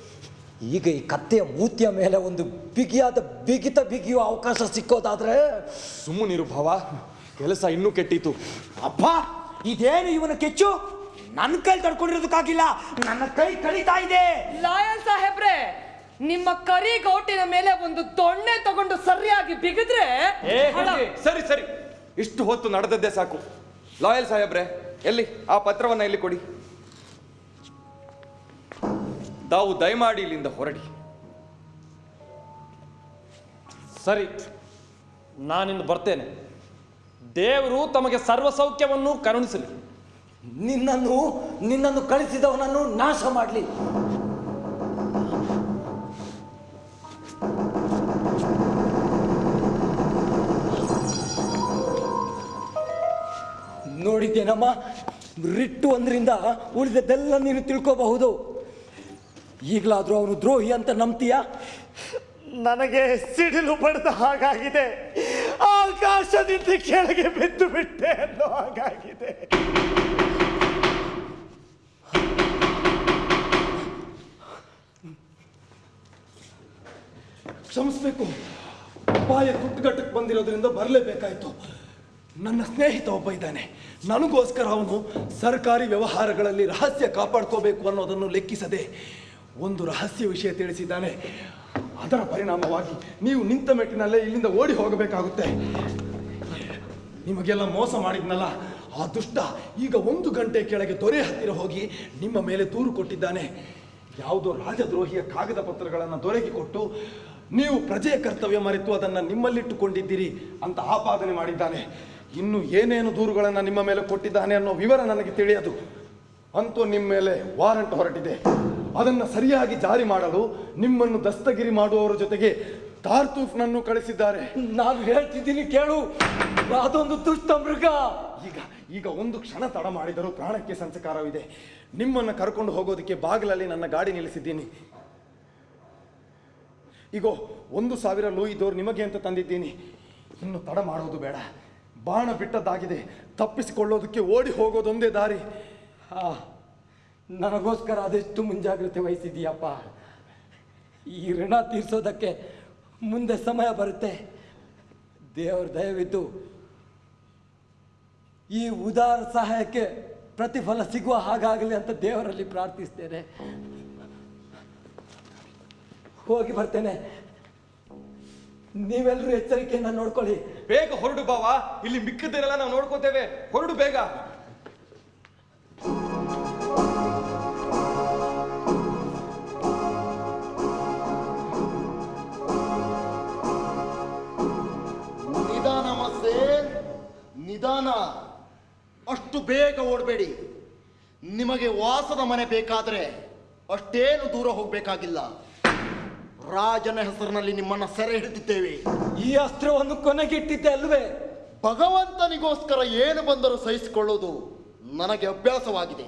ಈಗ ಈ ಕತ್ತೆಯ ಮೂತಿಯ ಮೇಲೆ ಒಂದು ಬಿಗಿಯಾದ ಬಿಗಿತ ಬಿಗಿಯುವ ಅವಕಾಶ ಸಿಕ್ಕೋದಾದ್ರೆ? ಸುಮ್ಮನಿರು ಭಾವ ಕೆಲಸ ಇನ್ನೂ ಕೆಟ್ಟಿತು ಅಪ್ಪ ಇದೇನು ಇವನ ಕೆಚ್ಚು? ನನ್ನ ಕೈ ತಡ್ಕೊಂಡಿರೋದಕ್ಕಾಗಿಲ್ಲ ನನ್ನ ಕೈ ಕಳಿತಾ ಇದೆ. ಲಾಯಲ್ ಸಾಹೇಬ್ರೆ ನಿಮ್ಮ ಕರಿ ಗೌಟಿನ ಮೇಲೆ ಒಂದು ದೊಣ್ಣೆ ತಗೊಂಡು ಸರಿಯಾಗಿ ಬಿಗಿದ್ರೆ ಏ ಹಣ ಸರಿ ಸರಿ. ಇಷ್ಟು ಹೊತ್ತು ನಡೆದದ್ದೇ ಸಾಕು. ಲಾಯಲ್ ಸಾಹೇಬ್ರೆ ಎಲ್ಲಿ? ಆ ಪತ್ರವನ್ನ ಇಲ್ಲಿ ಕೊಡಿ? ತಾವು ದಯಮಾಡಿ ಇಲ್ಲಿಂದ ಹೊರಡಿ. ಸರಿ ನಾನಿಂದು ಬರ್ತೇನೆ. ದೇವರು ತಮಗೆ ಸರ್ವಸೌಖ್ಯವನ್ನು ಕರುಣಿಸಲಿ. ನಿನ್ನನ್ನು ನಿನ್ನನ್ನು ಕಳಿಸಿದವನನ್ನು ನಾಶ ಮಾಡಲಿ. ನೋಡಿದ್ದೇನಮ್ಮ? ರಿಟ್ಟು ಒಂದರಿಂದ ಉಳಿದದ್ದೆಲ್ಲ ನೀನು ತಿಳ್ಕೋಬಹುದು. ಈಗಲಾದರೂ ಅವನು ದ್ರೋಹಿ ಅಂತ ನಂಬ್ತೀಯಾ? ನನಗೆ ಸಿಡಿಲು ಬಡ್ದ ಹಾಗಾಗಿದೆ. ಆಕಾಶದಿಂದ ಕೆಳಗೆ ಬಿದ್ದು ಬಿಟ್ಟೆ ಅನ್ನೋ ಹಾಗಾಗಿದೆ. ಕ್ಷಮಿಸ್ಬೇಕು. ಅಪಾಯ ಕುಟ್ಟುಗಟ್ಟಕ್ಕೆ ಬಂದಿರೋದ್ರಿಂದ ಬರಲೇಬೇಕಾಯ್ತು. ನನ್ನ ಸ್ನೇಹಿತ ಒಬ್ಬ ಇದ್ದಾನೆ. ನನಗೋಸ್ಕರ ಅವನು ಸರ್ಕಾರಿ ವ್ಯವಹಾರಗಳಲ್ಲಿ ರಹಸ್ಯ ಕಾಪಾಡ್ಕೋಬೇಕು ಅನ್ನೋದನ್ನು ಲೆಕ್ಕಿಸದೆ ಒಂದು ರಹಸ್ಯ ವಿಷಯ ತಿಳಿಸಿದ್ದಾನೆ. ಅದರ ಪರಿಣಾಮವಾಗಿ ನೀವು ನಿಂತ ಮೆಟ್ಟಿನಲ್ಲೇ ಇಲ್ಲಿಂದ ಓಡಿ ಹೋಗಬೇಕಾಗುತ್ತೆ. ನಿಮಗೆಲ್ಲ ಮೋಸ ಮಾಡಿದ್ನಲ್ಲ? ಆ ದುಷ್ಟ ಈಗ ಒಂದು ಗಂಟೆ ಕೆಳಗೆ ದೊರೆ ಹತ್ತಿರ ಹೋಗಿ ನಿಮ್ಮ ಮೇಲೆ ದೂರು ಕೊಟ್ಟಿದ್ದಾನೆ. ಯಾವುದೋ ರಾಜದ್ರೋಹಿಯ ಕಾಗದ ಪತ್ರಗಳನ್ನು ದೊರೆಗೆ ಕೊಟ್ಟು ನೀವು ಪ್ರಜೆಯ ಕರ್ತವ್ಯ ಮರೆತು ಅದನ್ನು ನಿಮ್ಮಲ್ಲಿಟ್ಟುಕೊಂಡಿದ್ದೀರಿ ಅಂತ ಆಪಾದನೆ ಮಾಡಿದ್ದಾನೆ. ಇನ್ನು ಏನೇನು ದೂರುಗಳನ್ನು ನಿಮ್ಮ ಮೇಲೆ ಕೊಟ್ಟಿದ್ದಾನೆ ಅನ್ನೋ ವಿವರ ನನಗೆ ತಿಳಿಯದು. ಅಂತೂ ನಿಮ್ಮ ಮೇಲೆ ವಾರಂಟ್ ಹೊರಟಿದೆ. ಅದನ್ನು ಸರಿಯಾಗಿ ಜಾರಿ ಮಾಡಲು ನಿಮ್ಮನ್ನು ದಸ್ತಗಿರಿ ಮಾಡುವವರ ಜೊತೆಗೆ ತಾರ್ತೂಫ್ನನ್ನು ಕಳಿಸಿದ್ದಾರೆ. ನಾನು ಹೇಳ್ತಿದ್ದೀನಿ ಕೇಳು. ಅದೊಂದು ದುಷ್ಟ ಮೃಗ. ಈಗ ಈಗ ಒಂದು ಕ್ಷಣ ತಡ ಮಾಡಿದರೂ ಪ್ರಾಣಕ್ಕೆ ಸಂಚಕಾರವಿದೆ. ನಿಮ್ಮನ್ನು ಕರ್ಕೊಂಡು ಹೋಗೋದಕ್ಕೆ ಬಾಗಿಲಲ್ಲಿ ನನ್ನ ಗಾಡಿ ನಿಲ್ಲಿಸಿದ್ದೀನಿ. ಈಗ ಒಂದು ಸಾವಿರ ಲೂಯಿದೋರು ನಿಮಗೆ ಅಂತ ತಂದಿದ್ದೀನಿ. ಇನ್ನು ತಡ ಮಾಡೋದು ಬೇಡ. ಬಾಣ ಬಿಟ್ಟದ್ದಾಗಿದೆ. ತಪ್ಪಿಸಿಕೊಳ್ಳೋದಕ್ಕೆ ಓಡಿ ಹೋಗೋದೊಂದೇ ದಾರಿ. ಆ, ನನಗೋಸ್ಕರ ಅದೆಷ್ಟು ಮುಂಜಾಗ್ರತೆ ವಹಿಸಿದೀಯಪ್ಪ ಈ ಋಣ ತೀರಿಸೋದಕ್ಕೆ ಮುಂದೆ ಸಮಯ ಬರುತ್ತೆ. ದೇವರ ದಯವಿದ್ದು ಈ ಉದಾರ ಸಹಾಯಕ್ಕೆ ಪ್ರತಿಫಲ ಸಿಗುವ ಹಾಗಾಗಲಿ ಅಂತ ದೇವರಲ್ಲಿ ಪ್ರಾರ್ಥಿಸ್ತೇನೆ. ಹೋಗಿ ಬರ್ತೇನೆ. ನೀವೆಲ್ಲರೂ ಎಚ್ಚರಿಕೆಯನ್ನು ನೋಡ್ಕೊಳ್ಳಿ. ಬೇಗ ಹೊರಡು ಬಾವ. ಇಲ್ಲಿ ಮಿಕ್ಕದನ್ನೆಲ್ಲ ನಾವು ನೋಡ್ಕೋತೇವೆ. ಹೊರಡು ಬೇಗ. ನಿಧಾನ ಮಸ್ತೆ ನಿಧಾನ. ಅಷ್ಟು ಬೇಗ ಓಡಬೇಡಿ. ನಿಮಗೆ ವಾಸದ ಮನೆ ಬೇಕಾದರೆ ಅಷ್ಟೇನು ದೂರ ಹೋಗಬೇಕಾಗಿಲ್ಲ. ರಾಜನ ಹೆಸರಿನಲ್ಲಿ ನಿಮ್ಮನ್ನ ಸೆರೆ ಹಿಡಿದಿದ್ದೇವೆ. ಈ ಅಸ್ತ್ರವನ್ನು ಕೊನೆಗಿಟ್ಟಿದ್ದೆ ಅಲ್ವೇ? ಭಗವಂತನಿಗೋಸ್ಕರ ಏನು ಬಂದರೂ ಸಹಿಸಿಕೊಳ್ಳುವುದು ನನಗೆ ಅಭ್ಯಾಸವಾಗಿದೆ.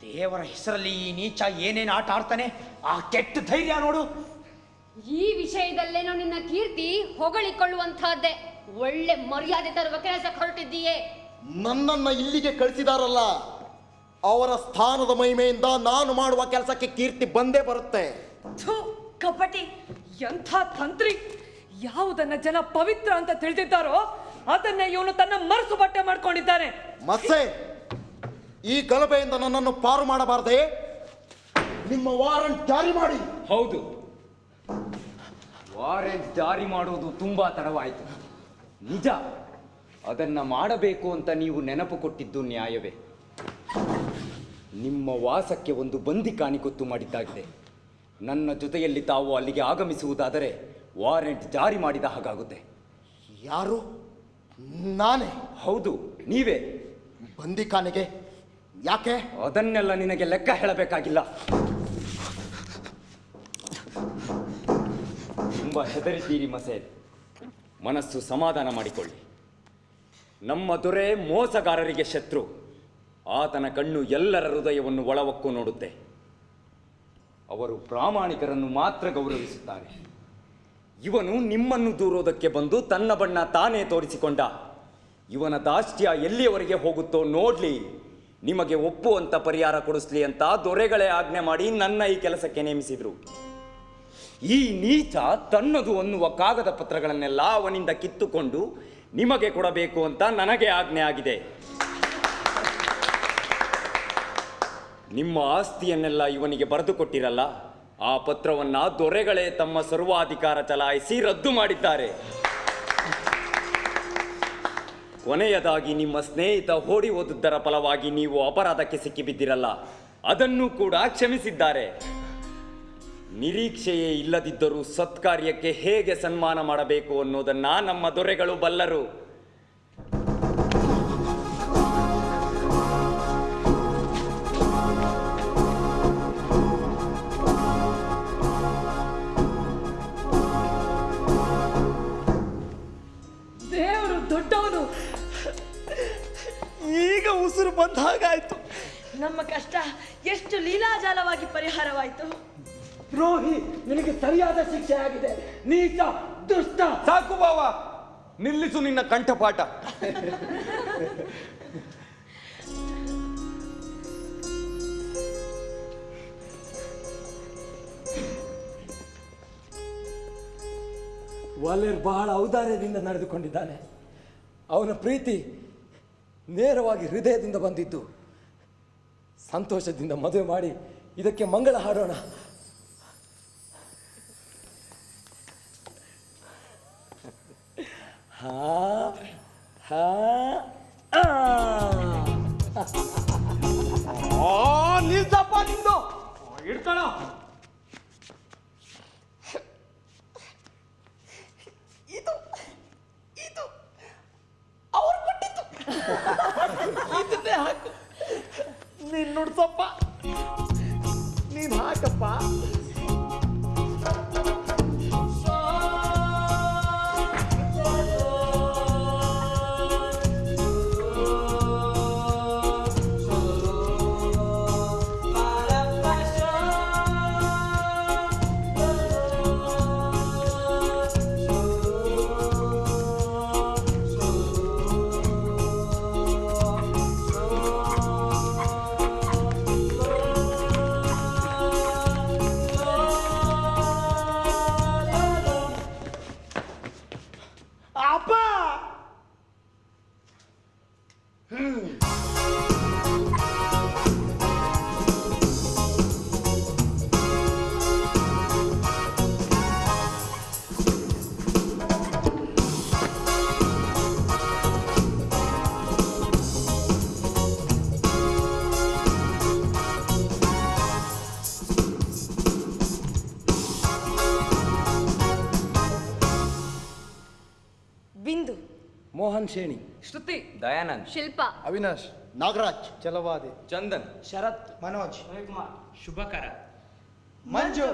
ದೇವರ ಹೆಸರಲ್ಲಿ ಈ ನೀಚ ಏನೇನು ಆಟ ಆಡ್ತಾನೆ? ಆ ಕೆಟ್ಟ ಧೈರ್ಯ ನೋಡು. ಈ ವಿಷಯದಲ್ಲೇನೋ ನಿನ್ನ ಕೀರ್ತಿ ಹೊಗಳಿಕೊಳ್ಳುವಂತಹದ್ದೇ ಒಳ್ಳೆ ಮರ್ಯಾದೆ ತರುವ ಕೆಲಸ ಹೊರಟಿದ್ದೀಯೇ. ನನ್ನನ್ನ ಇಲ್ಲಿಗೆ ಕಳಿಸಿದಾರಲ್ಲ. ಅವರ ಸ್ಥಾನದ ಮಹಿಮೆಯಿಂದ ನಾನು ಮಾಡುವ ಕೆಲಸಕ್ಕೆ ಕೀರ್ತಿ ಬಂದೇ ಬರುತ್ತೆ. ಕಪಟಿ ಎಂಥ ತಂತ್ರಿ ಯಾವುದನ್ನ ಜನ ಪವಿತ್ರ ಅಂತ ತಿಳಿದಿದ್ದಾರೋ ಅದನ್ನೇ ಇವನು ತನ್ನ ಮನಸ್ಸು ಬಟ್ಟೆ ಮಾಡ್ಕೊಂಡಿದ್ದಾನೆ. ಮತ್ತೆ ಈ ಗಲಭೆಯಿಂದ ನನ್ನನ್ನು ಪಾರು ಮಾಡಬಾರದೆ? ನಿಮ್ಮ ವಾರಂಟ್ ಜಾರಿ ಮಾಡಿ. ಹೌದು. ವಾರೆಂಟ್ ಜಾರಿ ಮಾಡೋದು ತುಂಬಾ ತಡವಾಯಿತು. ನಿಜ ಅದನ್ನ ಮಾಡಬೇಕು ಅಂತ ನೀವು ನೆನಪು ಕೊಟ್ಟಿದ್ದು ನ್ಯಾಯವೇ. ನಿಮ್ಮ ವಾಸಕ್ಕೆ ಒಂದು ಬಂದಿ ಗೊತ್ತು ಮಾಡಿದ್ದಾಗಿದೆ. ನನ್ನ ಜೊತೆಯಲ್ಲಿ ತಾವು ಅಲ್ಲಿಗೆ ಆಗಮಿಸುವುದಾದರೆ ವಾರೆಂಟ್ ಜಾರಿ ಮಾಡಿದ ಹಾಗಾಗುತ್ತೆ. ಯಾರು? ನಾನೇ? ಹೌದು ನೀವೇ? ಬಂದಿಖಾನೆಗೆ ಯಾಕೆ? ಅದನ್ನೆಲ್ಲ ನಿನಗೆ ಲೆಕ್ಕ ಹೇಳಬೇಕಾಗಿಲ್ಲ. ತುಂಬ ಹೆದರಿದ್ದೀರಿ ಮಸೇದ್ ಮನಸ್ಸು ಸಮಾಧಾನ ಮಾಡಿಕೊಳ್ಳಿ. ನಮ್ಮ ದೊರೆ ಮೋಸಗಾರರಿಗೆ ಶತ್ರು. ಆತನ ಕಣ್ಣು ಎಲ್ಲರ ಹೃದಯವನ್ನು ಒಳವಕ್ಕೂ ನೋಡುತ್ತೆ. ಅವರು ಪ್ರಾಮಾಣಿಕರನ್ನು ಮಾತ್ರ ಗೌರವಿಸುತ್ತಾರೆ. ಇವನು ನಿಮ್ಮನ್ನು ದೂರೋದಕ್ಕೆ ಬಂದು ತನ್ನ ಬಣ್ಣ ತಾನೇ ತೋರಿಸಿಕೊಂಡ. ಇವನ ದಾಷ್ಟ್ಯ ಎಲ್ಲಿಯವರೆಗೆ ಹೋಗುತ್ತೋ ನೋಡಲಿ. ನಿಮಗೆ ಒಪ್ಪುವಂತ ಪರಿಹಾರ ಕೊಡಿಸ್ಲಿ ಅಂತ ದೊರೆಗಳೇ ಆಜ್ಞೆ ಮಾಡಿ ನನ್ನ ಈ ಕೆಲಸಕ್ಕೆ ನೇಮಿಸಿದ್ರು. ಈ ನೀಚ ತನ್ನದು ಅನ್ನುವ ಕಾಗದ ಪತ್ರಗಳನ್ನೆಲ್ಲ ಅವನಿಂದ ಕಿತ್ತುಕೊಂಡು ನಿಮಗೆ ಕೊಡಬೇಕು ಅಂತ ನನಗೆ ಆಜ್ಞೆ ಆಗಿದೆ ನಿಮ್ಮ ಆಸ್ತಿಯನ್ನೆಲ್ಲ ಇವನಿಗೆ ಬರೆದು ಕೊಟ್ಟಿರಲ್ಲ? ಆ ಪತ್ರವನ್ನ ದೊರೆಗಳೇ ತಮ್ಮ ಸರ್ವಾಧಿಕಾರ ಚಲಾಯಿಸಿ ರದ್ದು ಮಾಡಿದ್ದಾರೆ. ಕೊನೆಯದಾಗಿ ನಿಮ್ಮ ಸ್ನೇಹಿತ ಓಡಿ ಹೋದುದರ ಫಲವಾಗಿ ನೀವು ಅಪರಾಧಕ್ಕೆ ಸಿಕ್ಕಿಬಿದ್ದಿರಲ್ಲ. ಅದನ್ನು ಕೂಡ ಕ್ಷಮಿಸಿದ್ದಾರೆ. ನಿರೀಕ್ಷೆಯೇ ಇಲ್ಲದಿದ್ದರೂ ಸತ್ಕಾರ್ಯಕ್ಕೆ ಹೇಗೆ ಸನ್ಮಾನ ಮಾಡಬೇಕು ಅನ್ನೋದನ್ನ ನಮ್ಮ ದೊರೆಗಳು ಬಲ್ಲರು. ದೊಡ್ಡವನು. ಈಗ ಉಸಿರು ಬಂದ ಹಾಗಾಯ್ತು. ನಮ್ಮ ಕಷ್ಟ ಎಷ್ಟು ಲೀಲಾಜಾಲವಾಗಿ ಪರಿಹಾರವಾಯಿತು. ರೋಹಿ ನಿನಗೆ ಸರಿಯಾದ ಶಿಕ್ಷೆ ಆಗಿದೆ. ನೀಚ ದುಷ್ಟ. ಸಾಕು ಬಾವ ನಿಲ್ಲಿಸು ನಿನ್ನ ಕಂಠಪಾಠ. ವಾಲೇರ್ ಬಹಳ ಔದಾರ್ಯದಿಂದ ನಡೆದುಕೊಂಡಿದ್ದಾನೆ. ಅವನ ಪ್ರೀತಿ ನೇರವಾಗಿ ಹೃದಯದಿಂದ ಬಂದಿದ್ದು. ಸಂತೋಷದಿಂದ ಮದುವೆ ಮಾಡಿ ಇದಕ್ಕೆ ಮಂಗಳ ಹಾಡೋಣ. ಹಾ ಹಾ ನಿಲ್ಸಪ್ಪ ನಿಂದು. ಇಡ್ತಾಳ शेणी श्रुती दयानंद शिल्पा अविनाश नागराज चलवादे चंदन शरद मनोज रविकुमार शुभकारा मंजू